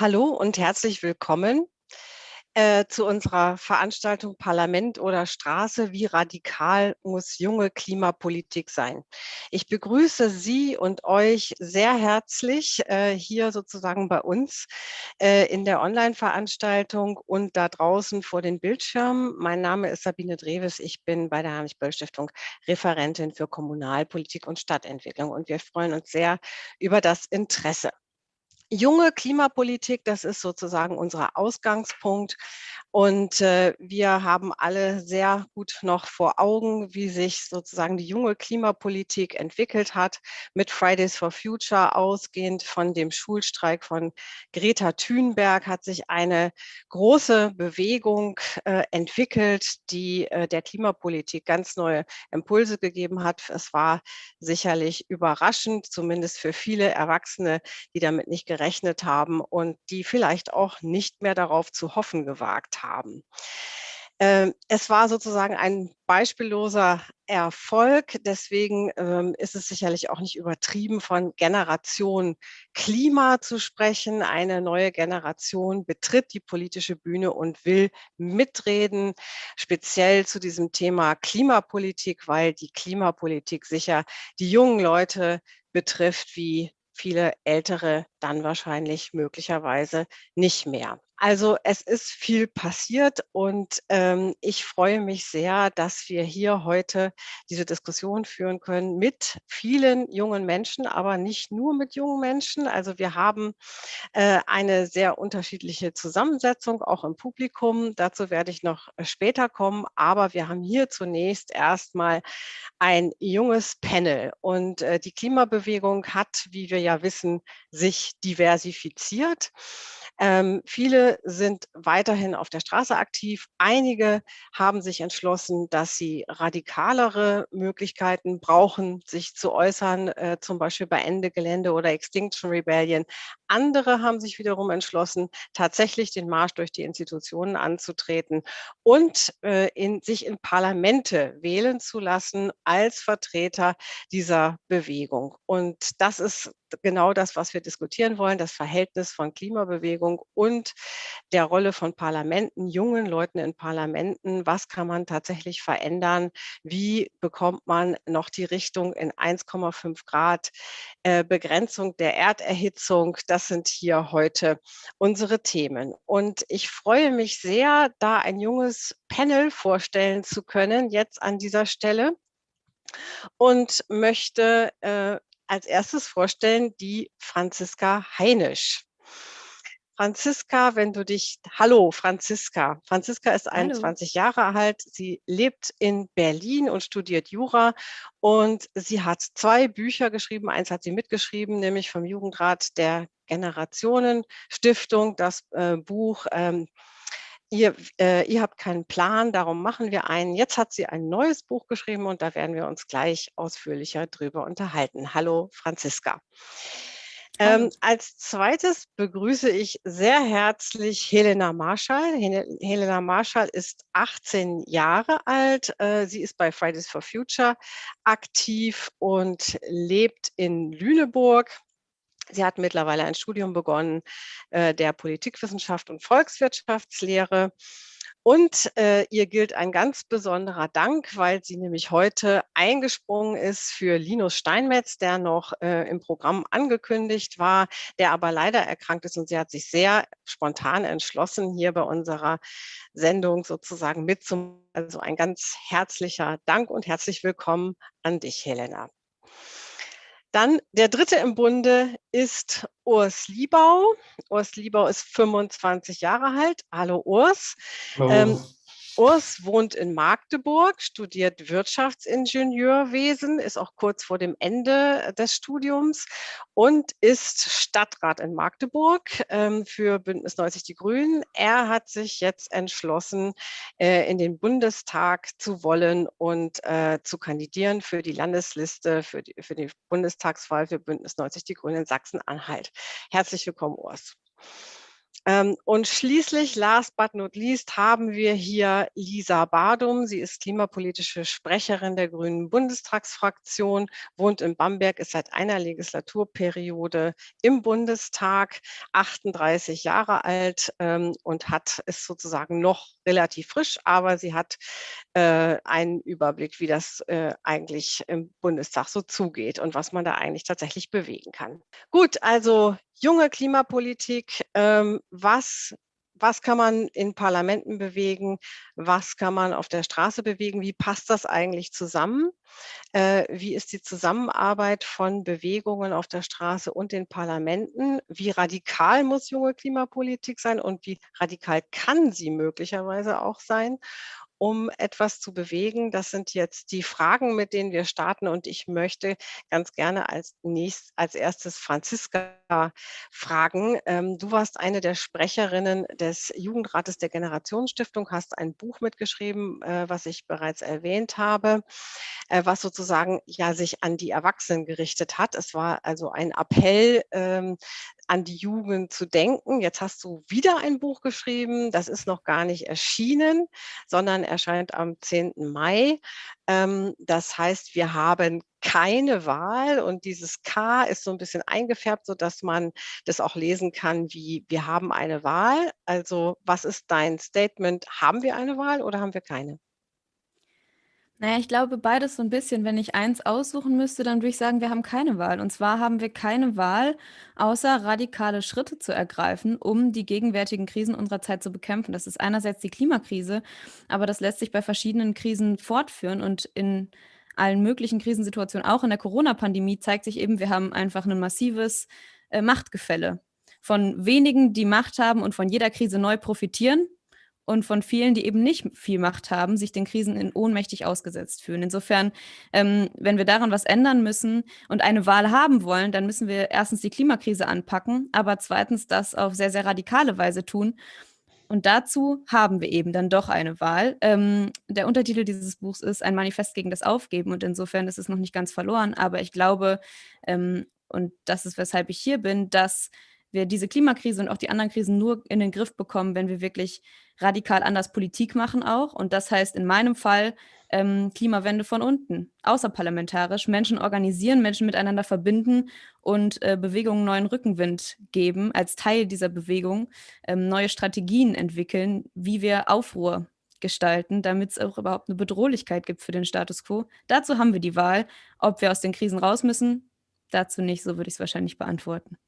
Hallo und herzlich willkommen äh, zu unserer Veranstaltung Parlament oder Straße. Wie radikal muss junge Klimapolitik sein? Ich begrüße Sie und euch sehr herzlich äh, hier sozusagen bei uns äh, in der Online-Veranstaltung und da draußen vor den Bildschirmen. Mein Name ist Sabine Dreves. Ich bin bei der Heinrich-Böll-Stiftung Referentin für Kommunalpolitik und Stadtentwicklung und wir freuen uns sehr über das Interesse. Junge Klimapolitik, das ist sozusagen unser Ausgangspunkt. Und äh, wir haben alle sehr gut noch vor Augen, wie sich sozusagen die junge Klimapolitik entwickelt hat, mit Fridays for Future ausgehend von dem Schulstreik von Greta Thunberg hat sich eine große Bewegung äh, entwickelt, die äh, der Klimapolitik ganz neue Impulse gegeben hat. Es war sicherlich überraschend, zumindest für viele Erwachsene, die damit nicht gerechnet haben und die vielleicht auch nicht mehr darauf zu hoffen gewagt haben. Ähm, es war sozusagen ein beispielloser Erfolg. Deswegen ähm, ist es sicherlich auch nicht übertrieben, von Generation Klima zu sprechen. Eine neue Generation betritt die politische Bühne und will mitreden, speziell zu diesem Thema Klimapolitik, weil die Klimapolitik sicher die jungen Leute betrifft, wie viele Ältere dann wahrscheinlich möglicherweise nicht mehr. Also es ist viel passiert und ähm, ich freue mich sehr, dass wir hier heute diese Diskussion führen können mit vielen jungen Menschen, aber nicht nur mit jungen Menschen. Also wir haben äh, eine sehr unterschiedliche Zusammensetzung, auch im Publikum. Dazu werde ich noch äh, später kommen, aber wir haben hier zunächst erstmal ein junges Panel und äh, die Klimabewegung hat, wie wir ja wissen, sich diversifiziert. Ähm, viele sind weiterhin auf der Straße aktiv. Einige haben sich entschlossen, dass sie radikalere Möglichkeiten brauchen, sich zu äußern, äh, zum Beispiel bei Ende Gelände oder Extinction Rebellion. Andere haben sich wiederum entschlossen, tatsächlich den Marsch durch die Institutionen anzutreten und äh, in, sich in Parlamente wählen zu lassen als Vertreter dieser Bewegung. Und das ist genau das, was wir diskutieren wollen, das Verhältnis von Klimabewegung und der Rolle von Parlamenten, jungen Leuten in Parlamenten. Was kann man tatsächlich verändern? Wie bekommt man noch die Richtung in 1,5 Grad äh, Begrenzung der Erderhitzung? Das sind hier heute unsere Themen. Und ich freue mich sehr, da ein junges Panel vorstellen zu können, jetzt an dieser Stelle und möchte äh, als erstes vorstellen die Franziska Heinisch. Franziska, wenn du dich, hallo Franziska. Franziska ist 21 hallo. Jahre alt. Sie lebt in Berlin und studiert Jura und sie hat zwei Bücher geschrieben. Eins hat sie mitgeschrieben, nämlich vom Jugendrat der Generationenstiftung, das äh, Buch ähm, ihr, äh, ihr habt keinen Plan, darum machen wir einen. Jetzt hat sie ein neues Buch geschrieben und da werden wir uns gleich ausführlicher drüber unterhalten. Hallo Franziska. Ähm, als zweites begrüße ich sehr herzlich Helena Marschall. Helena Marschall ist 18 Jahre alt. Äh, sie ist bei Fridays for Future aktiv und lebt in Lüneburg. Sie hat mittlerweile ein Studium begonnen äh, der Politikwissenschaft und Volkswirtschaftslehre. Und äh, ihr gilt ein ganz besonderer Dank, weil sie nämlich heute eingesprungen ist für Linus Steinmetz, der noch äh, im Programm angekündigt war, der aber leider erkrankt ist. Und sie hat sich sehr spontan entschlossen, hier bei unserer Sendung sozusagen mitzumachen. Also ein ganz herzlicher Dank und herzlich willkommen an dich, Helena. Dann der dritte im Bunde ist Urs Liebau. Urs Liebau ist 25 Jahre alt. Hallo Urs. Hallo. Ähm, Urs wohnt in Magdeburg, studiert Wirtschaftsingenieurwesen, ist auch kurz vor dem Ende des Studiums und ist Stadtrat in Magdeburg ähm, für Bündnis 90 Die Grünen. Er hat sich jetzt entschlossen, äh, in den Bundestag zu wollen und äh, zu kandidieren für die Landesliste für die, für die Bundestagswahl für Bündnis 90 Die Grünen in Sachsen-Anhalt. Herzlich willkommen, Urs. Ähm, und schließlich, last but not least, haben wir hier Lisa Badum. Sie ist klimapolitische Sprecherin der Grünen Bundestagsfraktion, wohnt in Bamberg, ist seit einer Legislaturperiode im Bundestag, 38 Jahre alt ähm, und hat ist sozusagen noch relativ frisch, aber sie hat äh, einen Überblick, wie das äh, eigentlich im Bundestag so zugeht und was man da eigentlich tatsächlich bewegen kann. Gut, also junge Klimapolitik, ähm, was, was kann man in Parlamenten bewegen, was kann man auf der Straße bewegen, wie passt das eigentlich zusammen? Äh, wie ist die Zusammenarbeit von Bewegungen auf der Straße und den Parlamenten? Wie radikal muss junge Klimapolitik sein und wie radikal kann sie möglicherweise auch sein? Um etwas zu bewegen? Das sind jetzt die Fragen, mit denen wir starten. Und ich möchte ganz gerne als, nächst, als erstes Franziska fragen. Ähm, du warst eine der Sprecherinnen des Jugendrates der Generationsstiftung, hast ein Buch mitgeschrieben, äh, was ich bereits erwähnt habe, äh, was sozusagen ja sich an die Erwachsenen gerichtet hat. Es war also ein Appell, ähm, an die Jugend zu denken. Jetzt hast du wieder ein Buch geschrieben, das ist noch gar nicht erschienen, sondern erscheint am 10. Mai. Ähm, das heißt, wir haben keine Wahl und dieses K ist so ein bisschen eingefärbt, sodass man das auch lesen kann wie wir haben eine Wahl. Also was ist dein Statement? Haben wir eine Wahl oder haben wir keine? Naja, ich glaube beides so ein bisschen. Wenn ich eins aussuchen müsste, dann würde ich sagen, wir haben keine Wahl. Und zwar haben wir keine Wahl, außer radikale Schritte zu ergreifen, um die gegenwärtigen Krisen unserer Zeit zu bekämpfen. Das ist einerseits die Klimakrise, aber das lässt sich bei verschiedenen Krisen fortführen und in allen möglichen Krisensituationen, auch in der Corona-Pandemie, zeigt sich eben, wir haben einfach ein massives äh, Machtgefälle von wenigen, die Macht haben und von jeder Krise neu profitieren und von vielen, die eben nicht viel Macht haben, sich den Krisen in ohnmächtig ausgesetzt fühlen. Insofern, ähm, wenn wir daran was ändern müssen und eine Wahl haben wollen, dann müssen wir erstens die Klimakrise anpacken, aber zweitens das auf sehr, sehr radikale Weise tun. Und dazu haben wir eben dann doch eine Wahl. Ähm, der Untertitel dieses Buchs ist Ein Manifest gegen das Aufgeben und insofern ist es noch nicht ganz verloren, aber ich glaube, ähm, und das ist, weshalb ich hier bin, dass wir diese Klimakrise und auch die anderen Krisen nur in den Griff bekommen, wenn wir wirklich radikal anders Politik machen auch. Und das heißt in meinem Fall ähm, Klimawende von unten, außerparlamentarisch, Menschen organisieren, Menschen miteinander verbinden und äh, Bewegungen neuen Rückenwind geben, als Teil dieser Bewegung ähm, neue Strategien entwickeln, wie wir Aufruhr gestalten, damit es auch überhaupt eine Bedrohlichkeit gibt für den Status quo. Dazu haben wir die Wahl, ob wir aus den Krisen raus müssen. Dazu nicht, so würde ich es wahrscheinlich beantworten.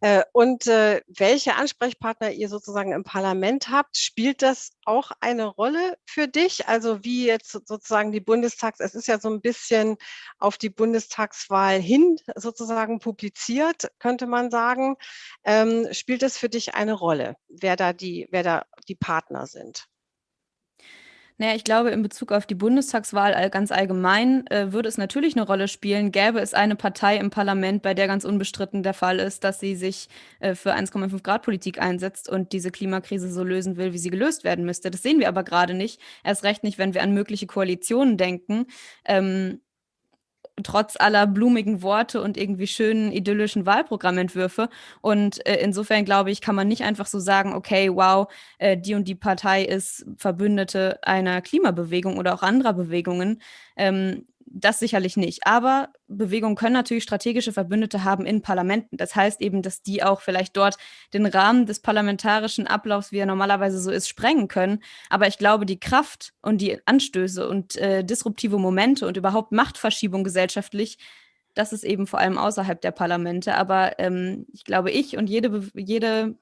Äh, und äh, welche Ansprechpartner ihr sozusagen im Parlament habt, spielt das auch eine Rolle für dich? Also wie jetzt sozusagen die Bundestags, es ist ja so ein bisschen auf die Bundestagswahl hin sozusagen publiziert, könnte man sagen. Ähm, spielt es für dich eine Rolle, wer da die, wer da die Partner sind? Naja, ich glaube, in Bezug auf die Bundestagswahl ganz allgemein äh, würde es natürlich eine Rolle spielen, gäbe es eine Partei im Parlament, bei der ganz unbestritten der Fall ist, dass sie sich äh, für 1,5 Grad Politik einsetzt und diese Klimakrise so lösen will, wie sie gelöst werden müsste. Das sehen wir aber gerade nicht. Erst recht nicht, wenn wir an mögliche Koalitionen denken. Ähm, trotz aller blumigen Worte und irgendwie schönen idyllischen Wahlprogrammentwürfe. Und äh, insofern glaube ich, kann man nicht einfach so sagen, okay, wow, äh, die und die Partei ist Verbündete einer Klimabewegung oder auch anderer Bewegungen. Ähm, das sicherlich nicht. Aber Bewegungen können natürlich strategische Verbündete haben in Parlamenten. Das heißt eben, dass die auch vielleicht dort den Rahmen des parlamentarischen Ablaufs, wie er normalerweise so ist, sprengen können. Aber ich glaube, die Kraft und die Anstöße und äh, disruptive Momente und überhaupt Machtverschiebung gesellschaftlich, das ist eben vor allem außerhalb der Parlamente. Aber ähm, ich glaube, ich und jede, jede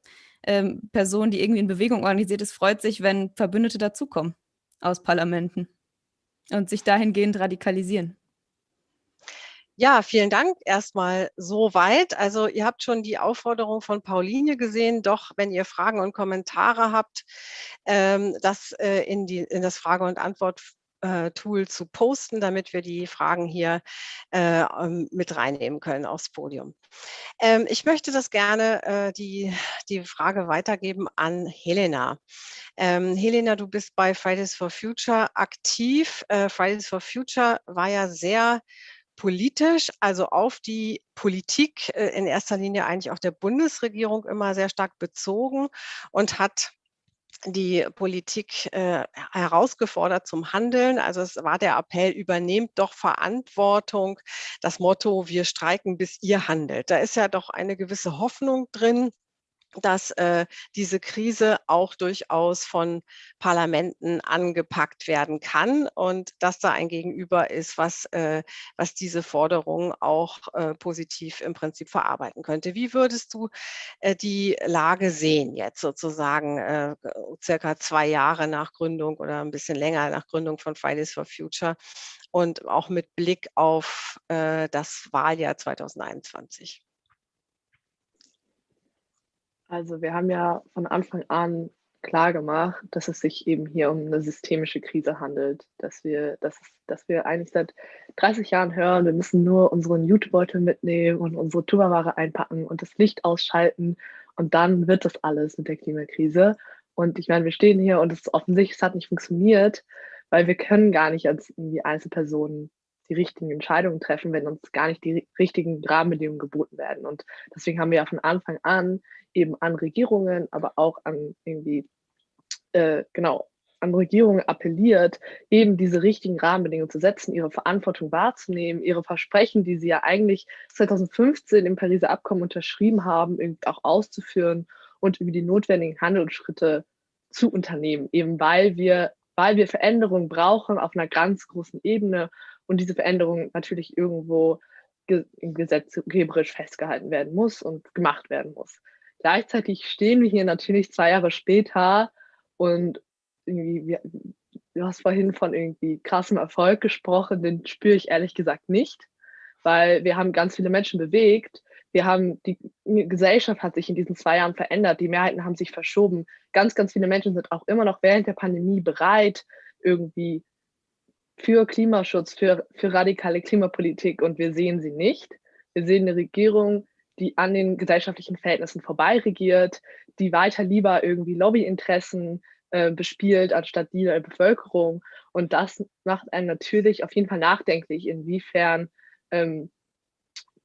ähm, Person, die irgendwie in Bewegung organisiert ist, freut sich, wenn Verbündete dazukommen aus Parlamenten. Und sich dahingehend radikalisieren. Ja, vielen Dank erstmal so weit. Also ihr habt schon die Aufforderung von Pauline gesehen, doch wenn ihr Fragen und Kommentare habt, ähm, das äh, in, die, in das Frage- und Antwort Tool zu posten, damit wir die Fragen hier äh, ähm, mit reinnehmen können aufs Podium. Ähm, ich möchte das gerne, äh, die, die Frage weitergeben an Helena. Ähm, Helena, du bist bei Fridays for Future aktiv. Äh, Fridays for Future war ja sehr politisch, also auf die Politik äh, in erster Linie eigentlich auch der Bundesregierung immer sehr stark bezogen und hat die Politik äh, herausgefordert zum Handeln. Also es war der Appell, übernehmt doch Verantwortung. Das Motto, wir streiken, bis ihr handelt. Da ist ja doch eine gewisse Hoffnung drin dass äh, diese Krise auch durchaus von Parlamenten angepackt werden kann und dass da ein Gegenüber ist, was, äh, was diese Forderung auch äh, positiv im Prinzip verarbeiten könnte. Wie würdest du äh, die Lage sehen jetzt sozusagen äh, circa zwei Jahre nach Gründung oder ein bisschen länger nach Gründung von Fridays for Future und auch mit Blick auf äh, das Wahljahr 2021? Also wir haben ja von Anfang an klar gemacht, dass es sich eben hier um eine systemische Krise handelt, dass wir, dass, dass wir eigentlich seit 30 Jahren hören, wir müssen nur unseren Jutebeutel mitnehmen und unsere Tupperware einpacken und das Licht ausschalten und dann wird das alles mit der Klimakrise. Und ich meine, wir stehen hier und es ist offensichtlich, es hat nicht funktioniert, weil wir können gar nicht als irgendwie Einzelpersonen die richtigen Entscheidungen treffen, wenn uns gar nicht die richtigen Rahmenbedingungen geboten werden. Und deswegen haben wir ja von Anfang an eben an Regierungen, aber auch an irgendwie, äh, genau, an Regierungen appelliert, eben diese richtigen Rahmenbedingungen zu setzen, ihre Verantwortung wahrzunehmen, ihre Versprechen, die sie ja eigentlich 2015 im Pariser Abkommen unterschrieben haben, auch auszuführen und über die notwendigen Handelsschritte zu unternehmen, eben weil wir, weil wir Veränderungen brauchen auf einer ganz großen Ebene und diese Veränderung natürlich irgendwo gesetzgeberisch festgehalten werden muss und gemacht werden muss. Gleichzeitig stehen wir hier natürlich zwei Jahre später und irgendwie, du hast vorhin von irgendwie krassem Erfolg gesprochen, den spüre ich ehrlich gesagt nicht, weil wir haben ganz viele Menschen bewegt. Wir haben, die Gesellschaft hat sich in diesen zwei Jahren verändert, die Mehrheiten haben sich verschoben. Ganz, ganz viele Menschen sind auch immer noch während der Pandemie bereit, irgendwie für Klimaschutz, für, für radikale Klimapolitik und wir sehen sie nicht. Wir sehen eine Regierung, die an den gesellschaftlichen Verhältnissen vorbei regiert, die weiter lieber irgendwie Lobbyinteressen äh, bespielt, anstatt die der Bevölkerung. Und das macht einen natürlich auf jeden Fall nachdenklich, inwiefern, ähm,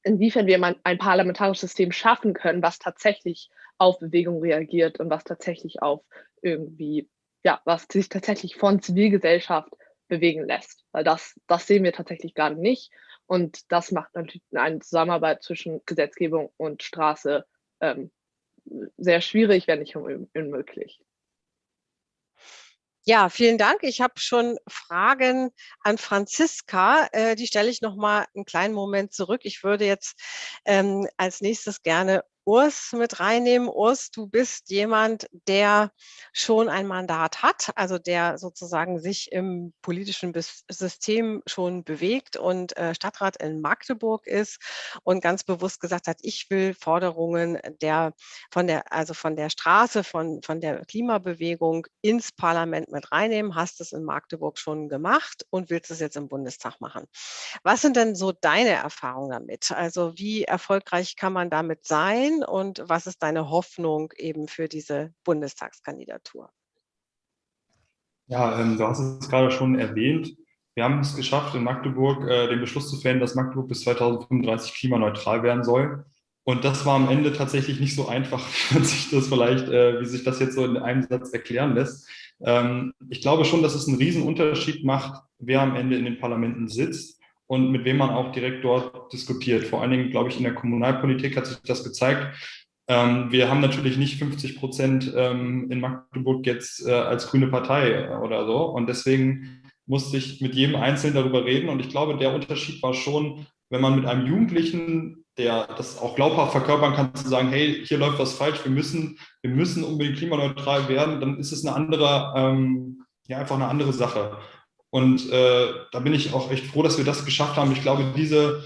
inwiefern wir ein, parlamentarisches System schaffen können, was tatsächlich auf Bewegung reagiert und was tatsächlich auf irgendwie, ja, was sich tatsächlich von Zivilgesellschaft bewegen lässt. Weil das, das sehen wir tatsächlich gerade nicht. Und das macht natürlich eine Zusammenarbeit zwischen Gesetzgebung und Straße ähm, sehr schwierig, wenn nicht unmöglich. Ja, vielen Dank. Ich habe schon Fragen an Franziska. Äh, die stelle ich noch mal einen kleinen Moment zurück. Ich würde jetzt ähm, als nächstes gerne Urs mit reinnehmen. Urs, du bist jemand, der schon ein Mandat hat, also der sozusagen sich im politischen System schon bewegt und äh, Stadtrat in Magdeburg ist und ganz bewusst gesagt hat, ich will Forderungen der von der also von der Straße, von von der Klimabewegung ins Parlament mit reinnehmen. Hast es in Magdeburg schon gemacht und willst es jetzt im Bundestag machen. Was sind denn so deine Erfahrungen damit? Also wie erfolgreich kann man damit sein? Sein und was ist deine Hoffnung eben für diese Bundestagskandidatur? Ja, ähm, du hast es gerade schon erwähnt. Wir haben es geschafft, in Magdeburg äh, den Beschluss zu fällen, dass Magdeburg bis 2035 klimaneutral werden soll. Und das war am Ende tatsächlich nicht so einfach, wie sich das vielleicht, äh, wie sich das jetzt so in einem Satz erklären lässt. Ähm, ich glaube schon, dass es einen riesen Unterschied macht, wer am Ende in den Parlamenten sitzt und mit wem man auch direkt dort diskutiert. Vor allen Dingen, glaube ich, in der Kommunalpolitik hat sich das gezeigt. Ähm, wir haben natürlich nicht 50 Prozent ähm, in Magdeburg jetzt äh, als grüne Partei oder so. Und deswegen musste ich mit jedem Einzelnen darüber reden. Und ich glaube, der Unterschied war schon, wenn man mit einem Jugendlichen, der das auch glaubhaft verkörpern kann, zu sagen, hey, hier läuft was falsch, wir müssen, wir müssen unbedingt klimaneutral werden, dann ist es eine andere, ähm, ja, einfach eine andere Sache. Und äh, da bin ich auch echt froh, dass wir das geschafft haben. Ich glaube, diese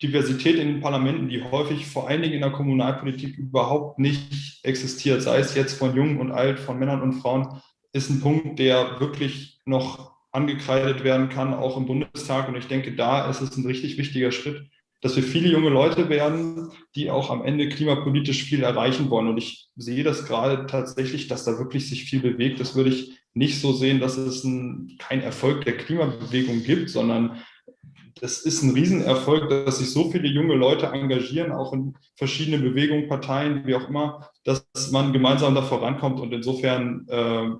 Diversität in den Parlamenten, die häufig vor allen Dingen in der Kommunalpolitik überhaupt nicht existiert, sei es jetzt von Jung und Alt, von Männern und Frauen, ist ein Punkt, der wirklich noch angekreidet werden kann, auch im Bundestag. Und ich denke, da ist es ein richtig wichtiger Schritt, dass wir viele junge Leute werden, die auch am Ende klimapolitisch viel erreichen wollen. Und ich sehe das gerade tatsächlich, dass da wirklich sich viel bewegt. Das würde ich nicht so sehen, dass es ein, kein Erfolg der Klimabewegung gibt, sondern das ist ein Riesenerfolg, dass sich so viele junge Leute engagieren, auch in verschiedenen Bewegungen, Parteien, wie auch immer, dass man gemeinsam da vorankommt. Und insofern äh,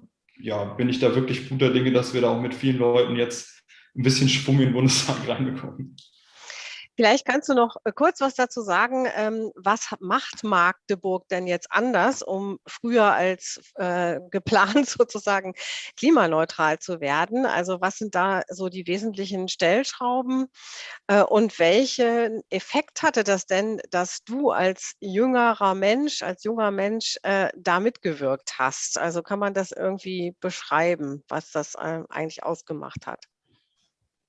ja, bin ich da wirklich guter Dinge, dass wir da auch mit vielen Leuten jetzt ein bisschen Schwung in den Bundestag reinbekommen. Vielleicht kannst du noch äh, kurz was dazu sagen, ähm, was macht Magdeburg denn jetzt anders, um früher als äh, geplant sozusagen klimaneutral zu werden? Also was sind da so die wesentlichen Stellschrauben äh, und welchen Effekt hatte das denn, dass du als jüngerer Mensch, als junger Mensch da mitgewirkt hast? Also kann man das irgendwie beschreiben, was das eigentlich ausgemacht hat?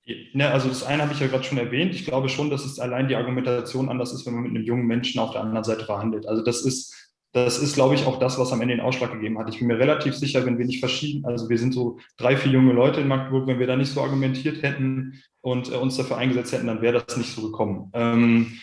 Ne, also das eine habe ich ja gerade schon erwähnt. Ich glaube schon, dass es allein die Argumentation anders ist, wenn man mit einem jungen Menschen auf der anderen Seite verhandelt. Also das ist, das ist, glaube ich, auch das, was am Ende den Ausschlag gegeben hat. Ich bin mir relativ sicher, wenn wir nicht verschieden, also wir sind so drei, vier junge Leute in Magdeburg, wenn wir da nicht so argumentiert hätten und äh, uns dafür eingesetzt hätten, dann wäre das nicht so gekommen. Ähm,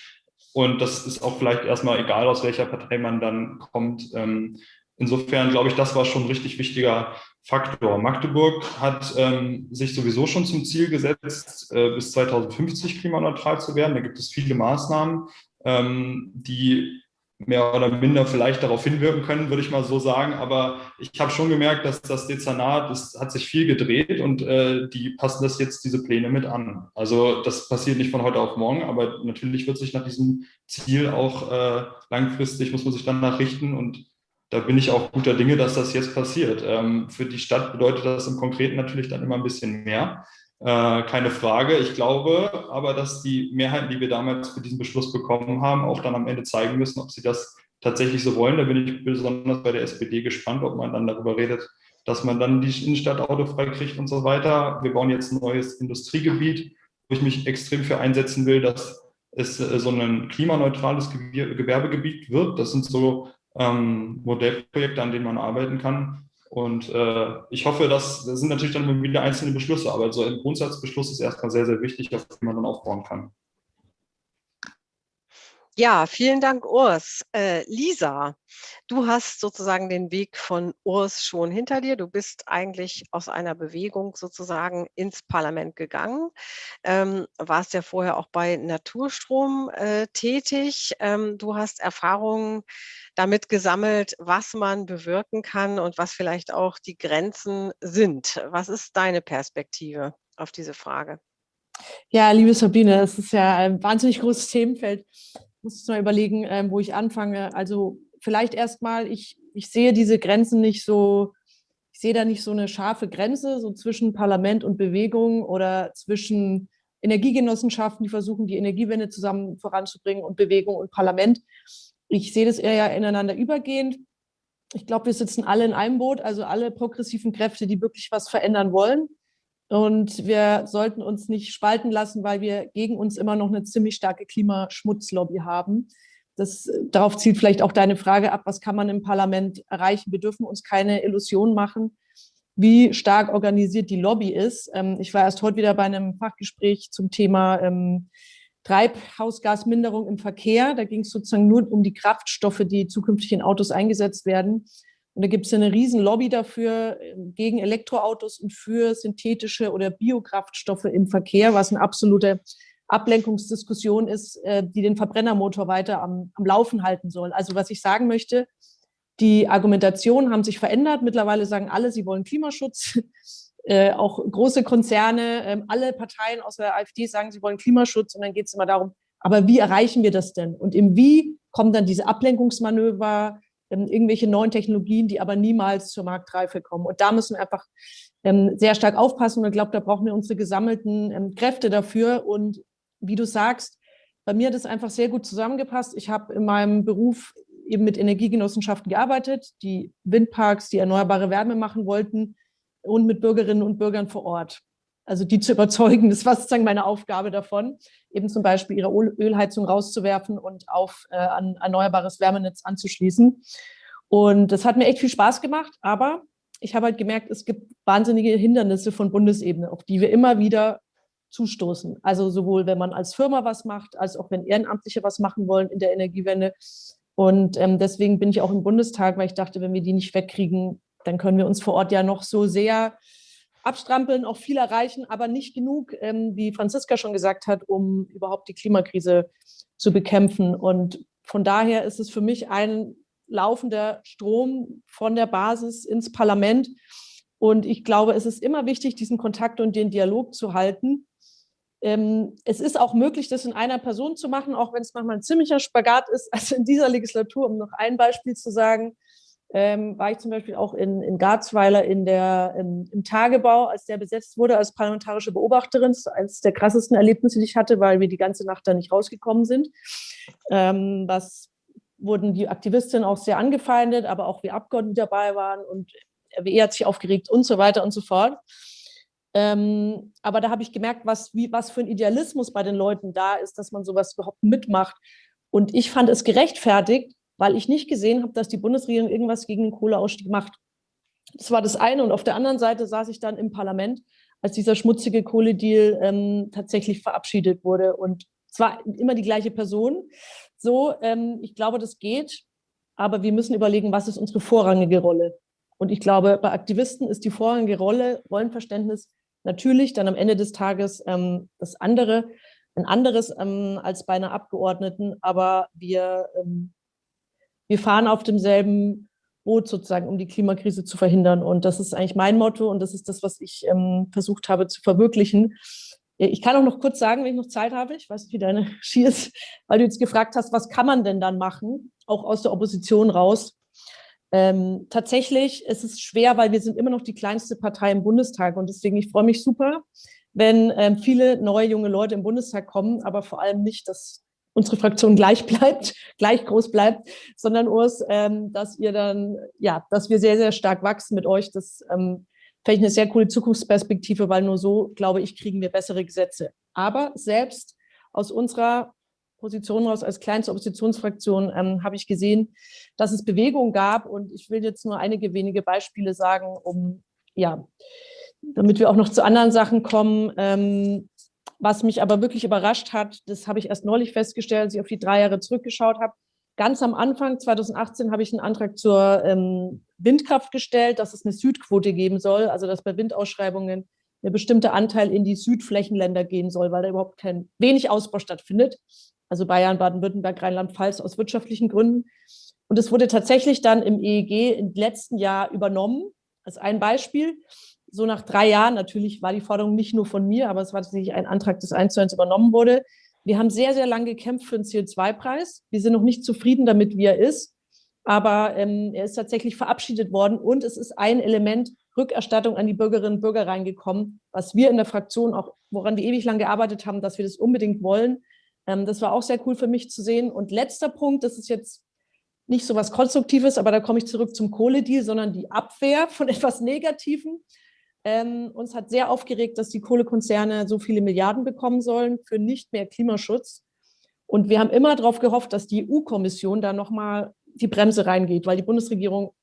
und das ist auch vielleicht erstmal egal, aus welcher Partei man dann kommt. Ähm, insofern glaube ich, das war schon ein richtig wichtiger Faktor. Magdeburg hat ähm, sich sowieso schon zum Ziel gesetzt, äh, bis 2050 klimaneutral zu werden. Da gibt es viele Maßnahmen, ähm, die mehr oder minder vielleicht darauf hinwirken können, würde ich mal so sagen. Aber ich habe schon gemerkt, dass das Dezernat, es hat sich viel gedreht und äh, die passen das jetzt, diese Pläne mit an. Also das passiert nicht von heute auf morgen, aber natürlich wird sich nach diesem Ziel auch äh, langfristig, muss man sich danach richten und da bin ich auch guter Dinge, dass das jetzt passiert. Ähm, für die Stadt bedeutet das im Konkreten natürlich dann immer ein bisschen mehr. Äh, keine Frage. Ich glaube aber, dass die Mehrheiten, die wir damals für diesen Beschluss bekommen haben, auch dann am Ende zeigen müssen, ob sie das tatsächlich so wollen. Da bin ich besonders bei der SPD gespannt, ob man dann darüber redet, dass man dann die Innenstadt autofrei kriegt und so weiter. Wir bauen jetzt ein neues Industriegebiet, wo ich mich extrem für einsetzen will, dass es äh, so ein klimaneutrales Gewerbegebiet wird. Das sind so ähm, Modellprojekte, an denen man arbeiten kann. Und äh, ich hoffe, dass das sind natürlich dann wieder einzelne Beschlüsse, aber so ein Grundsatzbeschluss ist erstmal sehr, sehr wichtig, auf den man dann aufbauen kann. Ja, vielen Dank, Urs. Äh, Lisa, du hast sozusagen den Weg von Urs schon hinter dir. Du bist eigentlich aus einer Bewegung sozusagen ins Parlament gegangen, ähm, warst ja vorher auch bei Naturstrom äh, tätig. Ähm, du hast Erfahrungen damit gesammelt, was man bewirken kann und was vielleicht auch die Grenzen sind. Was ist deine Perspektive auf diese Frage? Ja, liebe Sabine, es ist ja ein wahnsinnig großes Themenfeld muss jetzt mal überlegen, ähm, wo ich anfange. Also vielleicht erstmal, ich, ich sehe diese Grenzen nicht so, ich sehe da nicht so eine scharfe Grenze, so zwischen Parlament und Bewegung oder zwischen Energiegenossenschaften, die versuchen, die Energiewende zusammen voranzubringen und Bewegung und Parlament. Ich sehe das eher ja ineinander übergehend. Ich glaube, wir sitzen alle in einem Boot, also alle progressiven Kräfte, die wirklich was verändern wollen. Und wir sollten uns nicht spalten lassen, weil wir gegen uns immer noch eine ziemlich starke Klimaschmutzlobby haben. Das, darauf zielt vielleicht auch deine Frage ab, was kann man im Parlament erreichen? Wir dürfen uns keine Illusion machen, wie stark organisiert die Lobby ist. Ähm, ich war erst heute wieder bei einem Fachgespräch zum Thema ähm, Treibhausgasminderung im Verkehr. Da ging es sozusagen nur um die Kraftstoffe, die zukünftig in Autos eingesetzt werden. Und da gibt es eine riesen Lobby dafür ähm, gegen Elektroautos und für synthetische oder Biokraftstoffe im Verkehr, was eine absolute Ablenkungsdiskussion ist, äh, die den Verbrennermotor weiter am, am Laufen halten soll. Also was ich sagen möchte, die Argumentationen haben sich verändert. Mittlerweile sagen alle, sie wollen Klimaschutz. Äh, auch große Konzerne, äh, alle Parteien außer der AfD sagen, sie wollen Klimaschutz. Und dann geht es immer darum, aber wie erreichen wir das denn? Und im Wie kommen dann diese Ablenkungsmanöver, ähm, irgendwelche neuen Technologien, die aber niemals zur Marktreife kommen. Und da müssen wir einfach ähm, sehr stark aufpassen. Und ich glaube, da brauchen wir unsere gesammelten ähm, Kräfte dafür. Und wie du sagst, bei mir hat es einfach sehr gut zusammengepasst. Ich habe in meinem Beruf eben mit Energiegenossenschaften gearbeitet, die Windparks, die erneuerbare Wärme machen wollten und mit Bürgerinnen und Bürgern vor Ort also die zu überzeugen, das war sozusagen meine Aufgabe davon, eben zum Beispiel ihre Ölheizung rauszuwerfen und auf äh, ein erneuerbares Wärmenetz anzuschließen. Und das hat mir echt viel Spaß gemacht, aber ich habe halt gemerkt, es gibt wahnsinnige Hindernisse von Bundesebene, auf die wir immer wieder zustoßen. Also sowohl, wenn man als Firma was macht, als auch wenn Ehrenamtliche was machen wollen in der Energiewende. Und ähm, deswegen bin ich auch im Bundestag, weil ich dachte, wenn wir die nicht wegkriegen, dann können wir uns vor Ort ja noch so sehr abstrampeln, auch viel erreichen, aber nicht genug, ähm, wie Franziska schon gesagt hat, um überhaupt die Klimakrise zu bekämpfen. Und von daher ist es für mich ein laufender Strom von der Basis ins Parlament. Und ich glaube, es ist immer wichtig, diesen Kontakt und den Dialog zu halten. Ähm, es ist auch möglich, das in einer Person zu machen, auch wenn es manchmal ein ziemlicher Spagat ist. Also in dieser Legislatur, um noch ein Beispiel zu sagen, ähm, war ich zum Beispiel auch in, in Garzweiler in der, im, im, Tagebau, als der besetzt wurde als parlamentarische Beobachterin. Das eines der krassesten Erlebnisse, die ich hatte, weil wir die ganze Nacht da nicht rausgekommen sind. Ähm, was wurden die Aktivistinnen auch sehr angefeindet, aber auch wir Abgeordnete dabei waren und RWE hat sich aufgeregt und so weiter und so fort. Ähm, aber da habe ich gemerkt, was, wie, was für ein Idealismus bei den Leuten da ist, dass man sowas überhaupt mitmacht. Und ich fand es gerechtfertigt, weil ich nicht gesehen habe, dass die Bundesregierung irgendwas gegen den Kohleausstieg macht. Das war das eine. Und auf der anderen Seite saß ich dann im Parlament, als dieser schmutzige Kohledeal ähm, tatsächlich verabschiedet wurde. Und zwar immer die gleiche Person. So, ähm, ich glaube, das geht, aber wir müssen überlegen, was ist unsere vorrangige Rolle? Und ich glaube, bei Aktivisten ist die vorrangige Rolle, Rollenverständnis natürlich dann am Ende des Tages ähm, das andere, ein anderes ähm, als bei einer Abgeordneten, aber wir, ähm, wir fahren auf demselben Boot sozusagen, um die Klimakrise zu verhindern. Und das ist eigentlich mein Motto und das ist das, was ich ähm, versucht habe zu verwirklichen. Ich kann auch noch kurz sagen, wenn ich noch Zeit habe, ich weiß nicht, wie deine Ski ist, weil du jetzt gefragt hast, was kann man denn dann machen, auch aus der Opposition raus. Ähm, tatsächlich ist es schwer, weil wir sind immer noch die kleinste Partei im Bundestag und deswegen, ich freue mich super, wenn ähm, viele neue junge Leute im Bundestag kommen, aber vor allem nicht, dass unsere Fraktion gleich bleibt, gleich groß bleibt, sondern Urs, ähm, dass ihr dann, ja, dass wir sehr, sehr stark wachsen mit euch. Das ähm, fände ich eine sehr coole Zukunftsperspektive, weil nur so, glaube ich, kriegen wir bessere Gesetze. Aber selbst aus unserer Position raus als kleinste Oppositionsfraktion ähm, habe ich gesehen, dass es Bewegung gab und ich will jetzt nur einige wenige Beispiele sagen, um ja, damit wir auch noch zu anderen Sachen kommen. Ähm, was mich aber wirklich überrascht hat, das habe ich erst neulich festgestellt, als ich auf die drei Jahre zurückgeschaut habe. Ganz am Anfang, 2018, habe ich einen Antrag zur ähm, Windkraft gestellt, dass es eine Südquote geben soll, also dass bei Windausschreibungen ein bestimmter Anteil in die Südflächenländer gehen soll, weil da überhaupt kein wenig Ausbau stattfindet also Bayern, Baden-Württemberg, Rheinland-Pfalz aus wirtschaftlichen Gründen. Und es wurde tatsächlich dann im EEG im letzten Jahr übernommen, als ein Beispiel. So nach drei Jahren, natürlich war die Forderung nicht nur von mir, aber es war tatsächlich ein Antrag, das eins zu eins übernommen wurde. Wir haben sehr, sehr lange gekämpft für einen CO2-Preis. Wir sind noch nicht zufrieden damit, wie er ist, aber ähm, er ist tatsächlich verabschiedet worden und es ist ein Element Rückerstattung an die Bürgerinnen und Bürger reingekommen, was wir in der Fraktion auch, woran wir ewig lang gearbeitet haben, dass wir das unbedingt wollen. Ähm, das war auch sehr cool für mich zu sehen. Und letzter Punkt, das ist jetzt nicht so was Konstruktives, aber da komme ich zurück zum Kohledeal, sondern die Abwehr von etwas Negativem. Ähm, uns hat sehr aufgeregt, dass die Kohlekonzerne so viele Milliarden bekommen sollen für nicht mehr Klimaschutz. Und wir haben immer darauf gehofft, dass die EU-Kommission da nochmal die Bremse reingeht, weil die Bundesregierung,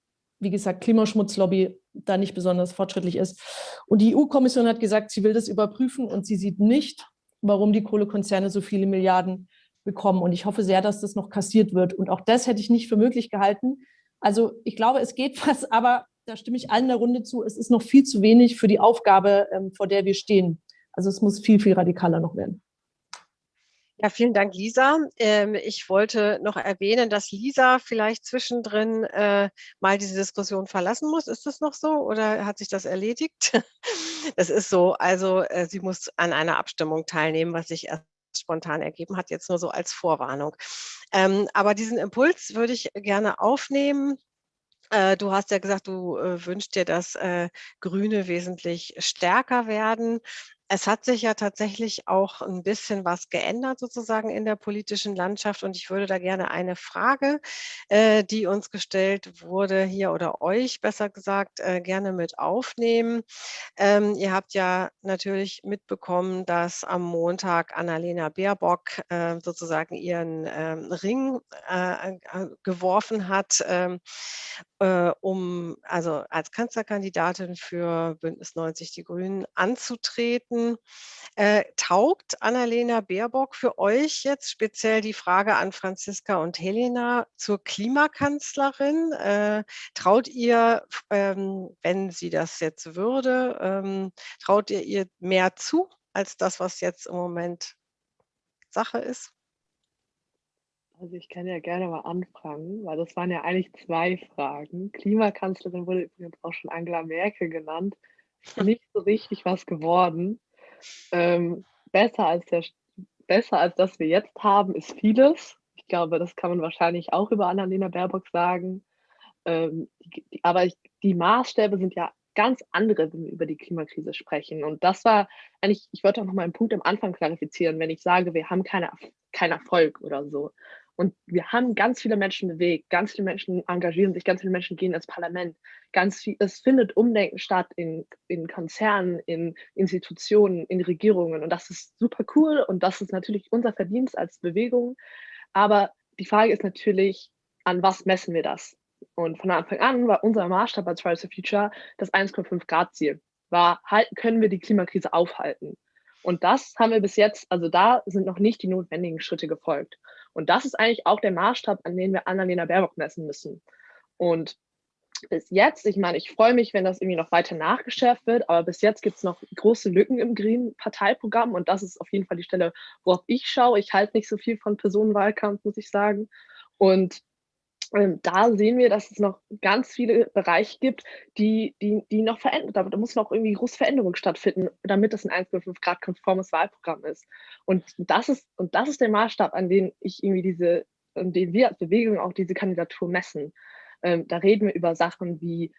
wie gesagt, Klimaschmutzlobby da nicht besonders fortschrittlich ist. Und die EU-Kommission hat gesagt, sie will das überprüfen und sie sieht nicht, warum die Kohlekonzerne so viele Milliarden bekommen. Und ich hoffe sehr, dass das noch kassiert wird. Und auch das hätte ich nicht für möglich gehalten. Also ich glaube, es geht was, aber da stimme ich allen der Runde zu, es ist noch viel zu wenig für die Aufgabe, ähm, vor der wir stehen. Also es muss viel, viel radikaler noch werden. Ja, vielen Dank, Lisa. Ähm, ich wollte noch erwähnen, dass Lisa vielleicht zwischendrin äh, mal diese Diskussion verlassen muss. Ist das noch so oder hat sich das erledigt? Das ist so. Also äh, sie muss an einer Abstimmung teilnehmen, was sich erst spontan ergeben hat, jetzt nur so als Vorwarnung. Ähm, aber diesen Impuls würde ich gerne aufnehmen. Äh, du hast ja gesagt, du äh, wünschst dir, dass äh, Grüne wesentlich stärker werden. Es hat sich ja tatsächlich auch ein bisschen was geändert sozusagen in der politischen Landschaft und ich würde da gerne eine Frage, äh, die uns gestellt wurde hier oder euch besser gesagt, äh, gerne mit aufnehmen. Ähm, ihr habt ja natürlich mitbekommen, dass am Montag Annalena Baerbock äh, sozusagen ihren ähm, Ring äh, äh, geworfen hat, ähm, äh, um also als Kanzlerkandidatin für Bündnis 90 Die Grünen anzutreten. Finden. Äh, taugt Annalena Baerbock für euch jetzt speziell die Frage an Franziska und Helena zur Klimakanzlerin? Äh, traut ihr, ähm, wenn sie das jetzt würde, ähm, traut ihr ihr mehr zu als das, was jetzt im Moment Sache ist? Also ich kann ja gerne mal anfangen, weil das waren ja eigentlich zwei Fragen. Klimakanzlerin wurde übrigens auch schon Angela Merkel genannt. Nicht so richtig was geworden. Ähm, besser, als der, besser als das wir jetzt haben, ist vieles. Ich glaube, das kann man wahrscheinlich auch über Annalena Baerbock sagen. Ähm, die, die, aber ich, die Maßstäbe sind ja ganz andere, wenn wir über die Klimakrise sprechen. Und das war eigentlich, ich wollte auch noch mal einen Punkt am Anfang klarifizieren, wenn ich sage, wir haben keine, keinen Erfolg oder so. Und wir haben ganz viele Menschen bewegt, ganz viele Menschen engagieren sich, ganz viele Menschen gehen ins Parlament. Ganz viel, es findet Umdenken statt in, in Konzernen, in Institutionen, in Regierungen. Und das ist super cool und das ist natürlich unser Verdienst als Bewegung. Aber die Frage ist natürlich, an was messen wir das? Und von Anfang an war unser Maßstab als Fridays for Future das 1,5 Grad Ziel. War, halt, können wir die Klimakrise aufhalten? Und das haben wir bis jetzt, also da sind noch nicht die notwendigen Schritte gefolgt. Und das ist eigentlich auch der Maßstab, an dem wir Annalena Baerbock messen müssen. Und bis jetzt, ich meine, ich freue mich, wenn das irgendwie noch weiter nachgeschärft wird, aber bis jetzt gibt es noch große Lücken im Green-Parteiprogramm und das ist auf jeden Fall die Stelle, worauf ich schaue. Ich halte nicht so viel von Personenwahlkampf, muss ich sagen. Und da sehen wir, dass es noch ganz viele Bereiche gibt, die, die, die noch verändert, da, muss noch irgendwie große Veränderung stattfinden, damit es ein 1,5 Grad konformes Wahlprogramm ist. Und das ist, und das ist der Maßstab, an dem ich irgendwie diese, an dem wir als Bewegung auch diese Kandidatur messen. Ähm, da reden wir über Sachen wie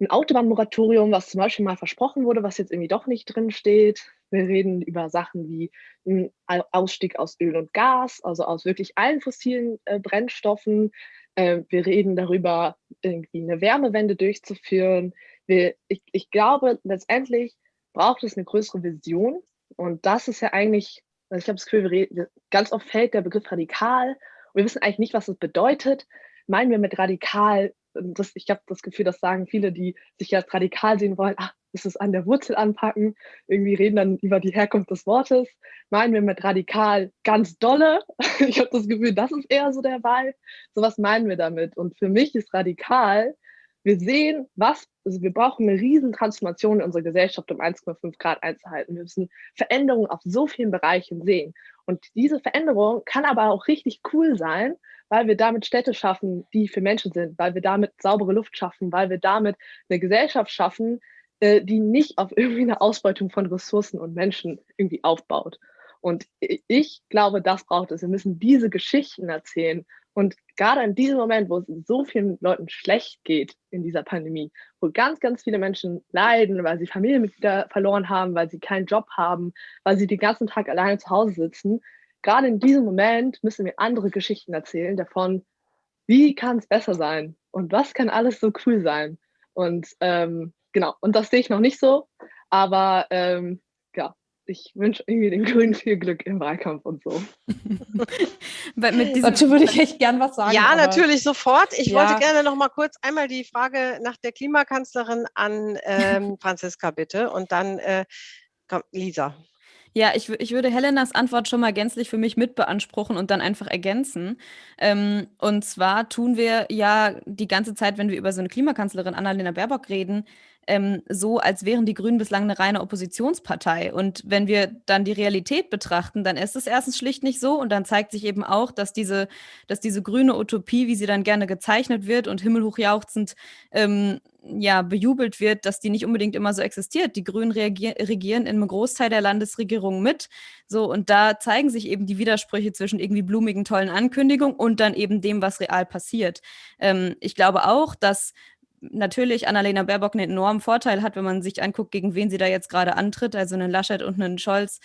ein Autobahnmoratorium, was zum Beispiel mal versprochen wurde, was jetzt irgendwie doch nicht drin steht. Wir reden über Sachen wie ein Ausstieg aus Öl und Gas, also aus wirklich allen fossilen äh, Brennstoffen. Äh, wir reden darüber, irgendwie eine Wärmewende durchzuführen. Wir, ich, ich glaube, letztendlich braucht es eine größere Vision. Und das ist ja eigentlich, also ich habe das Gefühl, reden, ganz oft fällt der Begriff radikal. Und wir wissen eigentlich nicht, was das bedeutet. Meinen wir mit radikal, das, ich habe das Gefühl, das sagen viele, die sich jetzt radikal sehen wollen, ach, das ist an der Wurzel anpacken, irgendwie reden dann über die Herkunft des Wortes. Meinen wir mit radikal ganz dolle? Ich habe das Gefühl, das ist eher so der Wahl. So was meinen wir damit. Und für mich ist radikal, wir sehen, was, also wir brauchen eine riesen Transformation in unserer Gesellschaft, um 1,5 Grad einzuhalten. Wir müssen Veränderungen auf so vielen Bereichen sehen. Und diese Veränderung kann aber auch richtig cool sein, weil wir damit Städte schaffen, die für Menschen sind, weil wir damit saubere Luft schaffen, weil wir damit eine Gesellschaft schaffen, äh, die nicht auf irgendwie eine Ausbeutung von Ressourcen und Menschen irgendwie aufbaut. Und ich glaube, das braucht es. Wir müssen diese Geschichten erzählen. Und gerade in diesem Moment, wo es so vielen Leuten schlecht geht in dieser Pandemie, wo ganz, ganz viele Menschen leiden, weil sie Familienmitglieder verloren haben, weil sie keinen Job haben, weil sie den ganzen Tag alleine zu Hause sitzen, gerade in diesem Moment müssen wir andere Geschichten erzählen davon, wie kann es besser sein und was kann alles so cool sein. Und ähm, genau, und das sehe ich noch nicht so, aber ähm, ja, ich wünsche irgendwie den Grünen viel Glück im Wahlkampf und so. Dazu würde ich echt gern was sagen. Ja, natürlich sofort. Ich ja. wollte gerne noch mal kurz einmal die Frage nach der Klimakanzlerin an ähm, Franziska bitte und dann äh, Lisa. Ja, ich, ich würde Helenas Antwort schon mal gänzlich für mich mitbeanspruchen und dann einfach ergänzen. Ähm, und zwar tun wir ja die ganze Zeit, wenn wir über so eine Klimakanzlerin Annalena Baerbock reden, ähm, so, als wären die Grünen bislang eine reine Oppositionspartei. Und wenn wir dann die Realität betrachten, dann ist es erstens schlicht nicht so. Und dann zeigt sich eben auch, dass diese, dass diese grüne Utopie, wie sie dann gerne gezeichnet wird und himmelhochjauchzend ähm, ja, bejubelt wird, dass die nicht unbedingt immer so existiert. Die Grünen regieren in einem Großteil der Landesregierung mit. So, und da zeigen sich eben die Widersprüche zwischen irgendwie blumigen, tollen Ankündigungen und dann eben dem, was real passiert. Ähm, ich glaube auch, dass natürlich Annalena Baerbock einen enormen Vorteil hat, wenn man sich anguckt, gegen wen sie da jetzt gerade antritt, also einen Laschet und einen Scholz.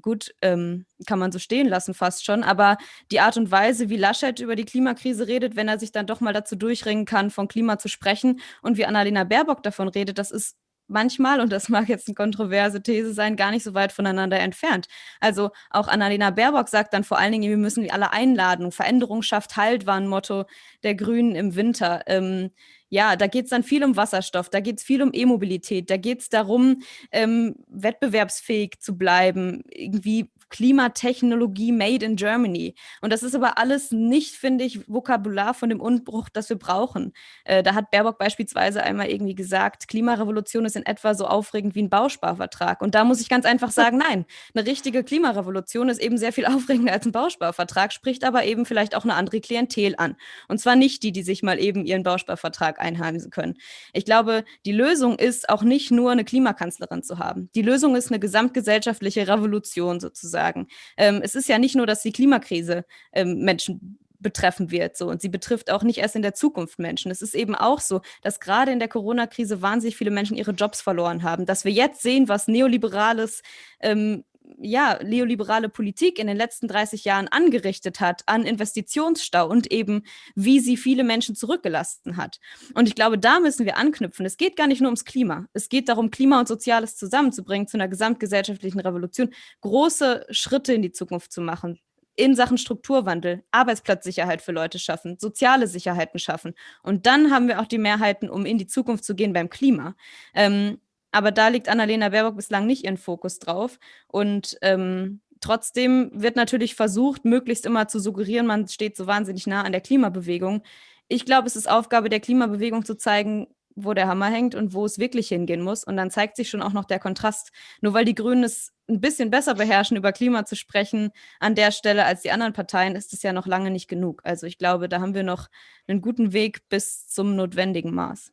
Gut, ähm, kann man so stehen lassen fast schon, aber die Art und Weise, wie Laschet über die Klimakrise redet, wenn er sich dann doch mal dazu durchringen kann, von Klima zu sprechen und wie Annalena Baerbock davon redet, das ist manchmal, und das mag jetzt eine kontroverse These sein, gar nicht so weit voneinander entfernt. Also auch Annalena Baerbock sagt dann vor allen Dingen, wir müssen die alle einladen. Veränderung schafft Halt war ein Motto der Grünen im Winter. Ähm, ja, da geht es dann viel um Wasserstoff, da geht es viel um E-Mobilität, da geht es darum, ähm, wettbewerbsfähig zu bleiben, irgendwie Klimatechnologie made in Germany. Und das ist aber alles nicht, finde ich, Vokabular von dem Unbruch, das wir brauchen. Äh, da hat Baerbock beispielsweise einmal irgendwie gesagt, Klimarevolution ist in etwa so aufregend wie ein Bausparvertrag. Und da muss ich ganz einfach sagen, nein, eine richtige Klimarevolution ist eben sehr viel aufregender als ein Bausparvertrag, spricht aber eben vielleicht auch eine andere Klientel an. Und zwar nicht die, die sich mal eben ihren Bausparvertrag einheimsen können. Ich glaube, die Lösung ist auch nicht nur eine Klimakanzlerin zu haben. Die Lösung ist eine gesamtgesellschaftliche Revolution sozusagen sagen. Ähm, es ist ja nicht nur, dass die Klimakrise ähm, Menschen betreffen wird. So. Und sie betrifft auch nicht erst in der Zukunft Menschen. Es ist eben auch so, dass gerade in der Corona-Krise wahnsinnig viele Menschen ihre Jobs verloren haben. Dass wir jetzt sehen, was neoliberales ähm, ja, neoliberale Politik in den letzten 30 Jahren angerichtet hat an Investitionsstau und eben, wie sie viele Menschen zurückgelassen hat. Und ich glaube, da müssen wir anknüpfen. Es geht gar nicht nur ums Klima. Es geht darum, Klima und Soziales zusammenzubringen zu einer gesamtgesellschaftlichen Revolution, große Schritte in die Zukunft zu machen, in Sachen Strukturwandel, Arbeitsplatzsicherheit für Leute schaffen, soziale Sicherheiten schaffen. Und dann haben wir auch die Mehrheiten, um in die Zukunft zu gehen beim Klima. Ähm, aber da liegt Annalena Baerbock bislang nicht ihren Fokus drauf. Und ähm, trotzdem wird natürlich versucht, möglichst immer zu suggerieren, man steht so wahnsinnig nah an der Klimabewegung. Ich glaube, es ist Aufgabe der Klimabewegung zu zeigen, wo der Hammer hängt und wo es wirklich hingehen muss. Und dann zeigt sich schon auch noch der Kontrast. Nur weil die Grünen es ein bisschen besser beherrschen, über Klima zu sprechen an der Stelle als die anderen Parteien, ist es ja noch lange nicht genug. Also ich glaube, da haben wir noch einen guten Weg bis zum notwendigen Maß.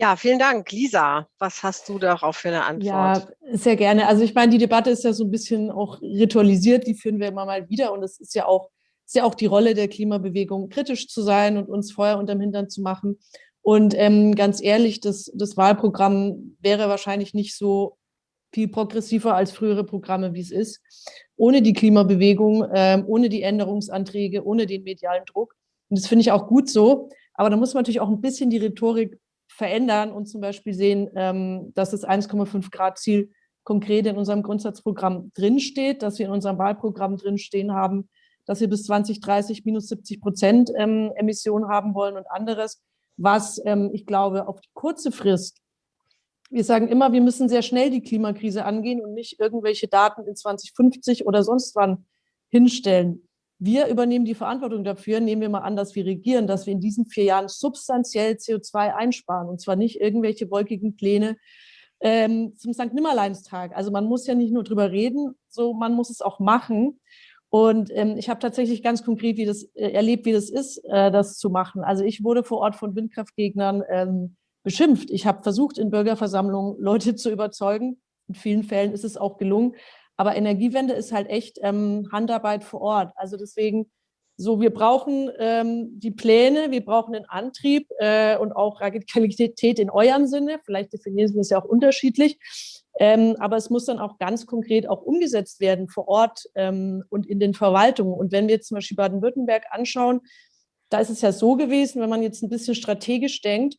Ja, vielen Dank. Lisa, was hast du darauf für eine Antwort? Ja, sehr gerne. Also ich meine, die Debatte ist ja so ein bisschen auch ritualisiert, die führen wir immer mal wieder und es ist ja auch, ist ja auch die Rolle der Klimabewegung, kritisch zu sein und uns Feuer unterm Hintern zu machen. Und ähm, ganz ehrlich, das, das Wahlprogramm wäre wahrscheinlich nicht so viel progressiver als frühere Programme, wie es ist, ohne die Klimabewegung, ähm, ohne die Änderungsanträge, ohne den medialen Druck. Und das finde ich auch gut so. Aber da muss man natürlich auch ein bisschen die Rhetorik verändern und zum Beispiel sehen, ähm, dass das 1,5 Grad Ziel konkret in unserem Grundsatzprogramm drinsteht, dass wir in unserem Wahlprogramm drinstehen haben, dass wir bis 2030 minus 70 Prozent ähm, Emissionen haben wollen und anderes, was ähm, ich glaube auf die kurze Frist, wir sagen immer, wir müssen sehr schnell die Klimakrise angehen und nicht irgendwelche Daten in 2050 oder sonst wann hinstellen. Wir übernehmen die Verantwortung dafür, nehmen wir mal an, dass wir regieren, dass wir in diesen vier Jahren substanziell CO2 einsparen und zwar nicht irgendwelche wolkigen Pläne ähm, zum St. Nimmerleinstag. Also man muss ja nicht nur drüber reden, so man muss es auch machen. Und ähm, ich habe tatsächlich ganz konkret wie das, äh, erlebt, wie das ist, äh, das zu machen. Also ich wurde vor Ort von Windkraftgegnern ähm, beschimpft. Ich habe versucht, in Bürgerversammlungen Leute zu überzeugen. In vielen Fällen ist es auch gelungen. Aber Energiewende ist halt echt ähm, Handarbeit vor Ort. Also deswegen, so wir brauchen ähm, die Pläne, wir brauchen den Antrieb äh, und auch Radikalität in eurem Sinne. Vielleicht definieren wir es ja auch unterschiedlich. Ähm, aber es muss dann auch ganz konkret auch umgesetzt werden vor Ort ähm, und in den Verwaltungen. Und wenn wir jetzt zum Beispiel Baden-Württemberg anschauen, da ist es ja so gewesen, wenn man jetzt ein bisschen strategisch denkt,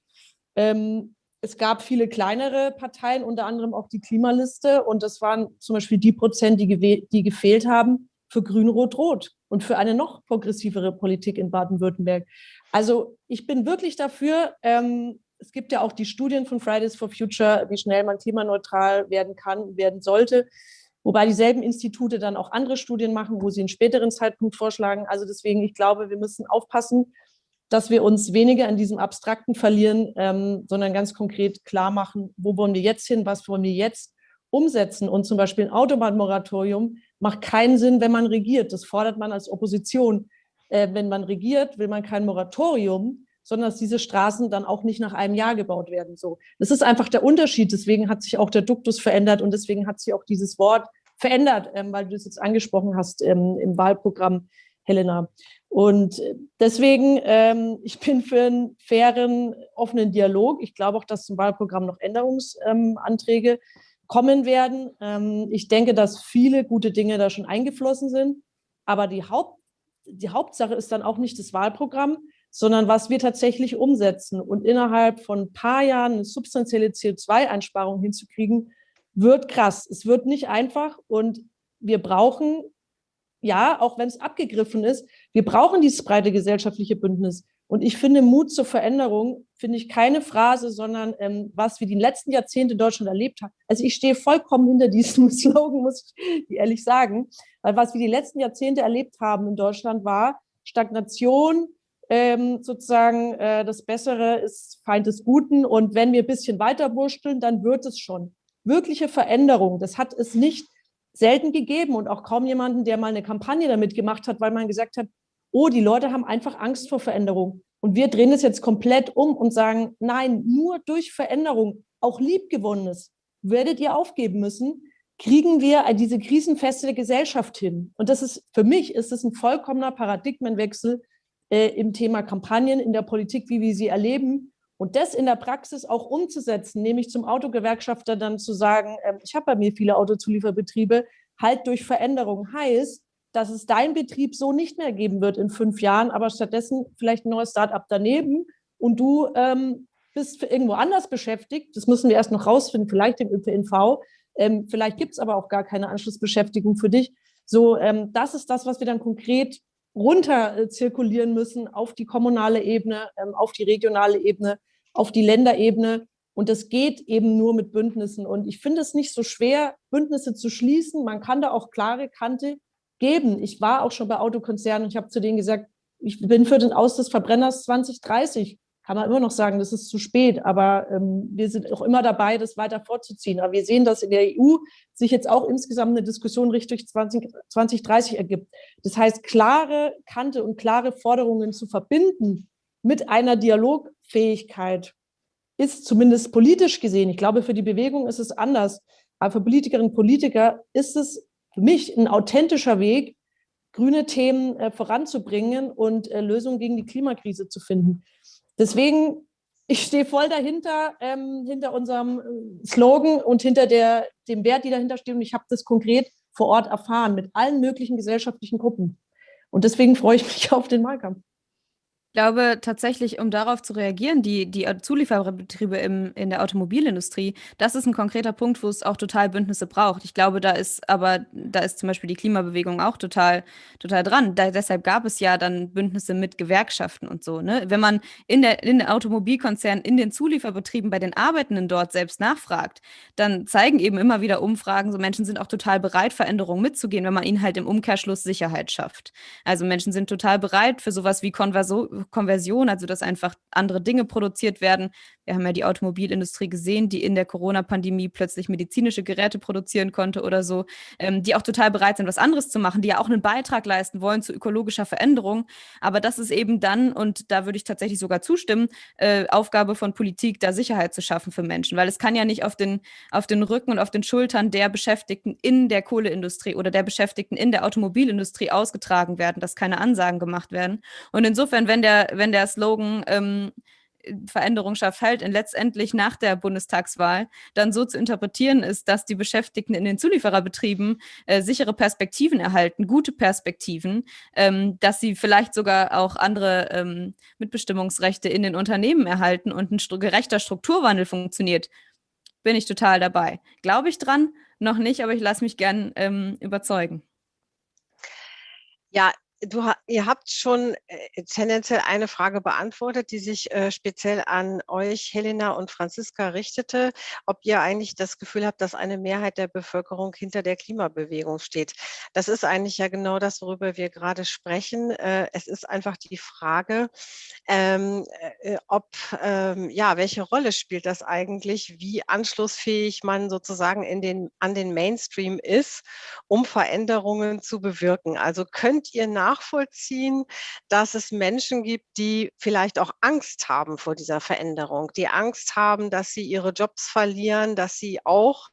ähm, es gab viele kleinere Parteien, unter anderem auch die Klimaliste. Und das waren zum Beispiel die Prozent, die, die gefehlt haben für Grün-Rot-Rot und für eine noch progressivere Politik in Baden-Württemberg. Also ich bin wirklich dafür, ähm, es gibt ja auch die Studien von Fridays for Future, wie schnell man klimaneutral werden kann, werden sollte. Wobei dieselben Institute dann auch andere Studien machen, wo sie einen späteren Zeitpunkt vorschlagen. Also deswegen, ich glaube, wir müssen aufpassen, dass wir uns weniger in diesem Abstrakten verlieren, ähm, sondern ganz konkret klar machen, wo wollen wir jetzt hin, was wollen wir jetzt umsetzen. Und zum Beispiel ein Autobahnmoratorium macht keinen Sinn, wenn man regiert. Das fordert man als Opposition. Äh, wenn man regiert, will man kein Moratorium, sondern dass diese Straßen dann auch nicht nach einem Jahr gebaut werden. So, Das ist einfach der Unterschied. Deswegen hat sich auch der Duktus verändert und deswegen hat sich auch dieses Wort verändert, ähm, weil du es jetzt angesprochen hast ähm, im Wahlprogramm, Helena. Und deswegen, ähm, ich bin für einen fairen, offenen Dialog. Ich glaube auch, dass zum Wahlprogramm noch Änderungsanträge ähm, kommen werden. Ähm, ich denke, dass viele gute Dinge da schon eingeflossen sind. Aber die, Haupt, die Hauptsache ist dann auch nicht das Wahlprogramm, sondern was wir tatsächlich umsetzen. Und innerhalb von ein paar Jahren eine substanzielle CO2-Einsparung hinzukriegen, wird krass. Es wird nicht einfach und wir brauchen, ja, auch wenn es abgegriffen ist, wir brauchen dieses breite gesellschaftliche Bündnis. Und ich finde, Mut zur Veränderung finde ich keine Phrase, sondern ähm, was wir die letzten Jahrzehnte in Deutschland erlebt haben. Also ich stehe vollkommen hinter diesem Slogan, muss ich ehrlich sagen, weil was wir die letzten Jahrzehnte erlebt haben in Deutschland war Stagnation, ähm, sozusagen äh, das Bessere ist Feind des Guten und wenn wir ein bisschen weiter wursteln, dann wird es schon. Wirkliche Veränderung, das hat es nicht selten gegeben und auch kaum jemanden, der mal eine Kampagne damit gemacht hat, weil man gesagt hat, oh, die Leute haben einfach Angst vor Veränderung. Und wir drehen es jetzt komplett um und sagen, nein, nur durch Veränderung, auch liebgewonnenes, werdet ihr aufgeben müssen, kriegen wir diese krisenfeste Gesellschaft hin. Und das ist, für mich ist es ein vollkommener Paradigmenwechsel äh, im Thema Kampagnen in der Politik, wie wir sie erleben. Und das in der Praxis auch umzusetzen, nämlich zum Autogewerkschafter dann zu sagen, äh, ich habe bei mir viele Autozulieferbetriebe, halt durch Veränderung heißt, dass es dein Betrieb so nicht mehr geben wird in fünf Jahren, aber stattdessen vielleicht ein neues Start-up daneben und du ähm, bist irgendwo anders beschäftigt. Das müssen wir erst noch rausfinden, vielleicht im ÖPNV. Ähm, vielleicht gibt es aber auch gar keine Anschlussbeschäftigung für dich. So, ähm, das ist das, was wir dann konkret runter äh, zirkulieren müssen auf die kommunale Ebene, ähm, auf die regionale Ebene, auf die Länderebene. Und das geht eben nur mit Bündnissen. Und ich finde es nicht so schwer, Bündnisse zu schließen. Man kann da auch klare Kante geben. Ich war auch schon bei Autokonzernen und ich habe zu denen gesagt, ich bin für den Aus des Verbrenners 2030. Kann man immer noch sagen, das ist zu spät, aber ähm, wir sind auch immer dabei, das weiter vorzuziehen. Aber wir sehen, dass in der EU sich jetzt auch insgesamt eine Diskussion Richtung 20, 2030 ergibt. Das heißt, klare Kante und klare Forderungen zu verbinden mit einer Dialogfähigkeit ist zumindest politisch gesehen, ich glaube, für die Bewegung ist es anders, aber für Politikerinnen und Politiker ist es für mich ein authentischer Weg, grüne Themen äh, voranzubringen und äh, Lösungen gegen die Klimakrise zu finden. Deswegen, ich stehe voll dahinter, ähm, hinter unserem äh, Slogan und hinter der, dem Wert, die dahinter steht. Und ich habe das konkret vor Ort erfahren mit allen möglichen gesellschaftlichen Gruppen. Und deswegen freue ich mich auf den Wahlkampf. Ich glaube tatsächlich, um darauf zu reagieren, die, die Zulieferbetriebe im, in der Automobilindustrie, das ist ein konkreter Punkt, wo es auch total Bündnisse braucht. Ich glaube, da ist aber, da ist zum Beispiel die Klimabewegung auch total, total dran. Da, deshalb gab es ja dann Bündnisse mit Gewerkschaften und so. Ne? Wenn man in der, in den Automobilkonzernen, in den Zulieferbetrieben bei den Arbeitenden dort selbst nachfragt, dann zeigen eben immer wieder Umfragen, so Menschen sind auch total bereit, Veränderungen mitzugehen, wenn man ihnen halt im Umkehrschluss Sicherheit schafft. Also Menschen sind total bereit für sowas wie Konverso Konversion, also dass einfach andere Dinge produziert werden. Wir haben ja die Automobilindustrie gesehen, die in der Corona-Pandemie plötzlich medizinische Geräte produzieren konnte oder so, ähm, die auch total bereit sind, was anderes zu machen, die ja auch einen Beitrag leisten wollen zu ökologischer Veränderung. Aber das ist eben dann, und da würde ich tatsächlich sogar zustimmen, äh, Aufgabe von Politik, da Sicherheit zu schaffen für Menschen, weil es kann ja nicht auf den, auf den Rücken und auf den Schultern der Beschäftigten in der Kohleindustrie oder der Beschäftigten in der Automobilindustrie ausgetragen werden, dass keine Ansagen gemacht werden. Und insofern, wenn der der, wenn der Slogan ähm, Veränderung schafft Halt in letztendlich nach der Bundestagswahl dann so zu interpretieren ist, dass die Beschäftigten in den Zuliefererbetrieben äh, sichere Perspektiven erhalten, gute Perspektiven, ähm, dass sie vielleicht sogar auch andere ähm, Mitbestimmungsrechte in den Unternehmen erhalten und ein st gerechter Strukturwandel funktioniert, bin ich total dabei. Glaube ich dran? Noch nicht, aber ich lasse mich gern ähm, überzeugen. Ja, Du, ihr habt schon äh, tendenziell eine Frage beantwortet, die sich äh, speziell an euch, Helena und Franziska, richtete, ob ihr eigentlich das Gefühl habt, dass eine Mehrheit der Bevölkerung hinter der Klimabewegung steht. Das ist eigentlich ja genau das, worüber wir gerade sprechen. Äh, es ist einfach die Frage, ähm, äh, ob, ähm, ja, welche Rolle spielt das eigentlich, wie anschlussfähig man sozusagen in den, an den Mainstream ist, um Veränderungen zu bewirken. Also könnt ihr nach nachvollziehen, dass es Menschen gibt, die vielleicht auch Angst haben vor dieser Veränderung, die Angst haben, dass sie ihre Jobs verlieren, dass sie auch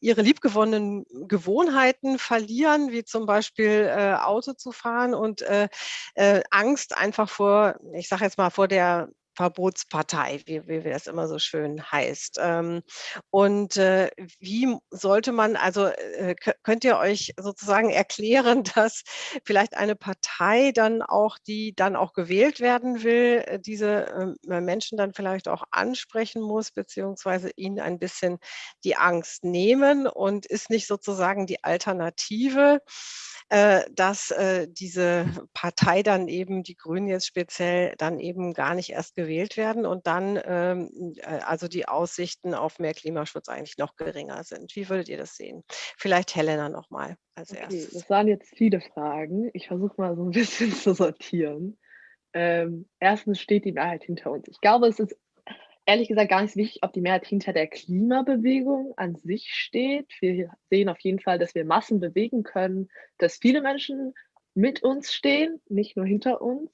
ihre liebgewonnenen Gewohnheiten verlieren, wie zum Beispiel äh, Auto zu fahren und äh, äh, Angst einfach vor, ich sage jetzt mal, vor der Verbotspartei, wie, wie das immer so schön heißt. Ähm, und äh, wie sollte man, also äh, könnt ihr euch sozusagen erklären, dass vielleicht eine Partei dann auch, die dann auch gewählt werden will, äh, diese äh, Menschen dann vielleicht auch ansprechen muss, beziehungsweise ihnen ein bisschen die Angst nehmen und ist nicht sozusagen die Alternative dass diese Partei dann eben, die Grünen jetzt speziell, dann eben gar nicht erst gewählt werden und dann ähm, äh, also die Aussichten auf mehr Klimaschutz eigentlich noch geringer sind. Wie würdet ihr das sehen? Vielleicht Helena nochmal als okay, erstes. Das waren jetzt viele Fragen. Ich versuche mal so ein bisschen zu sortieren. Ähm, erstens steht die Mehrheit hinter uns. Ich glaube, es ist ehrlich gesagt gar nicht wichtig, ob die Mehrheit hinter der Klimabewegung an sich steht. Wir sehen auf jeden Fall, dass wir Massen bewegen können, dass viele Menschen mit uns stehen, nicht nur hinter uns.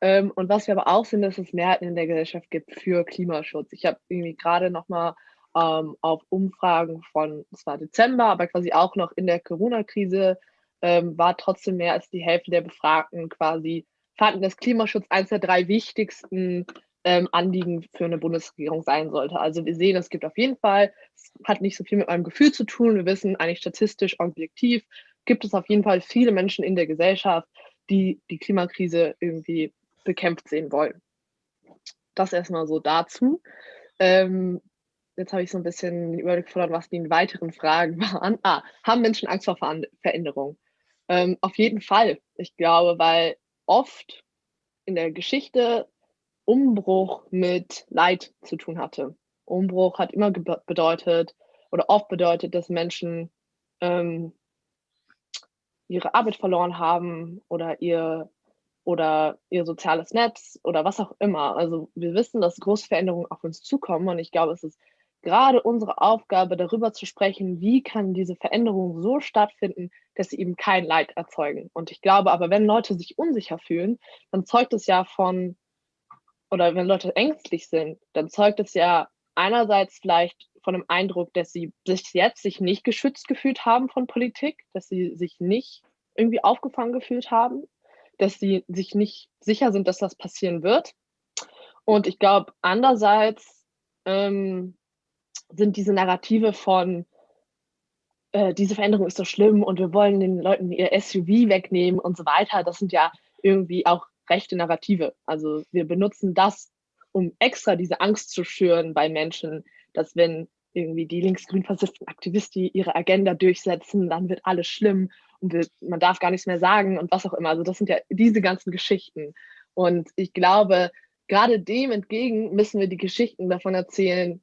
Ähm, und was wir aber auch sehen, dass es Mehrheiten in der Gesellschaft gibt für Klimaschutz. Ich habe irgendwie gerade nochmal ähm, auf Umfragen von, es war Dezember, aber quasi auch noch in der Corona-Krise, ähm, war trotzdem mehr als die Hälfte der Befragten quasi, fanden, dass Klimaschutz eines der drei wichtigsten ähm, Anliegen für eine Bundesregierung sein sollte. Also wir sehen, es gibt auf jeden Fall, es hat nicht so viel mit meinem Gefühl zu tun. Wir wissen eigentlich statistisch, objektiv, gibt es auf jeden Fall viele Menschen in der Gesellschaft, die die Klimakrise irgendwie bekämpft sehen wollen. Das erstmal so dazu. Ähm, jetzt habe ich so ein bisschen Überblick verloren, was die weiteren Fragen waren. Ah, haben Menschen Angst vor Veränderung? Ähm, auf jeden Fall. Ich glaube, weil oft in der Geschichte Umbruch mit Leid zu tun hatte. Umbruch hat immer bedeutet oder oft bedeutet, dass Menschen ähm, ihre Arbeit verloren haben oder ihr oder ihr soziales Netz oder was auch immer. Also wir wissen, dass große Veränderungen auf uns zukommen und ich glaube, es ist gerade unsere Aufgabe, darüber zu sprechen, wie kann diese Veränderung so stattfinden, dass sie eben kein Leid erzeugen. Und ich glaube aber, wenn Leute sich unsicher fühlen, dann zeugt es ja von oder wenn Leute ängstlich sind, dann zeugt es ja einerseits vielleicht von dem Eindruck, dass sie sich jetzt sich nicht geschützt gefühlt haben von Politik, dass sie sich nicht irgendwie aufgefangen gefühlt haben, dass sie sich nicht sicher sind, dass das passieren wird. Und ich glaube, andererseits ähm, sind diese Narrative von, äh, diese Veränderung ist so schlimm und wir wollen den Leuten ihr SUV wegnehmen und so weiter, das sind ja irgendwie auch rechte Narrative. Also wir benutzen das, um extra diese Angst zu schüren bei Menschen, dass wenn irgendwie die linksgrün versifften Aktivisten ihre Agenda durchsetzen, dann wird alles schlimm und man darf gar nichts mehr sagen und was auch immer. Also das sind ja diese ganzen Geschichten. Und ich glaube, gerade dem entgegen müssen wir die Geschichten davon erzählen,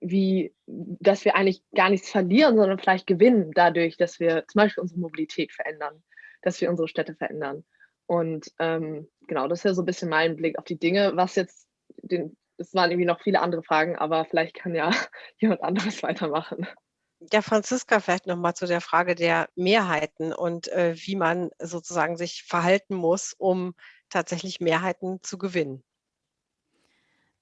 wie, dass wir eigentlich gar nichts verlieren, sondern vielleicht gewinnen dadurch, dass wir zum Beispiel unsere Mobilität verändern, dass wir unsere Städte verändern. Und ähm, genau, das ist ja so ein bisschen mein Blick auf die Dinge. Was jetzt, den, es waren irgendwie noch viele andere Fragen, aber vielleicht kann ja jemand anderes weitermachen. Ja, Franziska, vielleicht nochmal zu der Frage der Mehrheiten und äh, wie man sozusagen sich verhalten muss, um tatsächlich Mehrheiten zu gewinnen.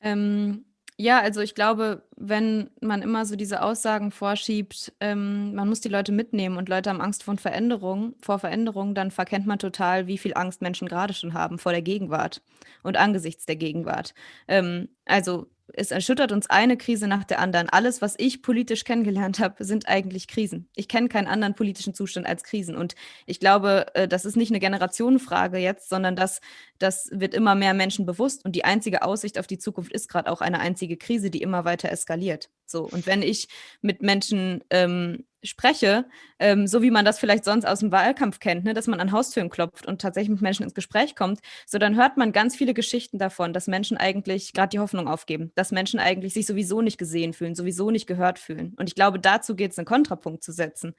Ähm, ja, also ich glaube, wenn man immer so diese Aussagen vorschiebt, ähm, man muss die Leute mitnehmen und Leute haben Angst vor Veränderung, vor Veränderung, dann verkennt man total, wie viel Angst Menschen gerade schon haben vor der Gegenwart und angesichts der Gegenwart. Ähm, also es erschüttert uns eine Krise nach der anderen. Alles, was ich politisch kennengelernt habe, sind eigentlich Krisen. Ich kenne keinen anderen politischen Zustand als Krisen. Und ich glaube, äh, das ist nicht eine Generationenfrage jetzt, sondern das, das wird immer mehr Menschen bewusst. Und die einzige Aussicht auf die Zukunft ist gerade auch eine einzige Krise, die immer weiter eskaliert. So, und wenn ich mit Menschen ähm, spreche, ähm, so wie man das vielleicht sonst aus dem Wahlkampf kennt, ne, dass man an Haustüren klopft und tatsächlich mit Menschen ins Gespräch kommt, so dann hört man ganz viele Geschichten davon, dass Menschen eigentlich gerade die Hoffnung aufgeben, dass Menschen eigentlich sich sowieso nicht gesehen fühlen, sowieso nicht gehört fühlen. Und ich glaube, dazu geht es, einen Kontrapunkt zu setzen.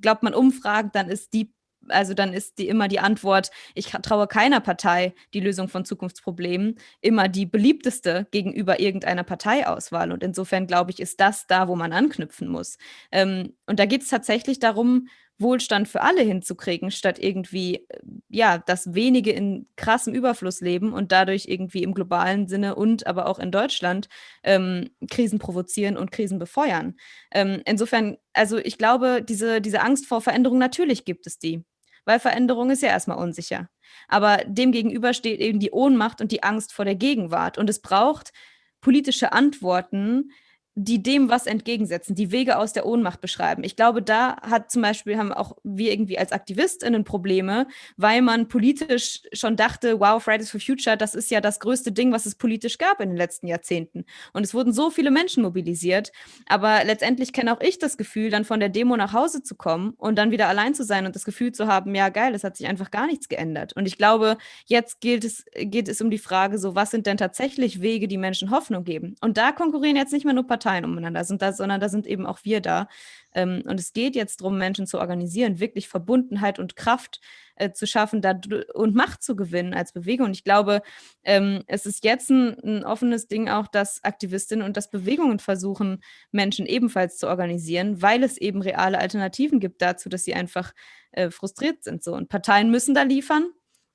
Glaubt man umfragt, dann ist die also dann ist die immer die Antwort, ich traue keiner Partei die Lösung von Zukunftsproblemen, immer die beliebteste gegenüber irgendeiner Parteiauswahl. Und insofern glaube ich, ist das da, wo man anknüpfen muss. Ähm, und da geht es tatsächlich darum, Wohlstand für alle hinzukriegen, statt irgendwie, äh, ja, dass wenige in krassem Überfluss leben und dadurch irgendwie im globalen Sinne und aber auch in Deutschland ähm, Krisen provozieren und Krisen befeuern. Ähm, insofern, also ich glaube, diese, diese Angst vor Veränderung, natürlich gibt es die weil Veränderung ist ja erstmal unsicher. Aber demgegenüber steht eben die Ohnmacht und die Angst vor der Gegenwart. Und es braucht politische Antworten, die dem was entgegensetzen, die Wege aus der Ohnmacht beschreiben. Ich glaube, da hat zum Beispiel, haben auch wir irgendwie als AktivistInnen Probleme, weil man politisch schon dachte, wow, Fridays for Future, das ist ja das größte Ding, was es politisch gab in den letzten Jahrzehnten. Und es wurden so viele Menschen mobilisiert. Aber letztendlich kenne auch ich das Gefühl, dann von der Demo nach Hause zu kommen und dann wieder allein zu sein und das Gefühl zu haben, ja geil, es hat sich einfach gar nichts geändert. Und ich glaube, jetzt gilt es, geht es um die Frage, so was sind denn tatsächlich Wege, die Menschen Hoffnung geben? Und da konkurrieren jetzt nicht mehr nur Parteien, Parteien umeinander sind, da, sondern da sind eben auch wir da. Ähm, und es geht jetzt darum, Menschen zu organisieren, wirklich Verbundenheit und Kraft äh, zu schaffen und Macht zu gewinnen als Bewegung. Und ich glaube, ähm, es ist jetzt ein, ein, offenes Ding auch, dass Aktivistinnen und dass Bewegungen versuchen, Menschen ebenfalls zu organisieren, weil es eben reale Alternativen gibt dazu, dass sie einfach äh, frustriert sind. So. Und Parteien müssen da liefern.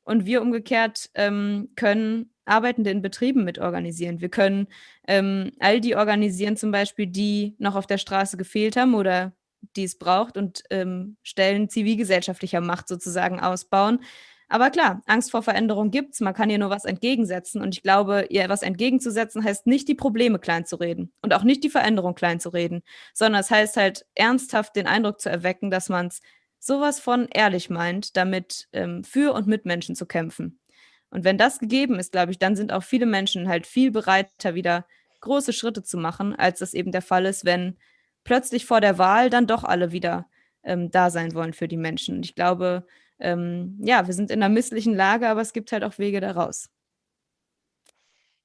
Und wir umgekehrt ähm, können Arbeitende in Betrieben mit organisieren. Wir können ähm, all die organisieren, zum Beispiel, die noch auf der Straße gefehlt haben oder die es braucht und ähm, Stellen zivilgesellschaftlicher Macht sozusagen ausbauen. Aber klar, Angst vor Veränderung gibt es, man kann ihr nur was entgegensetzen. Und ich glaube, ihr was entgegenzusetzen heißt nicht, die Probleme klein zu reden und auch nicht die Veränderung klein zu reden, sondern es heißt halt ernsthaft den Eindruck zu erwecken, dass man es sowas von ehrlich meint, damit ähm, für und mit Menschen zu kämpfen. Und wenn das gegeben ist, glaube ich, dann sind auch viele Menschen halt viel bereiter, wieder große Schritte zu machen, als das eben der Fall ist, wenn plötzlich vor der Wahl dann doch alle wieder ähm, da sein wollen für die Menschen. Und ich glaube, ähm, ja, wir sind in einer misslichen Lage, aber es gibt halt auch Wege daraus.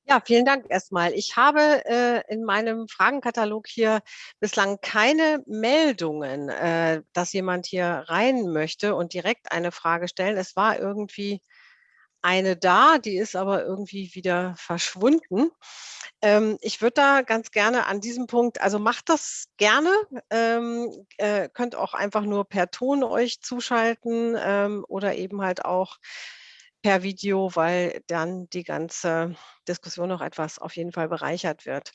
Ja, vielen Dank erstmal. Ich habe äh, in meinem Fragenkatalog hier bislang keine Meldungen, äh, dass jemand hier rein möchte und direkt eine Frage stellen. Es war irgendwie eine da, die ist aber irgendwie wieder verschwunden. Ähm, ich würde da ganz gerne an diesem Punkt, also macht das gerne, ähm, äh, könnt auch einfach nur per Ton euch zuschalten ähm, oder eben halt auch per Video, weil dann die ganze Diskussion noch etwas auf jeden Fall bereichert wird.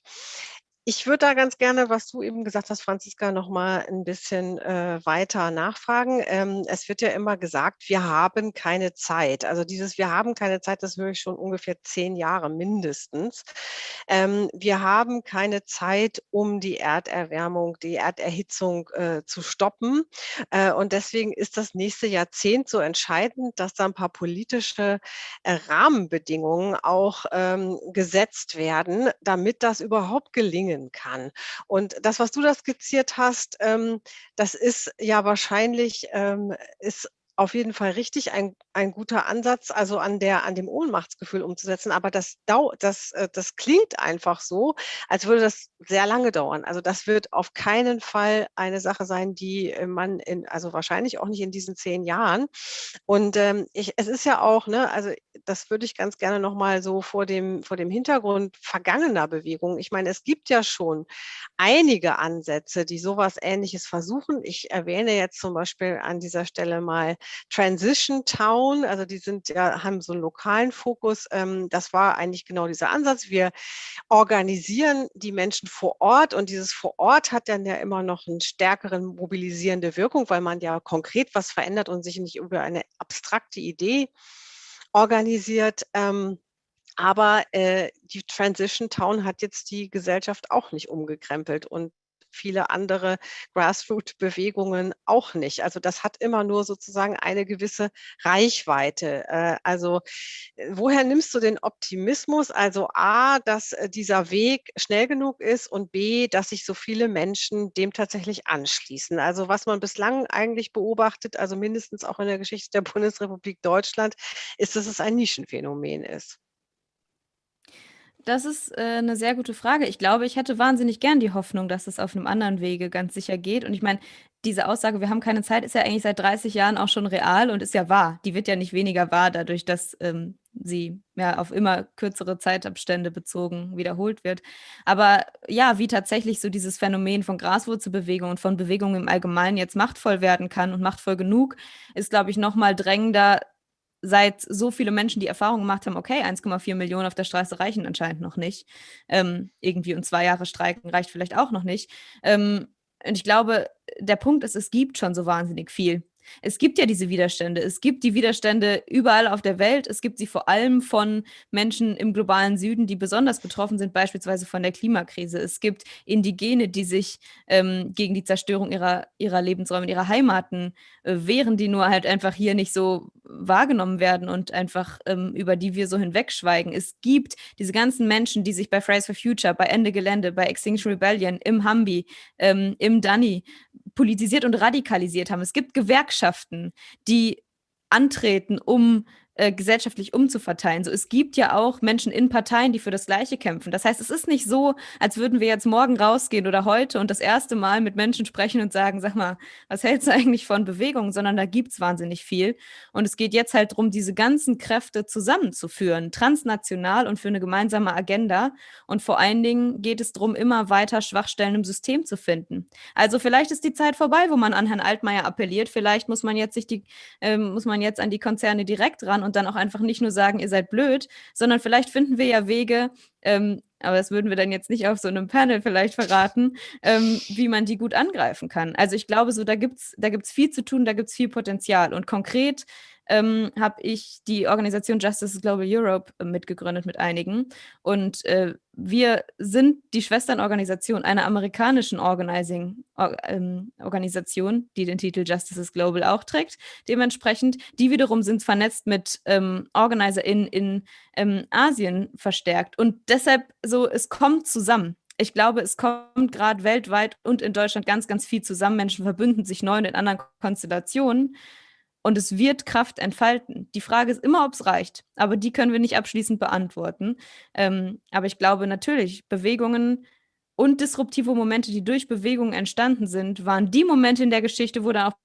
Ich würde da ganz gerne, was du eben gesagt hast, Franziska, noch mal ein bisschen äh, weiter nachfragen. Ähm, es wird ja immer gesagt, wir haben keine Zeit. Also dieses Wir haben keine Zeit, das höre ich schon ungefähr zehn Jahre mindestens. Ähm, wir haben keine Zeit, um die Erderwärmung, die Erderhitzung äh, zu stoppen. Äh, und deswegen ist das nächste Jahrzehnt so entscheidend, dass da ein paar politische äh, Rahmenbedingungen auch ähm, gesetzt werden, damit das überhaupt gelingen gelingen kann. Und das, was du da skizziert hast, ähm, das ist ja wahrscheinlich, ähm, ist auf jeden Fall richtig, ein, ein guter Ansatz, also an, der, an dem Ohnmachtsgefühl umzusetzen. Aber das, das, äh, das klingt einfach so, als würde das sehr lange dauern. Also das wird auf keinen Fall eine Sache sein, die äh, man in, also wahrscheinlich auch nicht in diesen zehn Jahren. Und ähm, ich, es ist ja auch, ne, also das würde ich ganz gerne nochmal so vor dem, vor dem Hintergrund vergangener Bewegungen. Ich meine, es gibt ja schon einige Ansätze, die sowas ähnliches versuchen. Ich erwähne jetzt zum Beispiel an dieser Stelle mal Transition Town, also die sind ja, haben so einen lokalen Fokus. Ähm, das war eigentlich genau dieser Ansatz. Wir organisieren die Menschen vor Ort und dieses vor Ort hat dann ja immer noch einen stärkeren mobilisierende Wirkung, weil man ja konkret was verändert und sich nicht über eine abstrakte Idee organisiert. Ähm, aber äh, die Transition Town hat jetzt die Gesellschaft auch nicht umgekrempelt. Und viele andere Grassroot-Bewegungen auch nicht. Also das hat immer nur sozusagen eine gewisse Reichweite. Äh, also woher nimmst du den Optimismus? Also A, dass äh, dieser Weg schnell genug ist und B, dass sich so viele Menschen dem tatsächlich anschließen. Also was man bislang eigentlich beobachtet, also mindestens auch in der Geschichte der Bundesrepublik Deutschland, ist, dass es ein Nischenphänomen ist. Das ist äh, 'ne sehr gute Frage. Ich glaube, ich hätte wahnsinnig gern die Hoffnung, dass es auf einem anderen Wege ganz sicher geht. Und ich meine, diese Aussage: „Wir haben keine Zeit“, ist ja eigentlich seit 30 Jahren auch schon real und ist ja wahr. Die wird ja nicht weniger wahr dadurch, dass, ähm, sie, ja, auf immer kürzere Zeitabstände bezogen wiederholt wird. Aber ja, wie tatsächlich so dieses Phänomen von Graswurzelbewegung und von Bewegungen im Allgemeinen jetzt machtvoll werden kann und machtvoll genug, ist, glaube ich, noch mal drängender seit so viele Menschen die Erfahrung gemacht haben, okay, 1,4 Millionen auf der Straße reichen anscheinend noch nicht. Ähm, irgendwie und zwei Jahre streiken reicht vielleicht auch noch nicht. Ähm, und ich glaube, der Punkt ist, es gibt schon so wahnsinnig viel. Es gibt ja diese Widerstände. Es gibt die Widerstände überall auf der Welt. Es gibt sie vor allem von Menschen im globalen Süden, die besonders betroffen sind, beispielsweise von der Klimakrise. Es gibt Indigene, die sich ähm, gegen die Zerstörung ihrer, ihrer Lebensräume, ihrer Heimaten äh, wehren, die nur halt einfach hier nicht so wahrgenommen werden und einfach ähm, über die wir so hinwegschweigen. Es gibt diese ganzen Menschen, die sich bei Fridays for Future, bei Ende Gelände, bei Extinction Rebellion, im Hambi, ähm, im Dani politisiert und radikalisiert haben. Es gibt Gewerkschaften, die antreten, um äh, gesellschaftlich umzuverteilen. So, es gibt ja auch Menschen in Parteien, die für das Gleiche kämpfen. Das heißt, es ist nicht so, als würden wir jetzt morgen rausgehen oder heute und das erste Mal mit Menschen sprechen und sagen, sag mal, was hältst du eigentlich von Bewegungen, sondern da gibt es wahnsinnig viel. Und es geht jetzt halt darum, diese ganzen Kräfte zusammenzuführen, transnational und für eine gemeinsame Agenda. Und vor allen Dingen geht es darum, immer weiter Schwachstellen im System zu finden. Also vielleicht ist die Zeit vorbei, wo man an Herrn Altmaier appelliert. Vielleicht muss man jetzt sich die, äh, muss man jetzt an die Konzerne direkt ran und dann auch einfach nicht nur sagen, ihr seid blöd, sondern vielleicht finden wir ja Wege, ähm, aber das würden wir dann jetzt nicht auf so einem Panel vielleicht verraten, ähm, wie man die gut angreifen kann. Also ich glaube so, da gibt es da gibt's viel zu tun, da gibt es viel Potenzial. Und konkret ähm, habe ich die Organisation Justice Global Europe äh, mitgegründet mit einigen. Und äh, wir sind die Schwesternorganisation einer amerikanischen Organizing, or, ähm, Organisation, die den Titel Justice Global auch trägt. Dementsprechend, die wiederum sind vernetzt mit ähm, OrganizerInnen in ähm, Asien verstärkt. Und deshalb so, es kommt zusammen ich glaube, es kommt gerade weltweit und in Deutschland ganz, ganz viel zusammen. Menschen verbünden sich neu und in anderen Konstellationen und es wird Kraft entfalten. Die Frage ist immer, ob es reicht, aber die können wir nicht abschließend beantworten. Ähm, aber ich glaube natürlich, Bewegungen und disruptive Momente, die durch Bewegungen entstanden sind, waren die Momente in der Geschichte, wo dann auch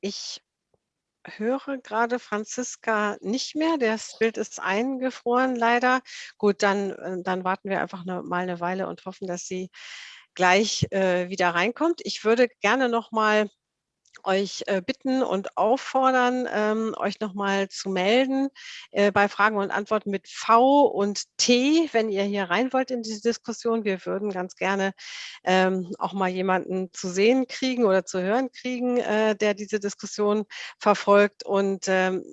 ich höre gerade Franziska nicht mehr. Das Bild ist eingefroren leider. Gut, dann, äh, dann warten wir einfach eine, mal eine Weile und hoffen, dass sie gleich äh, wieder reinkommt. Ich würde gerne noch mal euch äh, bitten und auffordern, ähm, euch nochmal zu melden äh, bei Fragen und Antworten mit V und T, wenn ihr hier rein wollt in diese Diskussion. Wir würden ganz gerne ähm, auch mal jemanden zu sehen kriegen oder zu hören kriegen, äh, der diese Diskussion verfolgt. Und ähm,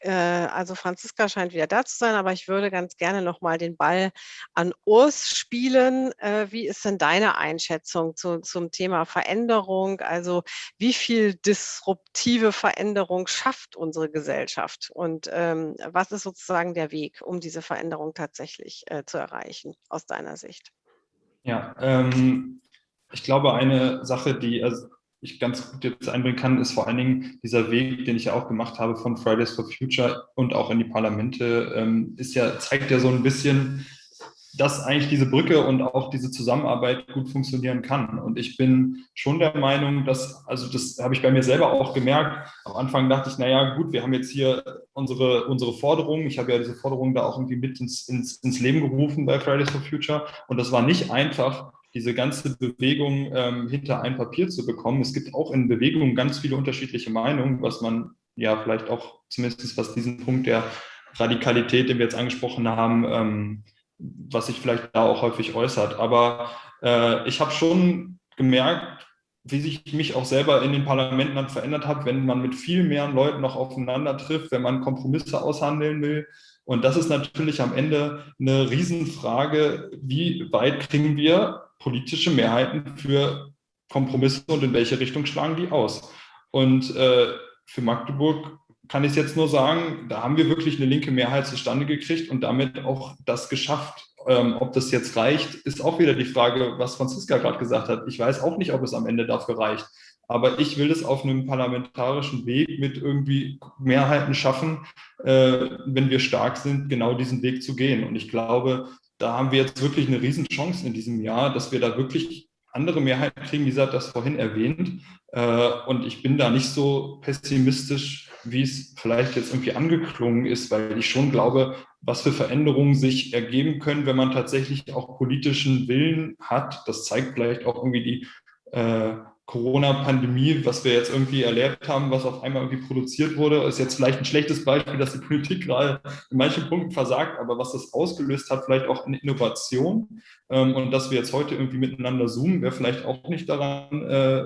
äh, also Franziska scheint wieder da zu sein, aber ich würde ganz gerne nochmal den Ball an Urs spielen. Wie ist denn deine Einschätzung zu, zum Thema Veränderung? Also wie viel disruptive Veränderung schafft unsere Gesellschaft? Und ähm, was ist sozusagen der Weg, um diese Veränderung tatsächlich äh, zu erreichen, aus deiner Sicht? Ja, ähm, ich glaube, eine Sache, die, also ich ganz gut jetzt einbringen kann, ist vor allen Dingen dieser Weg, den ich ja auch gemacht habe von Fridays for Future und auch in die Parlamente, ähm, ist ja, zeigt ja so ein bisschen, dass eigentlich diese Brücke und auch diese Zusammenarbeit gut funktionieren kann. Und ich bin schon der Meinung, dass, also das habe ich bei mir selber auch gemerkt, am Anfang dachte ich, naja, gut, wir haben jetzt hier unsere, unsere Forderungen. Ich habe ja diese Forderungen da auch irgendwie mit ins, ins, ins Leben gerufen bei Fridays for Future. Und das war nicht einfach, diese ganze Bewegung ähm, hinter ein Papier zu bekommen. Es gibt auch in Bewegungen ganz viele unterschiedliche Meinungen, was man ja vielleicht auch zumindest was diesen Punkt der Radikalität, den wir jetzt angesprochen haben, ähm, was sich vielleicht da auch häufig äußert. Aber äh, ich habe schon gemerkt, wie sich mich auch selber in den Parlamenten dann verändert hat, wenn man mit viel mehr Leuten noch aufeinander trifft, wenn man Kompromisse aushandeln will. Und das ist natürlich am Ende eine Riesenfrage, wie weit kriegen wir politische Mehrheiten für Kompromisse und in welche Richtung schlagen die aus. Und äh, für Magdeburg kann ich jetzt nur sagen, da haben wir wirklich eine linke Mehrheit zustande gekriegt und damit auch das geschafft. Ähm, ob das jetzt reicht, ist auch wieder die Frage, was Franziska gerade gesagt hat. Ich weiß auch nicht, ob es am Ende dafür reicht. Aber ich will es auf einem parlamentarischen Weg mit irgendwie Mehrheiten schaffen, äh, wenn wir stark sind, genau diesen Weg zu gehen. Und ich glaube, da haben wir jetzt wirklich eine Riesenchance in diesem Jahr, dass wir da wirklich andere Mehrheiten kriegen. Lisa hat das vorhin erwähnt. Äh, und ich bin da nicht so pessimistisch, wie es vielleicht jetzt irgendwie angeklungen ist, weil ich schon glaube, was für Veränderungen sich ergeben können, wenn man tatsächlich auch politischen Willen hat. Das zeigt vielleicht auch irgendwie die äh, Corona-Pandemie, was wir jetzt irgendwie erlebt haben, was auf einmal irgendwie produziert wurde, ist jetzt vielleicht ein schlechtes Beispiel, dass die Politik gerade in manchen Punkten versagt, aber was das ausgelöst hat, vielleicht auch eine Innovation ähm, und dass wir jetzt heute irgendwie miteinander zoomen, wäre vielleicht auch nicht daran äh,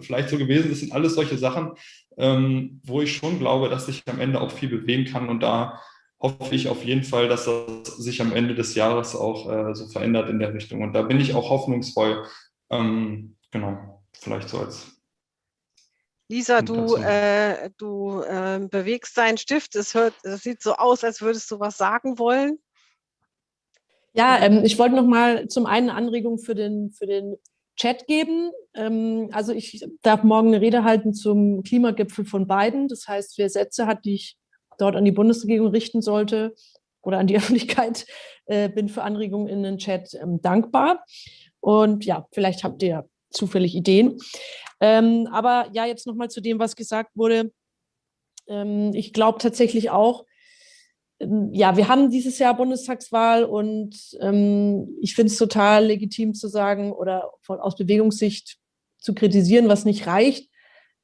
vielleicht so gewesen. Das sind alles solche Sachen, ähm, wo ich schon glaube, dass sich am Ende auch viel bewegen kann und da hoffe ich auf jeden Fall, dass das sich am Ende des Jahres auch äh, so verändert in der Richtung und da bin ich auch hoffnungsvoll. Ähm, genau vielleicht so als Lisa, du, äh, du äh, bewegst deinen Stift. Es, hört, es sieht so aus, als würdest du was sagen wollen. Ja, ähm, ich wollte noch mal zum einen Anregung für den, für den Chat geben. Ähm, also ich darf morgen eine Rede halten zum Klimagipfel von Biden. Das heißt, wer Sätze hat, die ich dort an die Bundesregierung richten sollte oder an die Öffentlichkeit, äh, bin für Anregungen in den Chat ähm, dankbar. Und ja, vielleicht habt ihr zufällig Ideen. Ähm, aber ja, jetzt nochmal zu dem, was gesagt wurde. Ich glaube tatsächlich auch, ja, wir haben dieses Jahr Bundestagswahl und ähm, ich finde es total legitim zu sagen oder von, aus Bewegungssicht zu kritisieren, was nicht reicht.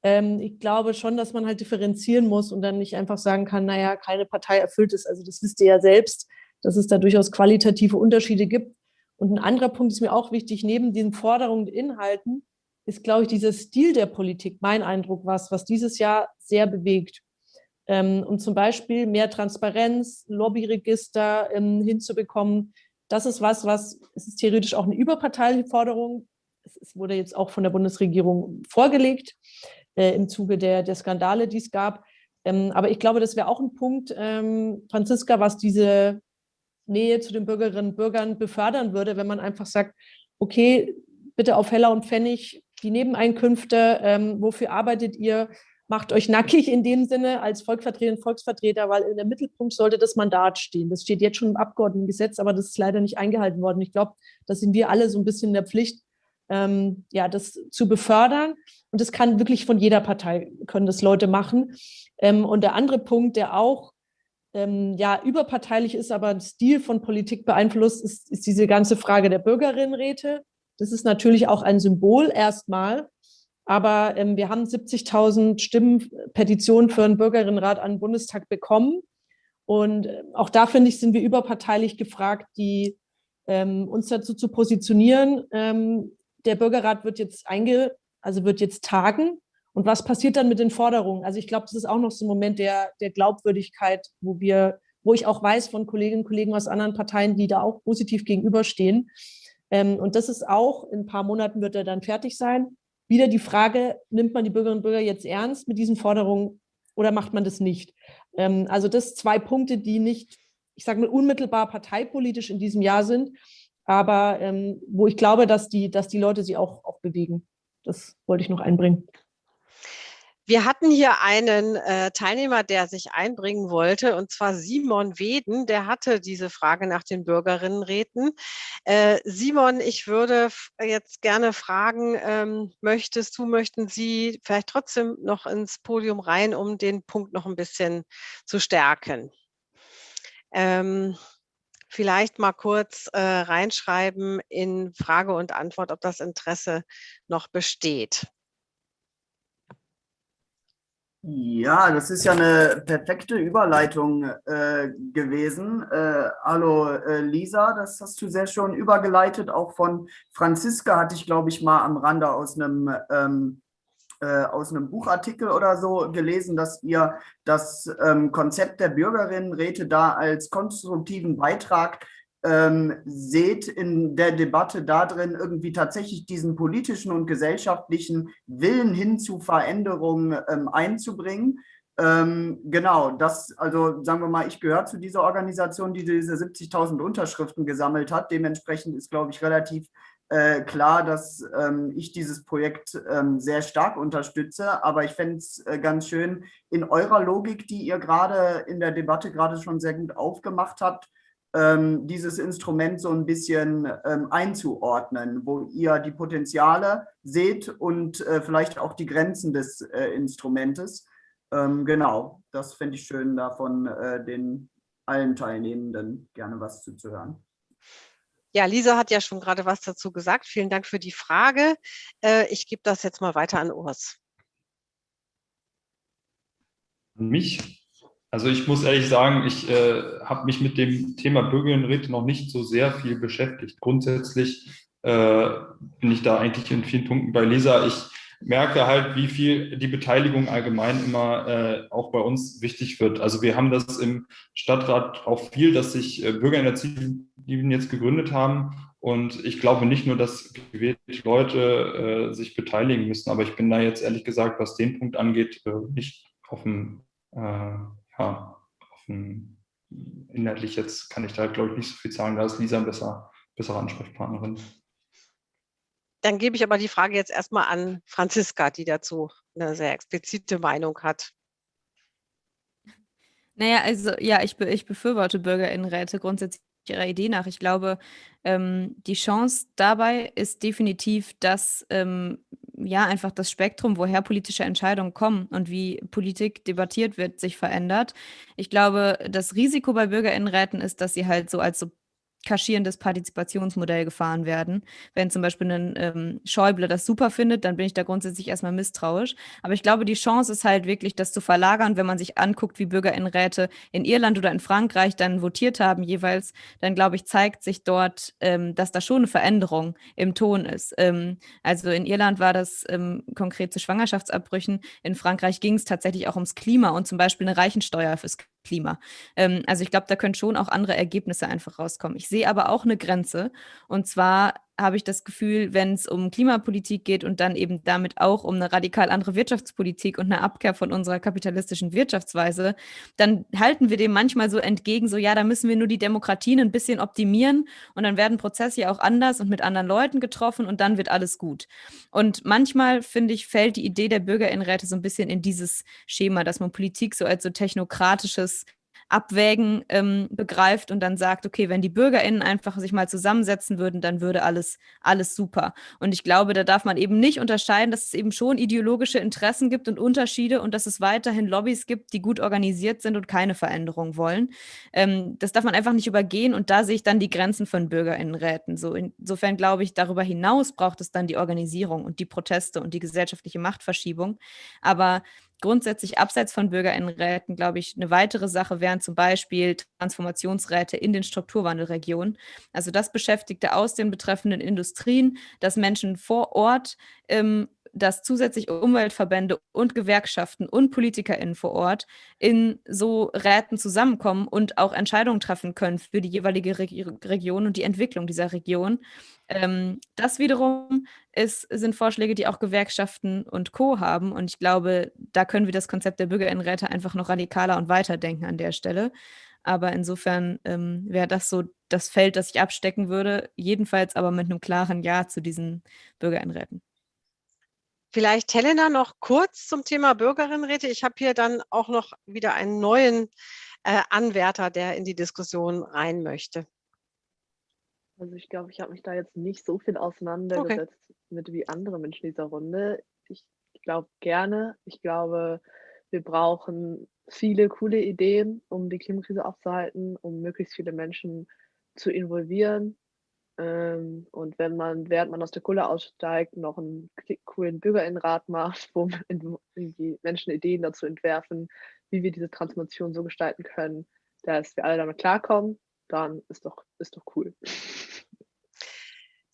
Ähm, ich glaube schon, dass man halt differenzieren muss und dann nicht einfach sagen kann, naja, keine Partei erfüllt es. Also das wisst ihr ja selbst, dass es da durchaus qualitative Unterschiede gibt. Und ein anderer Punkt ist mir auch wichtig, neben den Forderungen und Inhalten ist, glaube ich, dieser Stil der Politik, mein Eindruck was, was dieses Jahr sehr bewegt. Ähm, und zum Beispiel mehr Transparenz, Lobbyregister ähm, hinzubekommen, das ist was, was, es ist theoretisch auch eine überparteiliche Forderung. Es wurde jetzt auch von der Bundesregierung vorgelegt äh, im Zuge der, der Skandale, die es gab. Ähm, aber ich glaube, das wäre auch ein Punkt, ähm, Franziska, was diese Nähe zu den Bürgerinnen und Bürgern befördern würde, wenn man einfach sagt, okay, bitte auf Heller und Pfennig die Nebeneinkünfte, ähm, wofür arbeitet ihr, macht euch nackig in dem Sinne als Volksvertreter und Volksvertreter, weil in der Mittelpunkt sollte das Mandat stehen. Das steht jetzt schon im Abgeordnetengesetz, aber das ist leider nicht eingehalten worden. Ich glaube, da sind wir alle so ein bisschen in der Pflicht, ähm, ja, das zu befördern. Und das kann wirklich von jeder Partei, können das Leute machen. Ähm, und der andere Punkt, der auch ähm, ja, überparteilich ist, aber ein Stil von Politik beeinflusst, ist, ist diese ganze Frage der Bürgerinnenräte. Das ist natürlich auch ein Symbol erstmal, aber ähm, wir haben 70.000 Stimmen, Petitionen für einen Bürgerinnenrat an den Bundestag bekommen. Und äh, auch da, finde ich, sind wir überparteilich gefragt, die, ähm, uns dazu zu positionieren. Ähm, der Bürgerrat wird jetzt einge, also wird jetzt tagen und was passiert dann mit den Forderungen? Also ich glaube, das ist auch noch so ein Moment der, der Glaubwürdigkeit, wo wir, wo ich auch weiß von Kolleginnen und Kollegen aus anderen Parteien, die da auch positiv gegenüberstehen. Ähm, und das ist auch, in ein paar Monaten wird er dann fertig sein. Wieder die Frage, nimmt man die Bürgerinnen und Bürger jetzt ernst mit diesen Forderungen oder macht man das nicht? Ähm, also das zwei Punkte, die nicht, ich sage mal, unmittelbar parteipolitisch in diesem Jahr sind, aber ähm, wo ich glaube, dass die, dass die Leute sie auch, auch bewegen. Das wollte ich noch einbringen. Wir hatten hier einen äh, Teilnehmer, der sich einbringen wollte, und zwar Simon Weden. Der hatte diese Frage nach den Bürgerinnenräten. Äh, Simon, ich würde jetzt gerne fragen, ähm, möchtest du, möchten Sie vielleicht trotzdem noch ins Podium rein, um den Punkt noch ein bisschen zu stärken? Ähm, vielleicht mal kurz äh, reinschreiben in Frage und Antwort, ob das Interesse noch besteht. Ja, das ist ja eine perfekte Überleitung äh, gewesen. Äh, hallo äh, Lisa, das hast du sehr schön übergeleitet. Auch von Franziska hatte ich, glaube ich, mal am Rande aus einem, ähm, äh, aus einem Buchartikel oder so gelesen, dass ihr das ähm, Konzept der Bürgerinnenräte da als konstruktiven Beitrag ähm, seht in der Debatte darin irgendwie tatsächlich diesen politischen und gesellschaftlichen Willen hin zu Veränderungen ähm, einzubringen. Ähm, genau, das, also sagen wir mal, ich gehöre zu dieser Organisation, die diese 70.000 Unterschriften gesammelt hat. Dementsprechend ist, glaube ich, relativ äh, klar, dass ähm, ich dieses Projekt ähm, sehr stark unterstütze. Aber ich fände es äh, ganz schön, in eurer Logik, die ihr gerade in der Debatte gerade schon sehr gut aufgemacht habt, ähm, dieses Instrument so ein bisschen ähm, einzuordnen, wo ihr die Potenziale seht und äh, vielleicht auch die Grenzen des äh, Instrumentes. Ähm, genau, das fände ich schön, davon äh, den allen Teilnehmenden gerne was zuzuhören. Ja, Lisa hat ja schon gerade was dazu gesagt. Vielen Dank für die Frage. Äh, ich gebe das jetzt mal weiter an Urs. Mich? Also ich muss ehrlich sagen, ich äh, habe mich mit dem Thema Bürgerinnenräte noch nicht so sehr viel beschäftigt. Grundsätzlich äh, bin ich da eigentlich in vielen Punkten bei Lisa. Ich merke halt, wie viel die Beteiligung allgemein immer äh, auch bei uns wichtig wird. Also wir haben das im Stadtrat auch viel, dass sich äh, Bürgerinitiativen jetzt gegründet haben. Und ich glaube nicht nur, dass gewählte Leute äh, sich beteiligen müssen, aber ich bin da jetzt ehrlich gesagt, was den Punkt angeht, äh, nicht dem äh, ja, offen, inhaltlich jetzt kann ich da, glaube ich, nicht so viel sagen. Da ist Lisa ein besser, bessere Ansprechpartnerin. Dann gebe ich aber die Frage jetzt erstmal an Franziska, die dazu eine sehr explizite Meinung hat. Naja, also ja, ich, ich befürworte Bürgerinnenräte grundsätzlich ihrer Idee nach. Ich glaube, ähm, die Chance dabei ist definitiv, dass ähm, ja einfach das Spektrum, woher politische Entscheidungen kommen und wie Politik debattiert wird, sich verändert. Ich glaube, das Risiko bei Bürgerinnenräten ist, dass sie halt so als so kaschierendes Partizipationsmodell gefahren werden. Wenn zum Beispiel ein ähm, Schäuble das super findet, dann bin ich da grundsätzlich erstmal misstrauisch. Aber ich glaube, die Chance ist halt wirklich, das zu verlagern, wenn man sich anguckt, wie Bürgerinnenräte in Irland oder in Frankreich dann votiert haben jeweils, dann glaube ich, zeigt sich dort, ähm, dass da schon eine Veränderung im Ton ist. Ähm, also in Irland war das ähm, konkret zu Schwangerschaftsabbrüchen. In Frankreich ging es tatsächlich auch ums Klima und zum Beispiel eine Reichensteuer fürs Klima. Ähm, also ich glaube, da können schon auch andere Ergebnisse einfach rauskommen. Ich sehe aber auch eine Grenze. Und zwar habe ich das Gefühl, wenn es um Klimapolitik geht und dann eben damit auch um eine radikal andere Wirtschaftspolitik und eine Abkehr von unserer kapitalistischen Wirtschaftsweise, dann halten wir dem manchmal so entgegen, so ja, da müssen wir nur die Demokratien ein bisschen optimieren und dann werden Prozesse ja auch anders und mit anderen Leuten getroffen und dann wird alles gut. Und manchmal, finde ich, fällt die Idee der Bürgerinnenräte so ein bisschen in dieses Schema, dass man Politik so als so technokratisches Abwägen ähm, begreift und dann sagt, okay, wenn die BürgerInnen einfach sich mal zusammensetzen würden, dann würde alles, alles super. Und ich glaube, da darf man eben nicht unterscheiden, dass es eben schon ideologische Interessen gibt und Unterschiede und dass es weiterhin Lobbys gibt, die gut organisiert sind und keine Veränderung wollen. Ähm, das darf man einfach nicht übergehen und da sehe ich dann die Grenzen von BürgerInnenräten. So insofern glaube ich, darüber hinaus braucht es dann die Organisierung und die Proteste und die gesellschaftliche Machtverschiebung. Aber grundsätzlich abseits von Bürgerinnenräten, glaube ich, eine weitere Sache wären zum Beispiel Transformationsräte in den Strukturwandelregionen. Also das Beschäftigte aus den betreffenden Industrien, dass Menschen vor Ort ähm, dass zusätzlich Umweltverbände und Gewerkschaften und PolitikerInnen vor Ort in so Räten zusammenkommen und auch Entscheidungen treffen können für die jeweilige Re Region und die Entwicklung dieser Region. Ähm, das wiederum ist, sind Vorschläge, die auch Gewerkschaften und Co. haben. Und ich glaube, da können wir das Konzept der Bürgerinnenräte einfach noch radikaler und weiterdenken an der Stelle. Aber insofern ähm, wäre das so das Feld, das ich abstecken würde. Jedenfalls aber mit einem klaren Ja zu diesen Bürgerinnenräten. Vielleicht Helena noch kurz zum Thema Bürgerinnenräte. Ich habe hier dann auch noch wieder einen neuen äh, Anwärter, der in die Diskussion rein möchte. Also ich glaube, ich habe mich da jetzt nicht so viel auseinandergesetzt okay. mit wie andere Menschen in dieser Runde. Ich glaube gerne. Ich glaube, wir brauchen viele coole Ideen, um die Klimakrise aufzuhalten, um möglichst viele Menschen zu involvieren, ähm, und wenn man, während man aus der Kohle aussteigt, noch einen coolen Bürgerinnenrat macht, wo die Menschen Ideen dazu entwerfen, wie wir diese Transformation so gestalten können, dass wir alle damit klarkommen, dann ist doch, ist doch cool.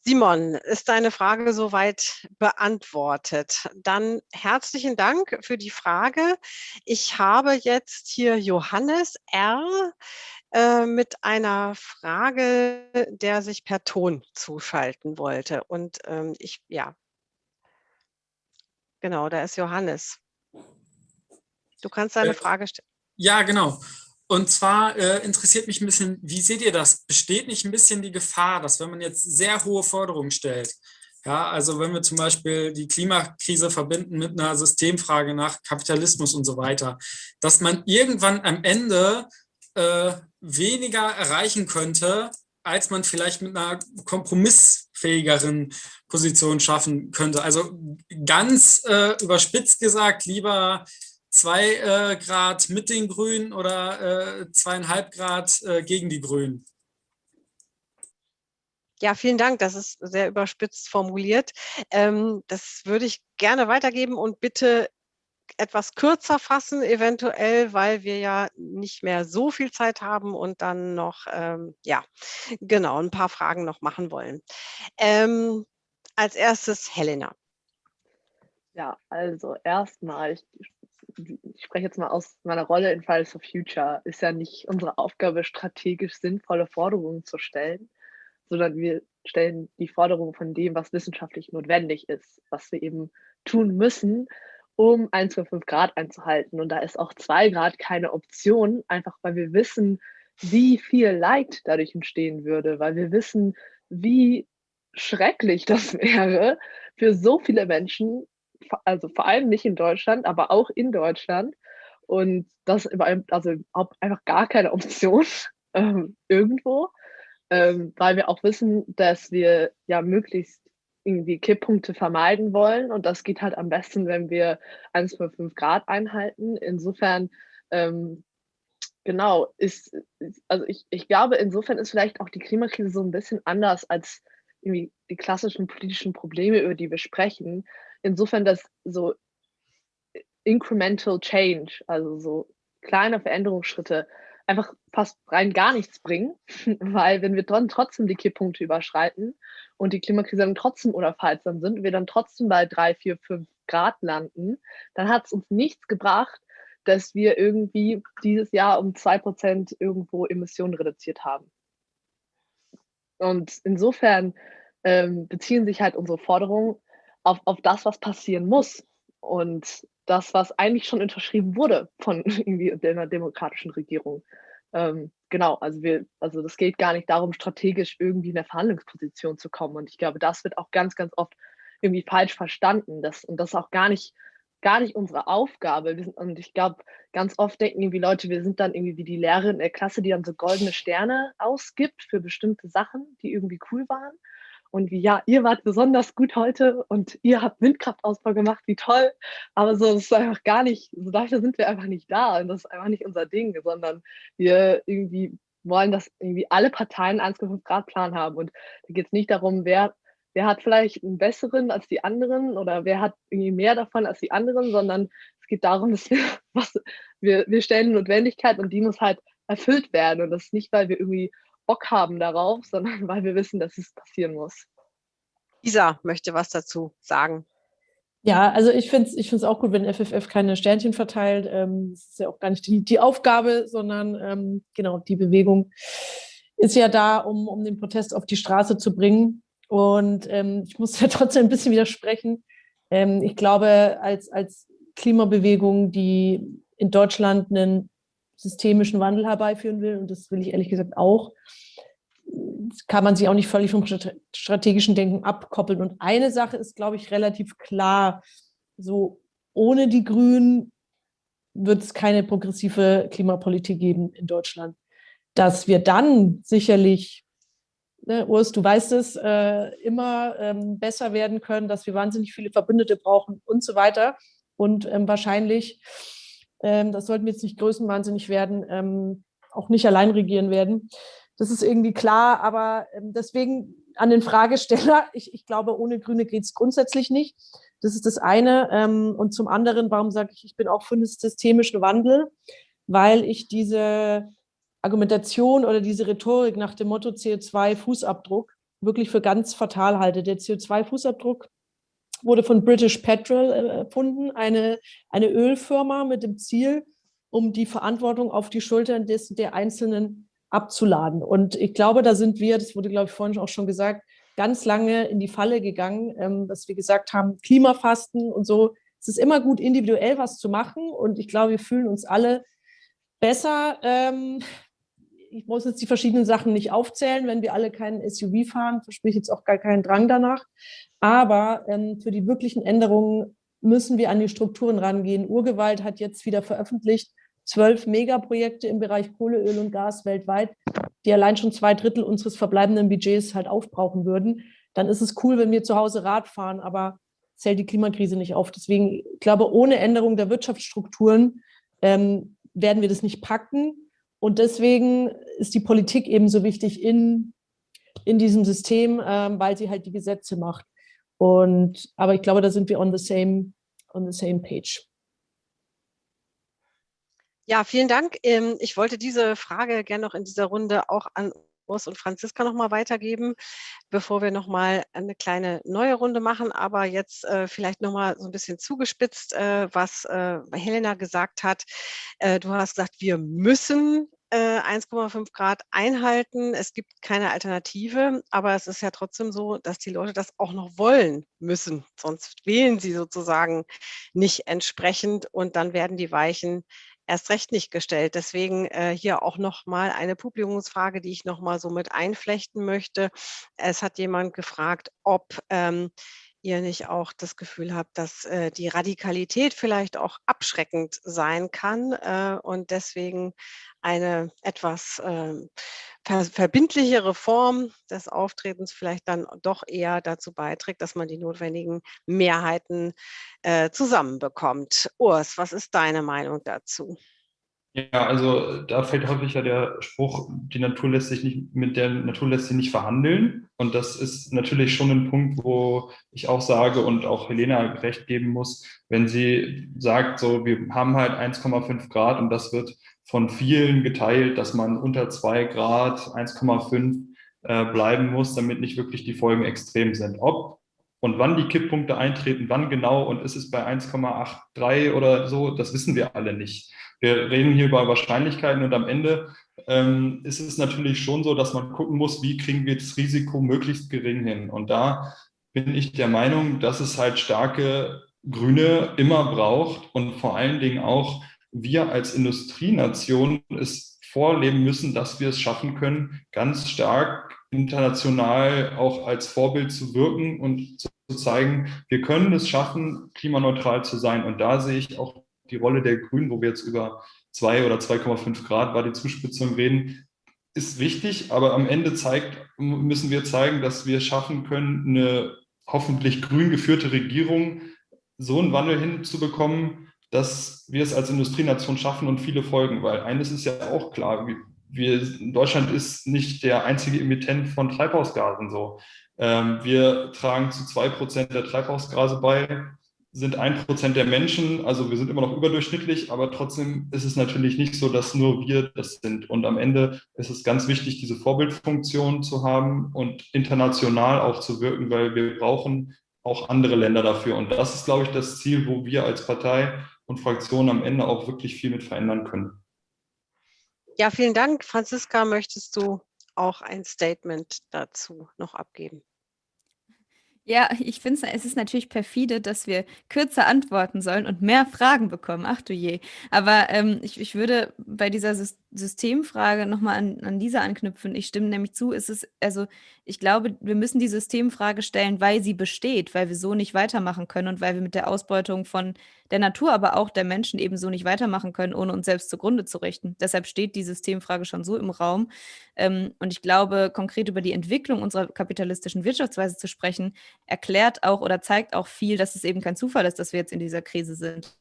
Simon, ist deine Frage soweit beantwortet? Dann herzlichen Dank für die Frage. Ich habe jetzt hier Johannes R. Äh, mit einer Frage, der sich per Ton zuschalten wollte. Und ähm, ich, ja, genau, da ist Johannes. Du kannst deine äh, Frage stellen. Ja, genau. Und zwar äh, interessiert mich ein bisschen, wie seht ihr das? Besteht nicht ein bisschen die Gefahr, dass wenn man jetzt sehr hohe Forderungen stellt, ja, also wenn wir zum Beispiel die Klimakrise verbinden mit einer Systemfrage nach Kapitalismus und so weiter, dass man irgendwann am Ende äh, weniger erreichen könnte, als man vielleicht mit einer kompromissfähigeren Position schaffen könnte. Also ganz äh, überspitzt gesagt, lieber zwei äh, Grad mit den Grünen oder äh, zweieinhalb Grad äh, gegen die Grünen. Ja, vielen Dank. Das ist sehr überspitzt formuliert. Ähm, das würde ich gerne weitergeben und bitte etwas kürzer fassen, eventuell, weil wir ja nicht mehr so viel Zeit haben und dann noch, ähm, ja, genau, ein paar Fragen noch machen wollen. Ähm, als erstes Helena. Ja, also erstmal, ich, ich spreche jetzt mal aus meiner Rolle in Fridays for Future, ist ja nicht unsere Aufgabe, strategisch sinnvolle Forderungen zu stellen, sondern wir stellen die Forderungen von dem, was wissenschaftlich notwendig ist, was wir eben tun müssen, um 1,5 Grad einzuhalten. Und da ist auch 2 Grad keine Option, einfach weil wir wissen, wie viel Leid dadurch entstehen würde, weil wir wissen, wie schrecklich das wäre für so viele Menschen, also vor allem nicht in Deutschland, aber auch in Deutschland. Und das also einfach gar keine Option ähm, irgendwo, ähm, weil wir auch wissen, dass wir ja möglichst irgendwie Kipppunkte vermeiden wollen. Und das geht halt am besten, wenn wir 1,5 Grad einhalten. Insofern, ähm, genau, ist, also ich, ich glaube, insofern ist vielleicht auch die Klimakrise so ein bisschen anders als irgendwie die klassischen politischen Probleme, über die wir sprechen. Insofern, dass so incremental change, also so kleine Veränderungsschritte, einfach fast rein gar nichts bringen, weil wenn wir dann trotzdem die Kipppunkte überschreiten und die Klimakrise dann trotzdem unaufhaltsam sind und wir dann trotzdem bei drei, vier, fünf Grad landen, dann hat es uns nichts gebracht, dass wir irgendwie dieses Jahr um zwei Prozent irgendwo Emissionen reduziert haben. Und insofern ähm, beziehen sich halt unsere Forderungen auf, auf das, was passieren muss. Und das, was eigentlich schon unterschrieben wurde von irgendwie einer demokratischen Regierung. Ähm, genau, also wir, also das geht gar nicht darum, strategisch irgendwie in eine Verhandlungsposition zu kommen. Und ich glaube, das wird auch ganz, ganz oft irgendwie falsch verstanden. Das, und das ist auch gar nicht, gar nicht unsere Aufgabe. Sind, und ich glaube, ganz oft denken irgendwie Leute, wir sind dann irgendwie wie die Lehrerin der Klasse, die dann so goldene Sterne ausgibt für bestimmte Sachen, die irgendwie cool waren und wie, ja, ihr wart besonders gut heute und ihr habt Windkraftausbau gemacht, wie toll. Aber so ist einfach gar nicht, so dafür sind wir einfach nicht da und das ist einfach nicht unser Ding, sondern wir irgendwie wollen, dass irgendwie alle Parteien einen 1,5 Grad Plan haben. Und da geht es nicht darum, wer, wer hat vielleicht einen besseren als die anderen oder wer hat irgendwie mehr davon als die anderen, sondern es geht darum, dass wir, was, wir, wir stellen Notwendigkeit und die muss halt erfüllt werden. Und das ist nicht, weil wir irgendwie Bock haben darauf, sondern weil wir wissen, dass es passieren muss. Isa möchte was dazu sagen. Ja, also ich finde es ich find's auch gut, wenn FFF keine Sternchen verteilt. Ähm, das ist ja auch gar nicht die, die Aufgabe, sondern ähm, genau, die Bewegung ist ja da, um, um den Protest auf die Straße zu bringen. Und ähm, ich muss ja trotzdem ein bisschen widersprechen. Ähm, ich glaube, als, als Klimabewegung, die in Deutschland einen systemischen Wandel herbeiführen will, und das will ich ehrlich gesagt auch, kann man sich auch nicht völlig vom strategischen Denken abkoppeln. Und eine Sache ist, glaube ich, relativ klar, so ohne die Grünen wird es keine progressive Klimapolitik geben in Deutschland. Dass wir dann sicherlich, ne, Urs, du weißt es, äh, immer ähm, besser werden können, dass wir wahnsinnig viele Verbündete brauchen und so weiter. Und ähm, wahrscheinlich ähm, das sollten wir jetzt nicht größenwahnsinnig werden, ähm, auch nicht allein regieren werden. Das ist irgendwie klar, aber ähm, deswegen an den Fragesteller, ich, ich glaube, ohne Grüne geht es grundsätzlich nicht. Das ist das eine. Ähm, und zum anderen, warum sage ich, ich bin auch für einen systemischen Wandel? Weil ich diese Argumentation oder diese Rhetorik nach dem Motto CO2-Fußabdruck wirklich für ganz fatal halte. Der CO2-Fußabdruck wurde von British Petrol äh, erfunden, eine, eine Ölfirma mit dem Ziel, um die Verantwortung auf die Schultern des, der Einzelnen abzuladen. Und ich glaube, da sind wir, das wurde, glaube ich, vorhin auch schon gesagt, ganz lange in die Falle gegangen, ähm, dass wir gesagt haben, Klimafasten und so. Es ist immer gut, individuell was zu machen. Und ich glaube, wir fühlen uns alle besser. Ähm, ich muss jetzt die verschiedenen Sachen nicht aufzählen, wenn wir alle keinen SUV fahren, verspreche ich jetzt auch gar keinen Drang danach. Aber ähm, für die wirklichen Änderungen müssen wir an die Strukturen rangehen. Urgewalt hat jetzt wieder veröffentlicht, zwölf Megaprojekte im Bereich Kohle, Öl und Gas weltweit, die allein schon zwei Drittel unseres verbleibenden Budgets halt aufbrauchen würden. Dann ist es cool, wenn wir zu Hause Rad fahren, aber zählt die Klimakrise nicht auf. Deswegen, ich glaube, ohne Änderung der Wirtschaftsstrukturen ähm, werden wir das nicht packen. Und deswegen ist die Politik eben so wichtig in in diesem System, ähm, weil sie halt die Gesetze macht. Und, aber ich glaube, da sind wir on the same, on the same page. Ja, vielen Dank. Ähm, ich wollte diese Frage gerne noch in dieser Runde auch an Urs und Franziska noch mal weitergeben, bevor wir noch mal eine kleine neue Runde machen. Aber jetzt äh, vielleicht noch mal so ein bisschen zugespitzt, äh, was äh, Helena gesagt hat. Du hast gesagt, wir müssen 1,5 äh, Grad einhalten. Es gibt keine Alternative, aber es ist ja trotzdem so, dass die Leute das auch noch wollen müssen. Sonst wählen sie sozusagen nicht entsprechend und dann werden die Weichen erst recht nicht gestellt. Deswegen äh, hier auch noch mal eine Publikumsfrage, die ich noch mal so mit einflechten möchte. Es hat jemand gefragt, ob ähm, ihr nicht auch das Gefühl habt, dass äh, die Radikalität vielleicht auch abschreckend sein kann äh, und deswegen eine etwas äh, ver verbindlichere Form des Auftretens vielleicht dann doch eher dazu beiträgt, dass man die notwendigen Mehrheiten äh, zusammenbekommt. Urs, was ist deine Meinung dazu? Ja, also da fällt häufig ja der Spruch, die Natur lässt sich nicht, mit der Natur lässt sich nicht verhandeln. Und das ist natürlich schon ein Punkt, wo ich auch sage und auch Helena recht geben muss, wenn sie sagt, so, wir haben halt 1,5 Grad und das wird von vielen geteilt, dass man unter zwei Grad 1,5 äh, bleiben muss, damit nicht wirklich die Folgen extrem sind. Ob und wann die Kipppunkte eintreten, wann genau und ist es bei 1,83 oder so, das wissen wir alle nicht. Wir reden hier über Wahrscheinlichkeiten und am Ende ähm, ist es natürlich schon so, dass man gucken muss, wie kriegen wir das Risiko möglichst gering hin. Und da bin ich der Meinung, dass es halt starke Grüne immer braucht und vor allen Dingen auch wir als Industrienation es vorleben müssen, dass wir es schaffen können, ganz stark international auch als Vorbild zu wirken und zu zeigen, wir können es schaffen, klimaneutral zu sein. Und da sehe ich auch die Rolle der Grünen, wo wir jetzt über 2 oder 2,5 Grad war die Zuspitzung reden, ist wichtig, aber am Ende zeigt, müssen wir zeigen, dass wir schaffen können, eine hoffentlich grün geführte Regierung so einen Wandel hinzubekommen, dass wir es als Industrienation schaffen und viele folgen, weil eines ist ja auch klar, wir, Deutschland ist nicht der einzige Emittent von Treibhausgasen so. Ähm, wir tragen zu zwei Prozent der Treibhausgase bei, sind ein Prozent der Menschen, also wir sind immer noch überdurchschnittlich, aber trotzdem ist es natürlich nicht so, dass nur wir das sind. Und am Ende ist es ganz wichtig, diese Vorbildfunktion zu haben und international auch zu wirken, weil wir brauchen auch andere Länder dafür. Und das ist, glaube ich, das Ziel, wo wir als Partei und Fraktion am Ende auch wirklich viel mit verändern können. Ja, vielen Dank. Franziska, möchtest du auch ein Statement dazu noch abgeben? Ja, ich finde es ist natürlich perfide, dass wir kürzer antworten sollen und mehr Fragen bekommen. Ach du je. Aber ähm, ich, ich würde bei dieser Systemfrage nochmal an, an Lisa anknüpfen. Ich stimme nämlich zu, ist es, also ich glaube, wir müssen die Systemfrage stellen, weil sie besteht, weil wir so nicht weitermachen können und weil wir mit der Ausbeutung von der Natur, aber auch der Menschen ebenso nicht weitermachen können, ohne uns selbst zugrunde zu richten. Deshalb steht die Systemfrage schon so im Raum. Ähm, und ich glaube, konkret über die Entwicklung unserer kapitalistischen Wirtschaftsweise zu sprechen, erklärt auch oder zeigt auch viel, dass es eben kein Zufall ist, dass wir jetzt in dieser Krise sind.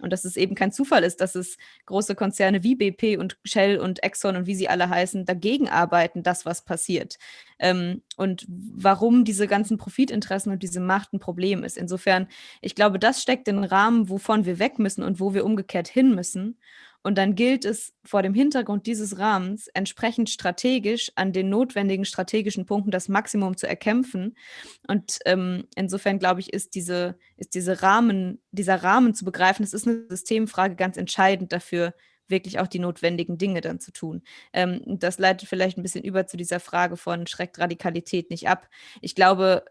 Und dass es eben kein Zufall ist, dass es große Konzerne wie BP und Shell und Exxon und wie sie alle heißen, dagegen arbeiten, das, was passiert. Ähm, und warum diese ganzen Profitinteressen und diese Macht ein Problem ist. Insofern, ich glaube, das steckt den Rahmen, wovon wir weg müssen und wo wir umgekehrt hin müssen. Und dann gilt es vor dem Hintergrund dieses Rahmens entsprechend strategisch an den notwendigen strategischen Punkten das Maximum zu erkämpfen. Und ähm, insofern glaube ich, ist diese, ist diese Rahmen, dieser Rahmen zu begreifen, das ist eine Systemfrage ganz entscheidend dafür, wirklich auch die notwendigen Dinge dann zu tun. Ähm, das leitet vielleicht ein bisschen über zu dieser Frage von schreckt Radikalität nicht ab. Ich glaube,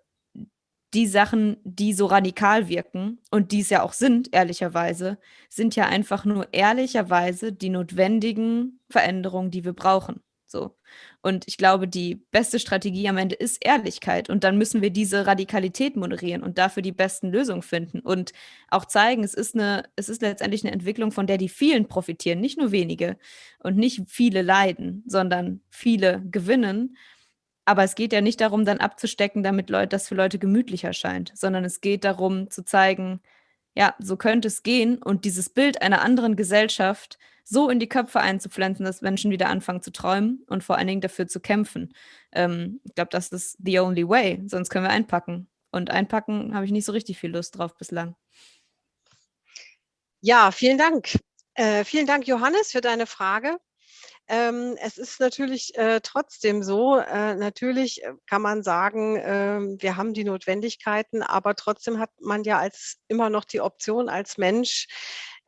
die Sachen, die so radikal wirken und die es ja auch sind, ehrlicherweise, sind ja einfach nur ehrlicherweise die notwendigen Veränderungen, die wir brauchen. So. Und ich glaube, die beste Strategie am Ende ist Ehrlichkeit. Und dann müssen wir diese Radikalität moderieren und dafür die besten Lösungen finden und auch zeigen, es ist eine, es ist letztendlich eine Entwicklung, von der die vielen profitieren, nicht nur wenige und nicht viele leiden, sondern viele gewinnen. Aber es geht ja nicht darum, dann abzustecken, damit Leute, das für Leute gemütlich erscheint, sondern es geht darum zu zeigen, ja, so könnte es gehen und dieses Bild einer anderen Gesellschaft so in die Köpfe einzupflanzen, dass Menschen wieder anfangen zu träumen und vor allen Dingen dafür zu kämpfen. Ähm, ich glaube, das ist the only way, sonst können wir einpacken. Und einpacken habe ich nicht so richtig viel Lust drauf bislang. Ja, vielen Dank. Äh, vielen Dank, Johannes, für deine Frage. Ähm, es ist natürlich äh, trotzdem so, äh, natürlich äh, kann man sagen, äh, wir haben die Notwendigkeiten, aber trotzdem hat man ja als immer noch die Option als Mensch,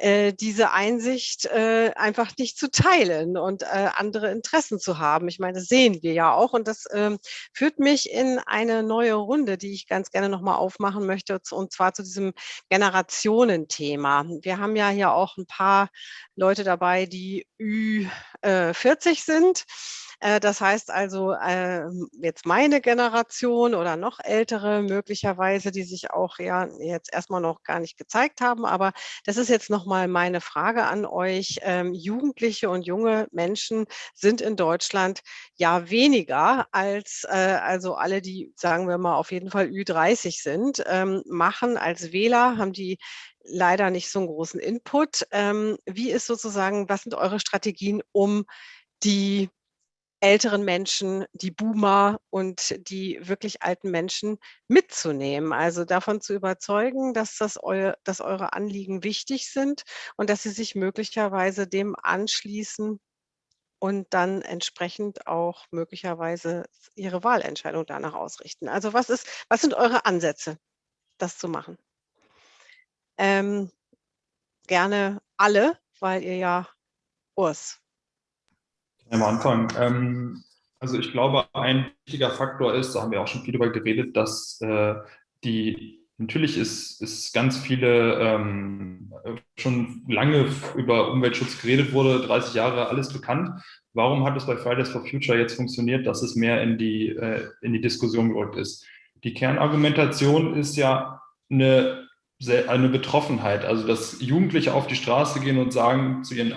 äh, diese Einsicht äh, einfach nicht zu teilen und äh, andere Interessen zu haben. Ich meine, das sehen wir ja auch und das ähm, führt mich in eine neue Runde, die ich ganz gerne nochmal aufmachen möchte und zwar zu diesem Generationenthema. Wir haben ja hier auch ein paar Leute dabei, die Ü40 sind. Äh, das heißt also, ähm, jetzt meine Generation oder noch ältere möglicherweise, die sich auch ja jetzt erstmal noch gar nicht gezeigt haben, aber das ist jetzt nochmal meine Frage an euch. Ähm, Jugendliche und junge Menschen sind in Deutschland ja weniger als äh, also alle, die, sagen wir mal, auf jeden Fall Ü30 sind, ähm, machen als Wähler, haben die leider nicht so einen großen Input. wie ist sozusagen, was sind eure Strategien, um die älteren Menschen, die Boomer und die wirklich alten Menschen mitzunehmen. Also davon zu überzeugen, dass, das eu, dass eure Anliegen wichtig sind und dass sie sich möglicherweise dem anschließen und dann entsprechend auch möglicherweise ihre Wahlentscheidung danach ausrichten. Also was, ist, was sind eure Ansätze, das zu machen? Ähm, gerne alle, weil ihr ja Urs am Anfang. Ähm, also ich glaube, ein wichtiger Faktor ist, da haben wir auch schon viel darüber geredet, dass äh, die Natürlich ist, ist ganz viele ähm, schon lange über Umweltschutz geredet wurde, 30 Jahre alles bekannt. Warum hat es bei Fridays for Future jetzt funktioniert, dass es mehr in die, äh, in die Diskussion gerückt ist? Die Kernargumentation ist ja eine eine Betroffenheit, also dass Jugendliche auf die Straße gehen und sagen zu ihren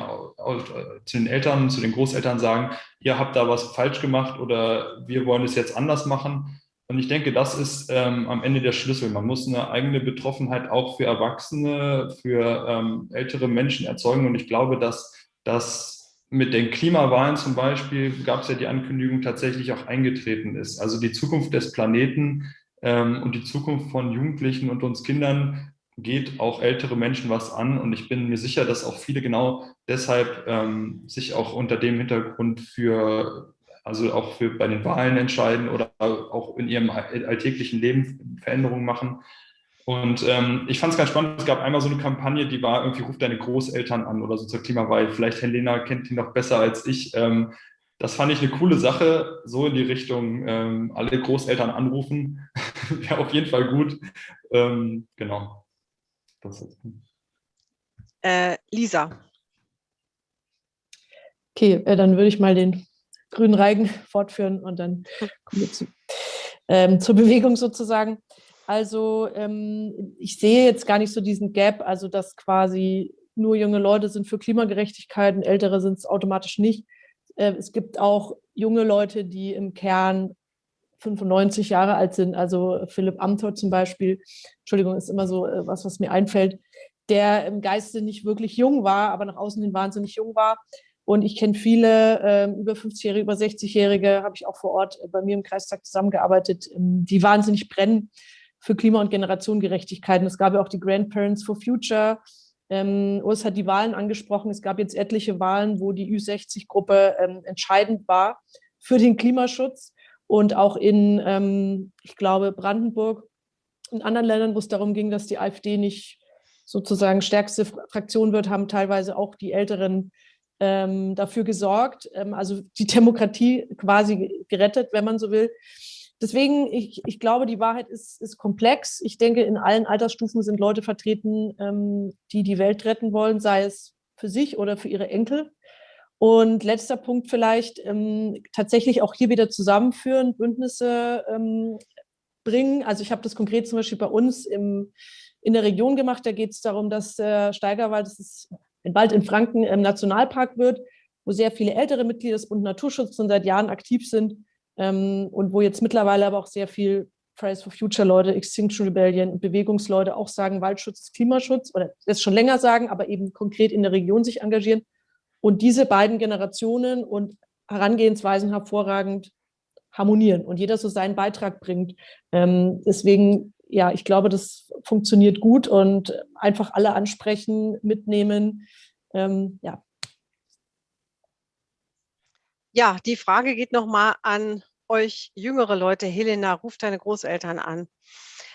zu den Eltern, zu den Großeltern sagen, ihr habt da was falsch gemacht oder wir wollen es jetzt anders machen. Und ich denke, das ist ähm, am Ende der Schlüssel. Man muss eine eigene Betroffenheit auch für Erwachsene, für ähm, ältere Menschen erzeugen. Und ich glaube, dass das mit den Klimawahlen zum Beispiel, gab es ja die Ankündigung, tatsächlich auch eingetreten ist. Also die Zukunft des Planeten ähm, und die Zukunft von Jugendlichen und uns Kindern geht auch ältere Menschen was an und ich bin mir sicher, dass auch viele genau deshalb ähm, sich auch unter dem Hintergrund für, also auch für bei den Wahlen entscheiden oder auch in ihrem alltäglichen Leben Veränderungen machen. Und ähm, ich fand es ganz spannend, es gab einmal so eine Kampagne, die war irgendwie, ruft deine Großeltern an oder so zur Klimawahl. Vielleicht Helena kennt die noch besser als ich. Ähm, das fand ich eine coole Sache, so in die Richtung, ähm, alle Großeltern anrufen, wäre auf jeden Fall gut. Ähm, genau. Äh, Lisa. Okay, äh, dann würde ich mal den grünen Reigen fortführen und dann kommen wir zu, ähm, zur Bewegung sozusagen. Also ähm, ich sehe jetzt gar nicht so diesen Gap, also dass quasi nur junge Leute sind für Klimagerechtigkeit und ältere sind es automatisch nicht. Äh, es gibt auch junge Leute, die im Kern 95 Jahre alt sind, also Philipp Amthor zum Beispiel, Entschuldigung, ist immer so äh, was, was mir einfällt, der im Geiste nicht wirklich jung war, aber nach außen hin wahnsinnig jung war. Und ich kenne viele äh, über 50-Jährige, über 60-Jährige, habe ich auch vor Ort bei mir im Kreistag zusammengearbeitet, ähm, die wahnsinnig brennen für Klima- und Generationengerechtigkeit. Und es gab ja auch die Grandparents for Future. Ähm, Urs hat die Wahlen angesprochen. Es gab jetzt etliche Wahlen, wo die Ü60-Gruppe ähm, entscheidend war für den Klimaschutz und auch in, ähm, ich glaube, Brandenburg, in anderen Ländern, wo es darum ging, dass die AfD nicht sozusagen stärkste Fraktion wird, haben teilweise auch die Älteren ähm, dafür gesorgt, ähm, also die Demokratie quasi gerettet, wenn man so will. Deswegen, ich, ich glaube, die Wahrheit ist, ist komplex. Ich denke, in allen Altersstufen sind Leute vertreten, ähm, die die Welt retten wollen, sei es für sich oder für ihre Enkel. Und letzter Punkt vielleicht, ähm, tatsächlich auch hier wieder zusammenführen, Bündnisse ähm, bringen. Also ich habe das konkret zum Beispiel bei uns im, in der Region gemacht. Da geht es darum, dass der Steigerwald, das ist ein Wald in Franken, im Nationalpark wird, wo sehr viele ältere Mitglieder des Bund Naturschutz schon seit Jahren aktiv sind ähm, und wo jetzt mittlerweile aber auch sehr viel Fridays for Future Leute, Extinction Rebellion, Bewegungsleute auch sagen, Waldschutz ist Klimaschutz oder das schon länger sagen, aber eben konkret in der Region sich engagieren. Und diese beiden Generationen und Herangehensweisen hervorragend harmonieren und jeder so seinen Beitrag bringt. Ähm, deswegen, ja, ich glaube, das funktioniert gut und einfach alle ansprechen, mitnehmen. Ähm, ja. Ja, die Frage geht nochmal an euch jüngere Leute. Helena, ruft deine Großeltern an.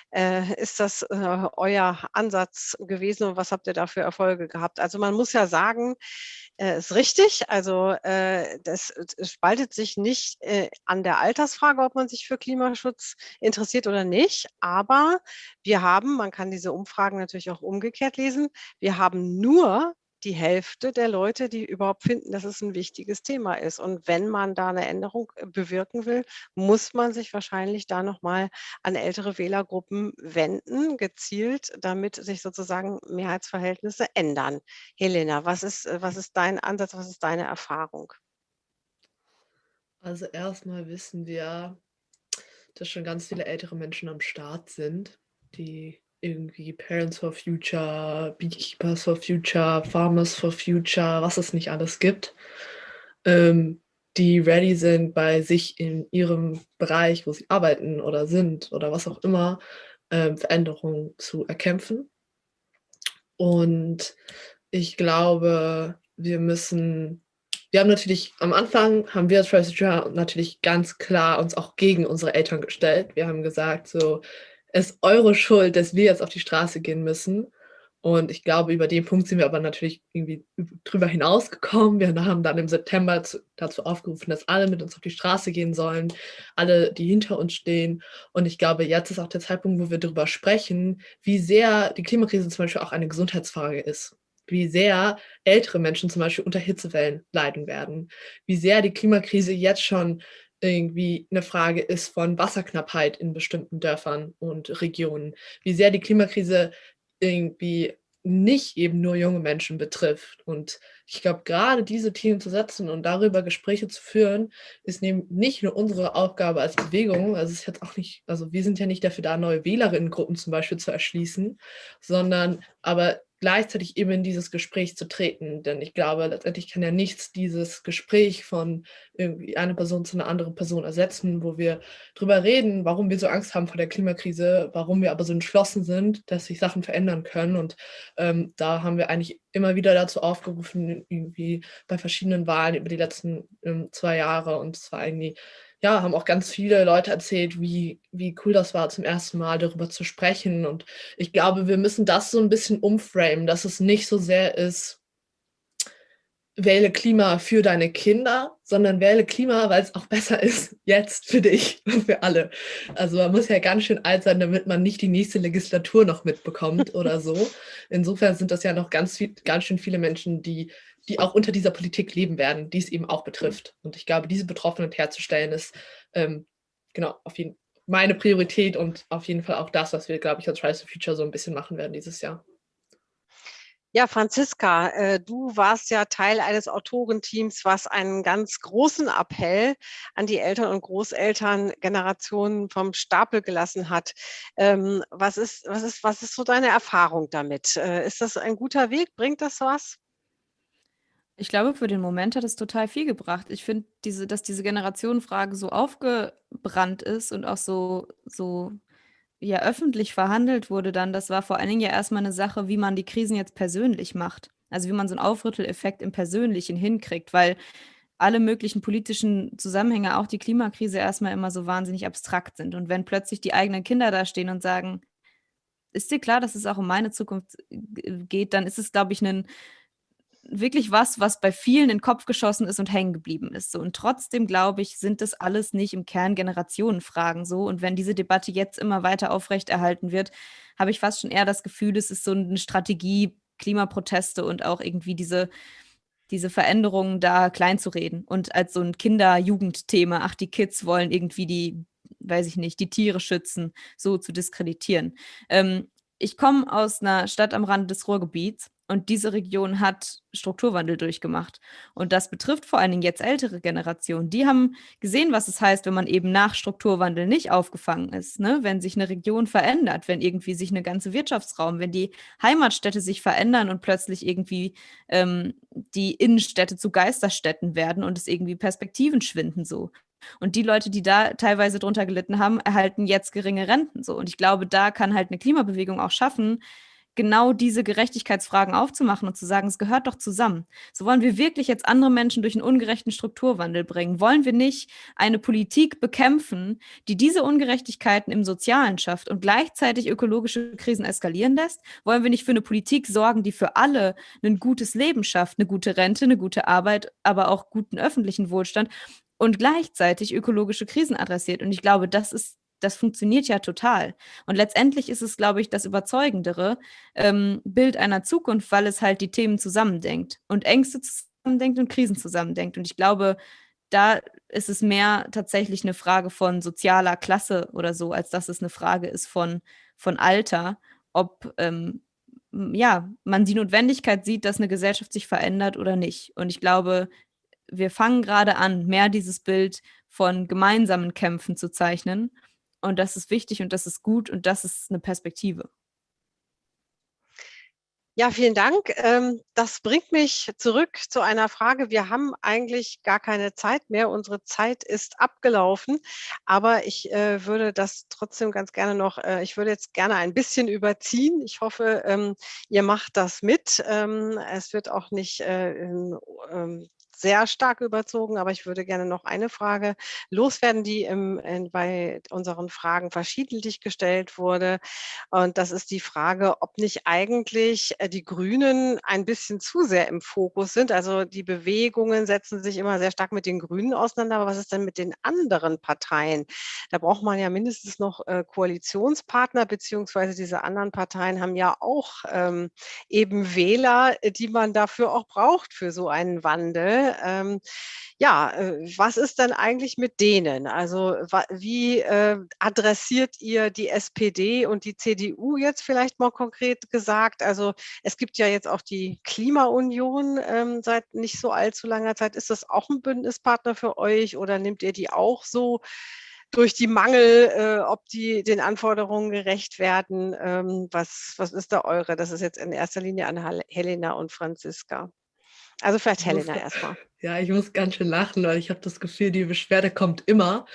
Äh, ist das äh, euer Ansatz gewesen und was habt ihr da für Erfolge gehabt? Also man muss ja sagen, äh, ist richtig, also äh, das, das, spaltet sich nicht äh, an der Altersfrage, ob man sich für Klimaschutz interessiert oder nicht, aber wir haben, man kann diese Umfragen natürlich auch umgekehrt lesen, wir haben nur die Hälfte der Leute, die überhaupt finden, dass es ein wichtiges Thema ist. Und wenn man da eine Änderung äh, bewirken will, muss man sich wahrscheinlich da nochmal an ältere Wählergruppen wenden, gezielt, damit sich sozusagen Mehrheitsverhältnisse ändern. Helena, was ist, äh, was ist dein Ansatz, was ist deine Erfahrung? Also erstmal wissen wir, dass schon ganz viele ältere Menschen am Start sind, die irgendwie Parents for Future, Beekeepers for Future, Farmers for Future, was es nicht alles gibt, ähm, die ready sind, bei sich in ihrem Bereich, wo sie arbeiten oder sind oder was auch immer, ähm, Veränderungen zu erkämpfen. Und ich glaube, wir müssen, wir haben natürlich, am Anfang haben wir als for natürlich ganz klar uns auch gegen unsere Eltern gestellt. Wir haben gesagt, so, es ist eure Schuld, dass wir jetzt auf die Straße gehen müssen. Und ich glaube, über den Punkt sind wir aber natürlich irgendwie drüber hinausgekommen. Wir haben dann im September zu, dazu aufgerufen, dass alle mit uns auf die Straße gehen sollen, alle, die hinter uns stehen. Und ich glaube, jetzt ist auch der Zeitpunkt, wo wir darüber sprechen, wie sehr die Klimakrise zum Beispiel auch eine Gesundheitsfrage ist. Wie sehr ältere Menschen zum Beispiel unter Hitzewellen leiden werden. Wie sehr die Klimakrise jetzt schon irgendwie eine Frage ist von Wasserknappheit in bestimmten Dörfern und Regionen, wie sehr die Klimakrise irgendwie nicht eben nur junge Menschen betrifft. Und ich glaube, gerade diese Themen zu setzen und darüber Gespräche zu führen, ist nicht nur unsere Aufgabe als Bewegung, also ist jetzt auch nicht, also wir sind ja nicht dafür da, neue Wählerinnengruppen zum Beispiel zu erschließen, sondern aber gleichzeitig eben in dieses Gespräch zu treten. Denn ich glaube, letztendlich kann ja nichts dieses Gespräch von irgendwie einer Person zu einer anderen Person ersetzen, wo wir darüber reden, warum wir so Angst haben vor der Klimakrise, warum wir aber so entschlossen sind, dass sich Sachen verändern können. Und ähm, da haben wir eigentlich immer wieder dazu aufgerufen, irgendwie bei verschiedenen Wahlen über die letzten ähm, zwei Jahre. Und es war irgendwie ja, haben auch ganz viele Leute erzählt, wie, wie cool das war, zum ersten Mal darüber zu sprechen. Und ich glaube, wir müssen das so ein bisschen umframen, dass es nicht so sehr ist, wähle Klima für deine Kinder, sondern wähle Klima, weil es auch besser ist jetzt für dich und für alle. Also man muss ja ganz schön alt sein, damit man nicht die nächste Legislatur noch mitbekommt oder so. Insofern sind das ja noch ganz, viel, ganz schön viele Menschen, die die auch unter dieser Politik leben werden, die es eben auch betrifft. Und ich glaube, diese Betroffenheit herzustellen, ist ähm, genau auf jeden meine Priorität und auf jeden Fall auch das, was wir, glaube ich, als Rise to Future so ein bisschen machen werden dieses Jahr. Ja, Franziska, äh, du warst ja Teil eines Autorenteams, was einen ganz großen Appell an die Eltern und Großeltern Generationen vom Stapel gelassen hat. Ähm, was, ist, was, ist, was ist so deine Erfahrung damit? Äh, ist das ein guter Weg? Bringt das was? Ich glaube, für den Moment hat es total viel gebracht. Ich finde, diese, dass diese Generationenfrage so aufgebrannt ist und auch so, so ja, öffentlich verhandelt wurde dann, das war vor allen Dingen ja erstmal eine Sache, wie man die Krisen jetzt persönlich macht. Also wie man so einen Aufrütteleffekt im Persönlichen hinkriegt, weil alle möglichen politischen Zusammenhänge, auch die Klimakrise, erstmal immer so wahnsinnig abstrakt sind. Und wenn plötzlich die eigenen Kinder da stehen und sagen, ist dir klar, dass es auch um meine Zukunft geht, dann ist es, glaube ich, ein wirklich was, was bei vielen in den Kopf geschossen ist und hängen geblieben ist. So. Und trotzdem, glaube ich, sind das alles nicht im Kern Generationenfragen so. Und wenn diese Debatte jetzt immer weiter aufrechterhalten wird, habe ich fast schon eher das Gefühl, es ist so eine Strategie, Klimaproteste und auch irgendwie diese, diese Veränderungen da klein zu reden und als so ein Kinder-Jugendthema, ach, die Kids wollen irgendwie die, weiß ich nicht, die Tiere schützen, so zu diskreditieren. Ähm, ich komme aus einer Stadt am Rande des Ruhrgebiets und diese Region hat Strukturwandel durchgemacht. Und das betrifft vor allen Dingen jetzt ältere Generationen. Die haben gesehen, was es heißt, wenn man eben nach Strukturwandel nicht aufgefangen ist. Ne? Wenn sich eine Region verändert, wenn irgendwie sich eine ganze Wirtschaftsraum, wenn die Heimatstädte sich verändern und plötzlich irgendwie ähm, die Innenstädte zu Geisterstädten werden und es irgendwie Perspektiven schwinden so. Und die Leute, die da teilweise drunter gelitten haben, erhalten jetzt geringe Renten. So. Und ich glaube, da kann halt eine Klimabewegung auch schaffen, genau diese Gerechtigkeitsfragen aufzumachen und zu sagen, es gehört doch zusammen. So wollen wir wirklich jetzt andere Menschen durch einen ungerechten Strukturwandel bringen. Wollen wir nicht eine Politik bekämpfen, die diese Ungerechtigkeiten im Sozialen schafft und gleichzeitig ökologische Krisen eskalieren lässt? Wollen wir nicht für eine Politik sorgen, die für alle ein gutes Leben schafft, eine gute Rente, eine gute Arbeit, aber auch guten öffentlichen Wohlstand und gleichzeitig ökologische Krisen adressiert? Und ich glaube, das ist das funktioniert ja total. Und letztendlich ist es, glaube ich, das überzeugendere ähm, Bild einer Zukunft, weil es halt die Themen zusammendenkt und Ängste zusammendenkt und Krisen zusammendenkt. Und ich glaube, da ist es mehr tatsächlich eine Frage von sozialer Klasse oder so, als dass es eine Frage ist von, von Alter, ob ähm, ja, man die Notwendigkeit sieht, dass eine Gesellschaft sich verändert oder nicht. Und ich glaube, wir fangen gerade an, mehr dieses Bild von gemeinsamen Kämpfen zu zeichnen und das ist wichtig und das ist gut und das ist eine Perspektive. Ja, vielen Dank. Ähm, das bringt mich zurück zu einer Frage. Wir haben eigentlich gar keine Zeit mehr. Unsere Zeit ist abgelaufen. Aber ich äh, würde das trotzdem ganz gerne noch, äh, ich würde jetzt gerne ein bisschen überziehen. Ich hoffe, ähm, ihr macht das mit. Ähm, es wird auch nicht äh, sehr stark überzogen, aber ich würde gerne noch eine Frage loswerden, die im, in, bei unseren Fragen verschiedentlich gestellt wurde. Und das ist die Frage, ob nicht eigentlich äh, die Grünen ein bisschen zu sehr im Fokus sind. Also die Bewegungen setzen sich immer sehr stark mit den Grünen auseinander. Aber was ist denn mit den anderen Parteien? Da braucht man ja mindestens noch äh, Koalitionspartner, beziehungsweise diese anderen Parteien haben ja auch ähm, eben Wähler, die man dafür auch braucht für so einen Wandel. Ähm, ja, äh, was ist denn eigentlich mit denen? Also wie äh, adressiert ihr die SPD und die CDU jetzt vielleicht mal konkret gesagt? Also es gibt ja jetzt auch die Klimaunion ähm, seit nicht so allzu langer Zeit. Ist das auch ein Bündnispartner für euch oder nehmt ihr die auch so durch die Mangel, äh, ob die den Anforderungen gerecht werden. Ähm, was, was ist da eure? Das ist jetzt in erster Linie an Helena und Franziska. Also vielleicht Helena erstmal. Ja, ich muss ganz schön lachen, weil ich habe das Gefühl, die Beschwerde kommt immer.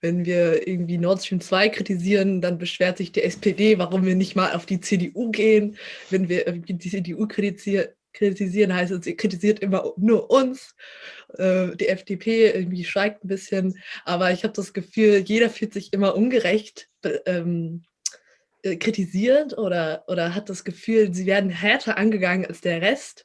Wenn wir irgendwie Nord Stream 2 kritisieren, dann beschwert sich die SPD, warum wir nicht mal auf die CDU gehen. Wenn wir irgendwie die CDU kritisieren, kritisieren heißt es, sie kritisiert immer nur uns. Äh, die FDP irgendwie schweigt ein bisschen. Aber ich habe das Gefühl, jeder fühlt sich immer ungerecht ähm, äh, kritisiert oder, oder hat das Gefühl, sie werden härter angegangen als der Rest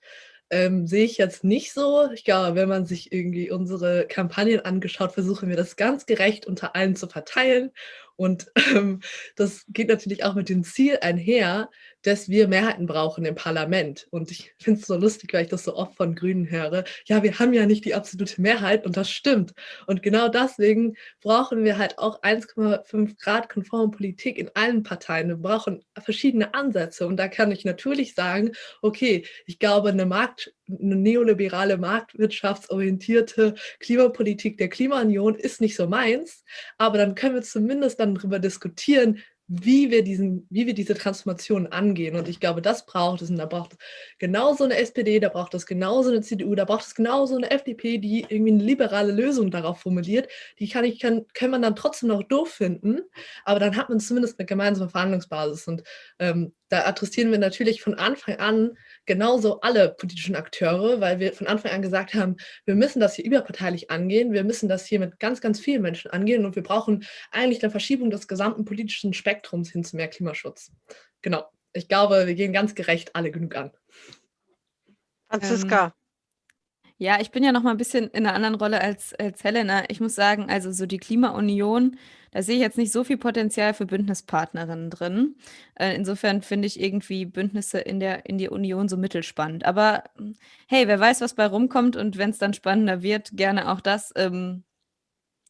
ähm, sehe ich jetzt nicht so. Ich glaube, wenn man sich irgendwie unsere Kampagnen angeschaut, versuchen wir das ganz gerecht unter allen zu verteilen. Und ähm, das geht natürlich auch mit dem Ziel einher, dass wir Mehrheiten brauchen im Parlament. Und ich finde es so lustig, weil ich das so oft von Grünen höre. Ja, wir haben ja nicht die absolute Mehrheit und das stimmt. Und genau deswegen brauchen wir halt auch 1,5 Grad konforme Politik in allen Parteien. Wir brauchen verschiedene Ansätze. Und da kann ich natürlich sagen, okay, ich glaube, eine Markt eine neoliberale, marktwirtschaftsorientierte Klimapolitik der Klimaunion ist nicht so meins, aber dann können wir zumindest dann darüber diskutieren, wie wir, diesen, wie wir diese Transformation angehen. Und ich glaube, das braucht es. Und da braucht es genauso eine SPD, da braucht es genauso eine CDU, da braucht es genauso eine FDP, die irgendwie eine liberale Lösung darauf formuliert. Die kann ich, kann, kann man dann trotzdem noch doof finden, aber dann hat man zumindest eine gemeinsame Verhandlungsbasis. Und ähm, da adressieren wir natürlich von Anfang an genauso alle politischen Akteure, weil wir von Anfang an gesagt haben, wir müssen das hier überparteilich angehen, wir müssen das hier mit ganz, ganz vielen Menschen angehen und wir brauchen eigentlich eine Verschiebung des gesamten politischen Spektrums hin zu mehr Klimaschutz. Genau. Ich glaube, wir gehen ganz gerecht alle genug an. Franziska. Ja, ich bin ja noch mal ein bisschen in einer anderen Rolle als, als Helena. Ich muss sagen, also so die Klimaunion, da sehe ich jetzt nicht so viel Potenzial für Bündnispartnerinnen drin. Äh, insofern finde ich irgendwie Bündnisse in der, in die Union so mittelspannend. Aber hey, wer weiß, was bei rumkommt und wenn es dann spannender wird, gerne auch das. Ähm,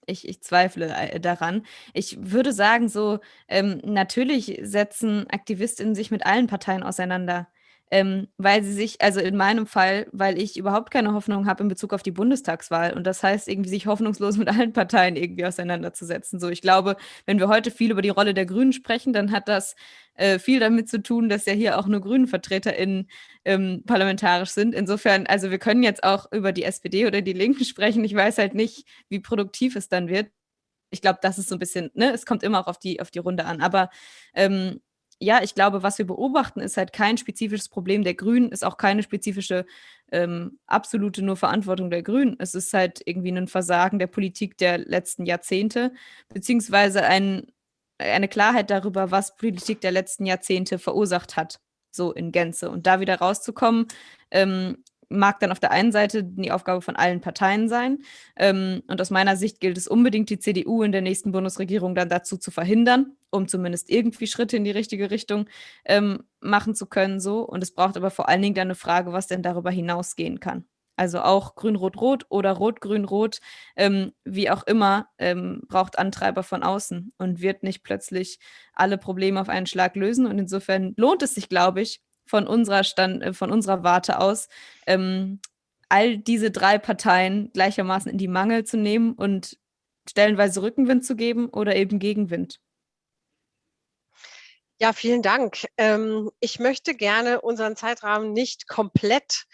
ich, ich zweifle äh, daran. Ich würde sagen, so ähm, natürlich setzen AktivistInnen sich mit allen Parteien auseinander. Ähm, weil sie sich, also in meinem Fall, weil ich überhaupt keine Hoffnung habe in Bezug auf die Bundestagswahl. Und das heißt, irgendwie sich hoffnungslos mit allen Parteien irgendwie auseinanderzusetzen. So, ich glaube, wenn wir heute viel über die Rolle der Grünen sprechen, dann hat das äh, viel damit zu tun, dass ja hier auch nur Grünen VertreterInnen ähm, parlamentarisch sind. Insofern, also wir können jetzt auch über die SPD oder die Linken sprechen. Ich weiß halt nicht, wie produktiv es dann wird. Ich glaube, das ist so ein bisschen, ne, es kommt immer auch auf die, auf die Runde an. Aber ähm, ja, ich glaube, was wir beobachten, ist halt kein spezifisches Problem der Grünen, ist auch keine spezifische ähm, absolute nur Verantwortung der Grünen. Es ist halt irgendwie ein Versagen der Politik der letzten Jahrzehnte, beziehungsweise ein, eine Klarheit darüber, was Politik der letzten Jahrzehnte verursacht hat, so in Gänze. Und da wieder rauszukommen, ähm, mag dann auf der einen Seite die Aufgabe von allen Parteien sein. Ähm, und aus meiner Sicht gilt es unbedingt, die CDU in der nächsten Bundesregierung dann dazu zu verhindern, um zumindest irgendwie Schritte in die richtige Richtung ähm, machen zu können. So. Und es braucht aber vor allen Dingen dann eine Frage, was denn darüber hinausgehen kann. Also auch Grün-Rot-Rot oder Rot-Grün-Rot, ähm, wie auch immer, ähm, braucht Antreiber von außen und wird nicht plötzlich alle Probleme auf einen Schlag lösen. Und insofern lohnt es sich, glaube ich, von unserer Stand, äh, von unserer Warte aus, ähm, all diese drei Parteien gleichermaßen in die Mangel zu nehmen und stellenweise Rückenwind zu geben oder eben Gegenwind. Ja, vielen Dank. Ähm, ich möchte gerne unseren Zeitrahmen nicht komplett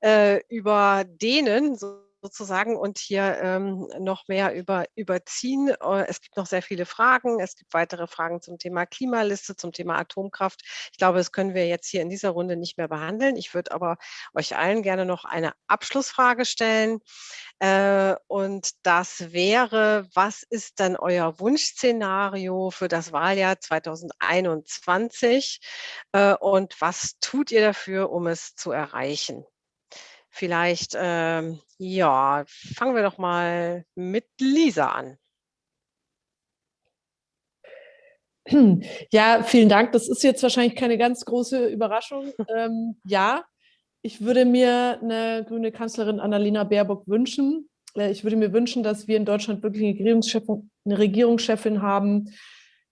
äh, überdehnen, so sozusagen und hier ähm, noch mehr über, überziehen. Äh, es gibt noch sehr viele Fragen. Es gibt weitere Fragen zum Thema Klimaliste, zum Thema Atomkraft. Ich glaube, das können wir jetzt hier in dieser Runde nicht mehr behandeln. Ich würde aber euch allen gerne noch eine Abschlussfrage stellen. Äh, und das wäre, was ist dann euer Wunschszenario für das Wahljahr 2021? Äh, und was tut ihr dafür, um es zu erreichen? Vielleicht, ähm, ja, fangen wir doch mal mit Lisa an. Ja, vielen Dank. Das ist jetzt wahrscheinlich keine ganz große Überraschung. Ähm, ja, ich würde mir eine grüne Kanzlerin Annalena Baerbock wünschen. Äh, ich würde mir wünschen, dass wir in Deutschland wirklich eine Regierungschefin, eine Regierungschefin haben,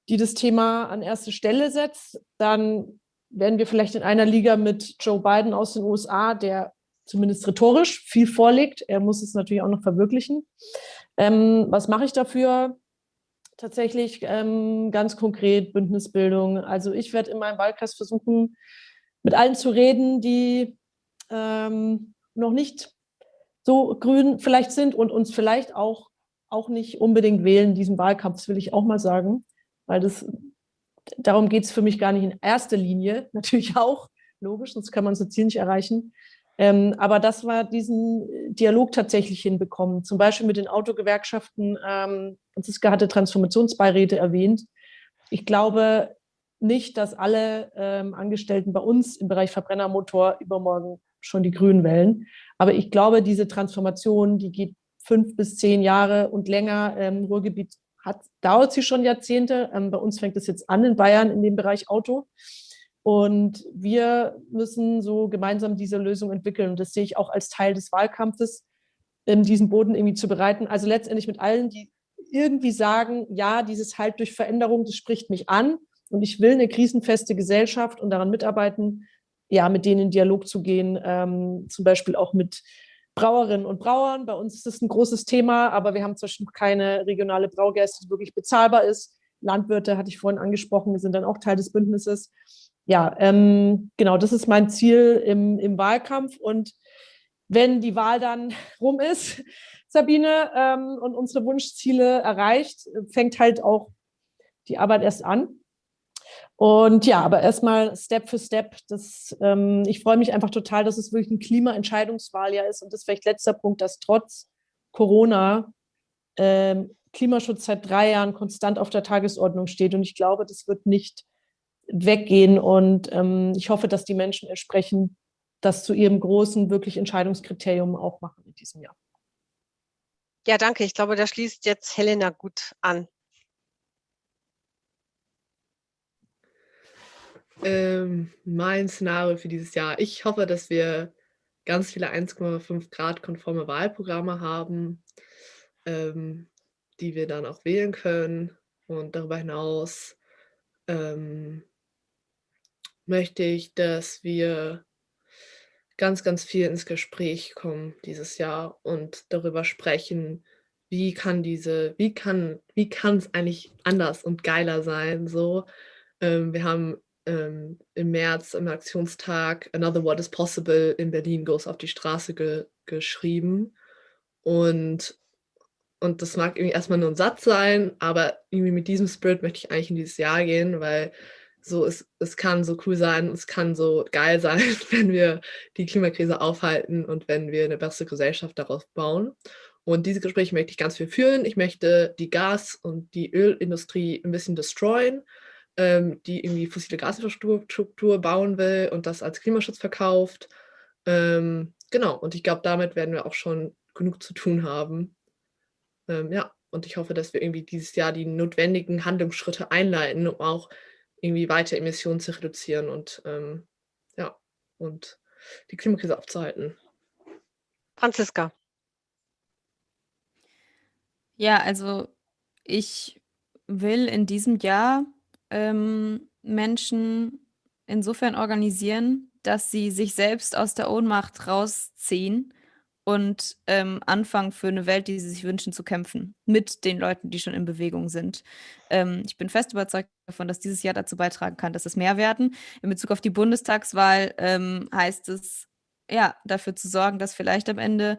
die das Thema an erste Stelle setzt. Dann werden wir vielleicht in einer Liga mit Joe Biden aus den USA, der zumindest rhetorisch viel vorlegt. Er muss es natürlich auch noch verwirklichen. Ähm, was mache ich dafür? Tatsächlich ähm, ganz konkret Bündnisbildung. Also ich werde in meinem Wahlkreis versuchen, mit allen zu reden, die ähm, noch nicht so grün vielleicht sind und uns vielleicht auch, auch nicht unbedingt wählen in diesem Wahlkampf, das will ich auch mal sagen, weil das, darum geht es für mich gar nicht in erster Linie, natürlich auch, logisch, sonst kann man unser Ziel nicht erreichen, ähm, aber das war diesen Dialog tatsächlich hinbekommen. Zum Beispiel mit den Autogewerkschaften. Ähm, Franziska hatte Transformationsbeiräte erwähnt. Ich glaube nicht, dass alle ähm, Angestellten bei uns im Bereich Verbrennermotor übermorgen schon die Grünen wählen. Aber ich glaube, diese Transformation, die geht fünf bis zehn Jahre und länger. Ähm, Ruhrgebiet hat, dauert sie schon Jahrzehnte. Ähm, bei uns fängt es jetzt an in Bayern in dem Bereich Auto. Und wir müssen so gemeinsam diese Lösung entwickeln. Und das sehe ich auch als Teil des Wahlkampfes, diesen Boden irgendwie zu bereiten. Also letztendlich mit allen, die irgendwie sagen, ja, dieses Halt durch Veränderung, das spricht mich an und ich will eine krisenfeste Gesellschaft und daran mitarbeiten, ja, mit denen in Dialog zu gehen, ähm, zum Beispiel auch mit Brauerinnen und Brauern. Bei uns ist das ein großes Thema, aber wir haben zum Beispiel keine regionale Braugerste, die wirklich bezahlbar ist. Landwirte hatte ich vorhin angesprochen, sind dann auch Teil des Bündnisses ja, ähm, genau, das ist mein Ziel im, im Wahlkampf. Und wenn die Wahl dann rum ist, Sabine, ähm, und unsere Wunschziele erreicht, fängt halt auch die Arbeit erst an. Und ja, aber erstmal Step für Step. Das, ähm, ich freue mich einfach total, dass es wirklich ein Klimaentscheidungswahljahr ist. Und das ist vielleicht letzter Punkt, dass trotz Corona ähm, Klimaschutz seit drei Jahren konstant auf der Tagesordnung steht. Und ich glaube, das wird nicht weggehen. Und ähm, ich hoffe, dass die Menschen entsprechend das zu ihrem großen, wirklich Entscheidungskriterium auch machen in diesem Jahr. Ja, danke. Ich glaube, da schließt jetzt Helena gut an. Ähm, mein Szenario für dieses Jahr. Ich hoffe, dass wir ganz viele 1,5 Grad konforme Wahlprogramme haben, ähm, die wir dann auch wählen können. Und darüber hinaus ähm, möchte ich, dass wir ganz, ganz viel ins Gespräch kommen dieses Jahr und darüber sprechen, wie kann diese, wie kann, wie kann es eigentlich anders und geiler sein? So, ähm, wir haben ähm, im März im Aktionstag Another What is Possible in Berlin Goes auf die Straße ge geschrieben. Und, und das mag irgendwie erstmal nur ein Satz sein, aber irgendwie mit diesem Spirit möchte ich eigentlich in dieses Jahr gehen, weil so es, es kann so cool sein, es kann so geil sein, wenn wir die Klimakrise aufhalten und wenn wir eine bessere Gesellschaft darauf bauen. Und diese Gespräche möchte ich ganz viel führen. Ich möchte die Gas- und die Ölindustrie ein bisschen destroyen, ähm, die irgendwie fossile Gasinfrastruktur bauen will und das als Klimaschutz verkauft. Ähm, genau, und ich glaube, damit werden wir auch schon genug zu tun haben. Ähm, ja, und ich hoffe, dass wir irgendwie dieses Jahr die notwendigen Handlungsschritte einleiten, um auch irgendwie weiter Emissionen zu reduzieren und ähm, ja, und die Klimakrise aufzuhalten. Franziska. Ja, also ich will in diesem Jahr ähm, Menschen insofern organisieren, dass sie sich selbst aus der Ohnmacht rausziehen und ähm, anfangen für eine Welt, die sie sich wünschen, zu kämpfen. Mit den Leuten, die schon in Bewegung sind. Ähm, ich bin fest überzeugt davon, dass dieses Jahr dazu beitragen kann, dass es mehr werden. In Bezug auf die Bundestagswahl ähm, heißt es, ja, dafür zu sorgen, dass vielleicht am Ende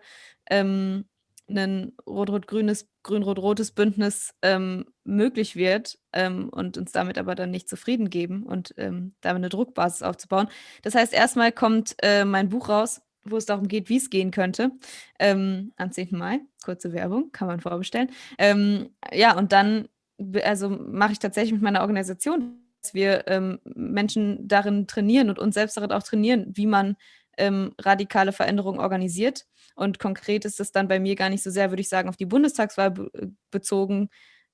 ähm, ein rot-rot-grünes, grün-rot-rotes Bündnis ähm, möglich wird ähm, und uns damit aber dann nicht zufrieden geben und ähm, damit eine Druckbasis aufzubauen. Das heißt, erstmal kommt äh, mein Buch raus, wo es darum geht, wie es gehen könnte, ähm, am 10. Mai. Kurze Werbung, kann man vorbestellen. Ähm, ja, und dann also mache ich tatsächlich mit meiner Organisation, dass wir ähm, Menschen darin trainieren und uns selbst darin auch trainieren, wie man radikale Veränderungen organisiert. Und konkret ist es dann bei mir gar nicht so sehr, würde ich sagen, auf die Bundestagswahl be bezogen,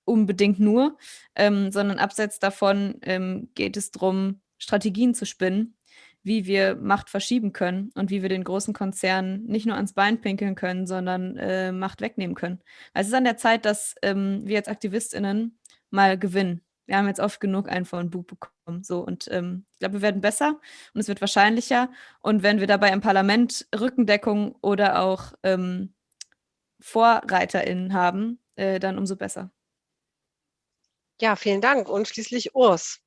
unbedingt nur, ähm, sondern abseits davon ähm, geht es darum, Strategien zu spinnen, wie wir Macht verschieben können und wie wir den großen Konzernen nicht nur ans Bein pinkeln können, sondern äh, Macht wegnehmen können. Also es ist an der Zeit, dass ähm, wir als AktivistInnen mal gewinnen wir haben jetzt oft genug einen von Bug bekommen. So, und ähm, ich glaube, wir werden besser und es wird wahrscheinlicher. Und wenn wir dabei im Parlament Rückendeckung oder auch ähm, VorreiterInnen haben, äh, dann umso besser. Ja, vielen Dank. Und schließlich Urs.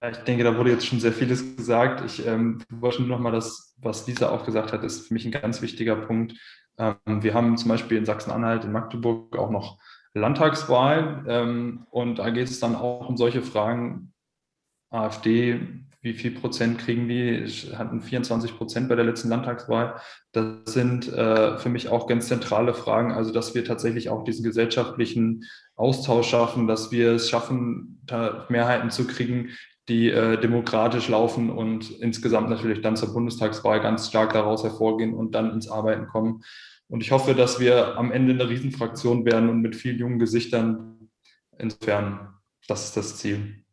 Ich denke, da wurde jetzt schon sehr vieles gesagt. Ich ähm, wollte nur noch mal das, was Lisa auch gesagt hat, ist für mich ein ganz wichtiger Punkt. Ähm, wir haben zum Beispiel in Sachsen-Anhalt, in Magdeburg auch noch Landtagswahl. Ähm, und da geht es dann auch um solche Fragen. AfD, wie viel Prozent kriegen die? Hatten 24 Prozent bei der letzten Landtagswahl. Das sind äh, für mich auch ganz zentrale Fragen. Also, dass wir tatsächlich auch diesen gesellschaftlichen Austausch schaffen, dass wir es schaffen, Mehrheiten zu kriegen, die äh, demokratisch laufen und insgesamt natürlich dann zur Bundestagswahl ganz stark daraus hervorgehen und dann ins Arbeiten kommen. Und ich hoffe, dass wir am Ende eine Riesenfraktion werden und mit vielen jungen Gesichtern. Insofern, das ist das Ziel.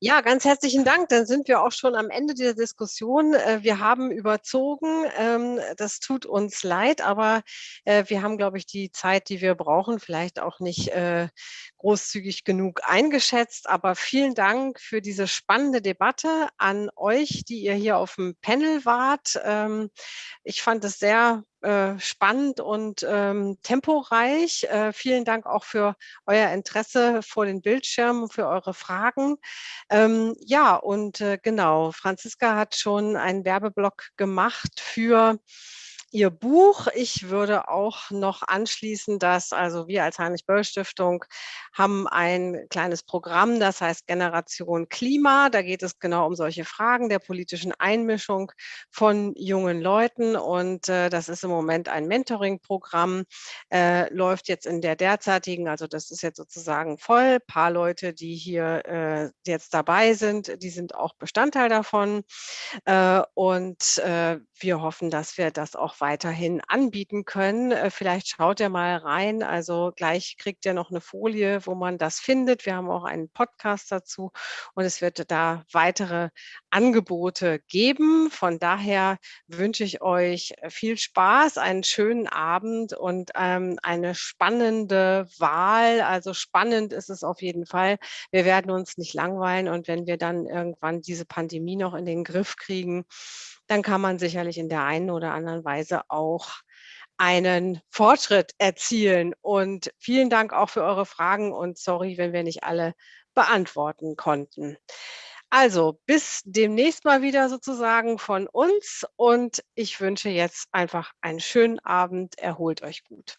Ja, ganz herzlichen Dank. Dann sind wir auch schon am Ende dieser Diskussion. Äh, wir haben überzogen. Ähm, das tut uns leid, aber äh, wir haben, glaube ich, die Zeit, die wir brauchen, vielleicht auch nicht äh, großzügig genug eingeschätzt. Aber vielen Dank für diese spannende Debatte an euch, die ihr hier auf dem Panel wart. Ähm, ich fand es sehr äh, spannend und ähm, temporeich. Äh, vielen Dank auch für euer Interesse vor den Bildschirmen, für eure Fragen. Ähm, ja, und äh, genau, Franziska hat schon einen Werbeblock gemacht für Ihr Buch. Ich würde auch noch anschließen, dass also wir als Heinrich-Böll-Stiftung haben ein kleines Programm, das heißt Generation Klima. Da geht es genau um solche Fragen der politischen Einmischung von jungen Leuten. Und äh, das ist im Moment ein Mentoring-Programm, äh, läuft jetzt in der derzeitigen, also das ist jetzt sozusagen voll. Ein paar Leute, die hier äh, jetzt dabei sind, die sind auch Bestandteil davon. Äh, und äh, wir hoffen, dass wir das auch weiterhin anbieten können. Äh, vielleicht schaut ihr mal rein. Also gleich kriegt ihr noch eine Folie, wo man das findet. Wir haben auch einen Podcast dazu und es wird da weitere Angebote geben. Von daher wünsche ich euch viel Spaß, einen schönen Abend und ähm, eine spannende Wahl. Also spannend ist es auf jeden Fall. Wir werden uns nicht langweilen und wenn wir dann irgendwann diese Pandemie noch in den Griff kriegen, dann kann man sicherlich in der einen oder anderen Weise auch einen Fortschritt erzielen. Und vielen Dank auch für eure Fragen und sorry, wenn wir nicht alle beantworten konnten. Also bis demnächst mal wieder sozusagen von uns und ich wünsche jetzt einfach einen schönen Abend. Erholt euch gut.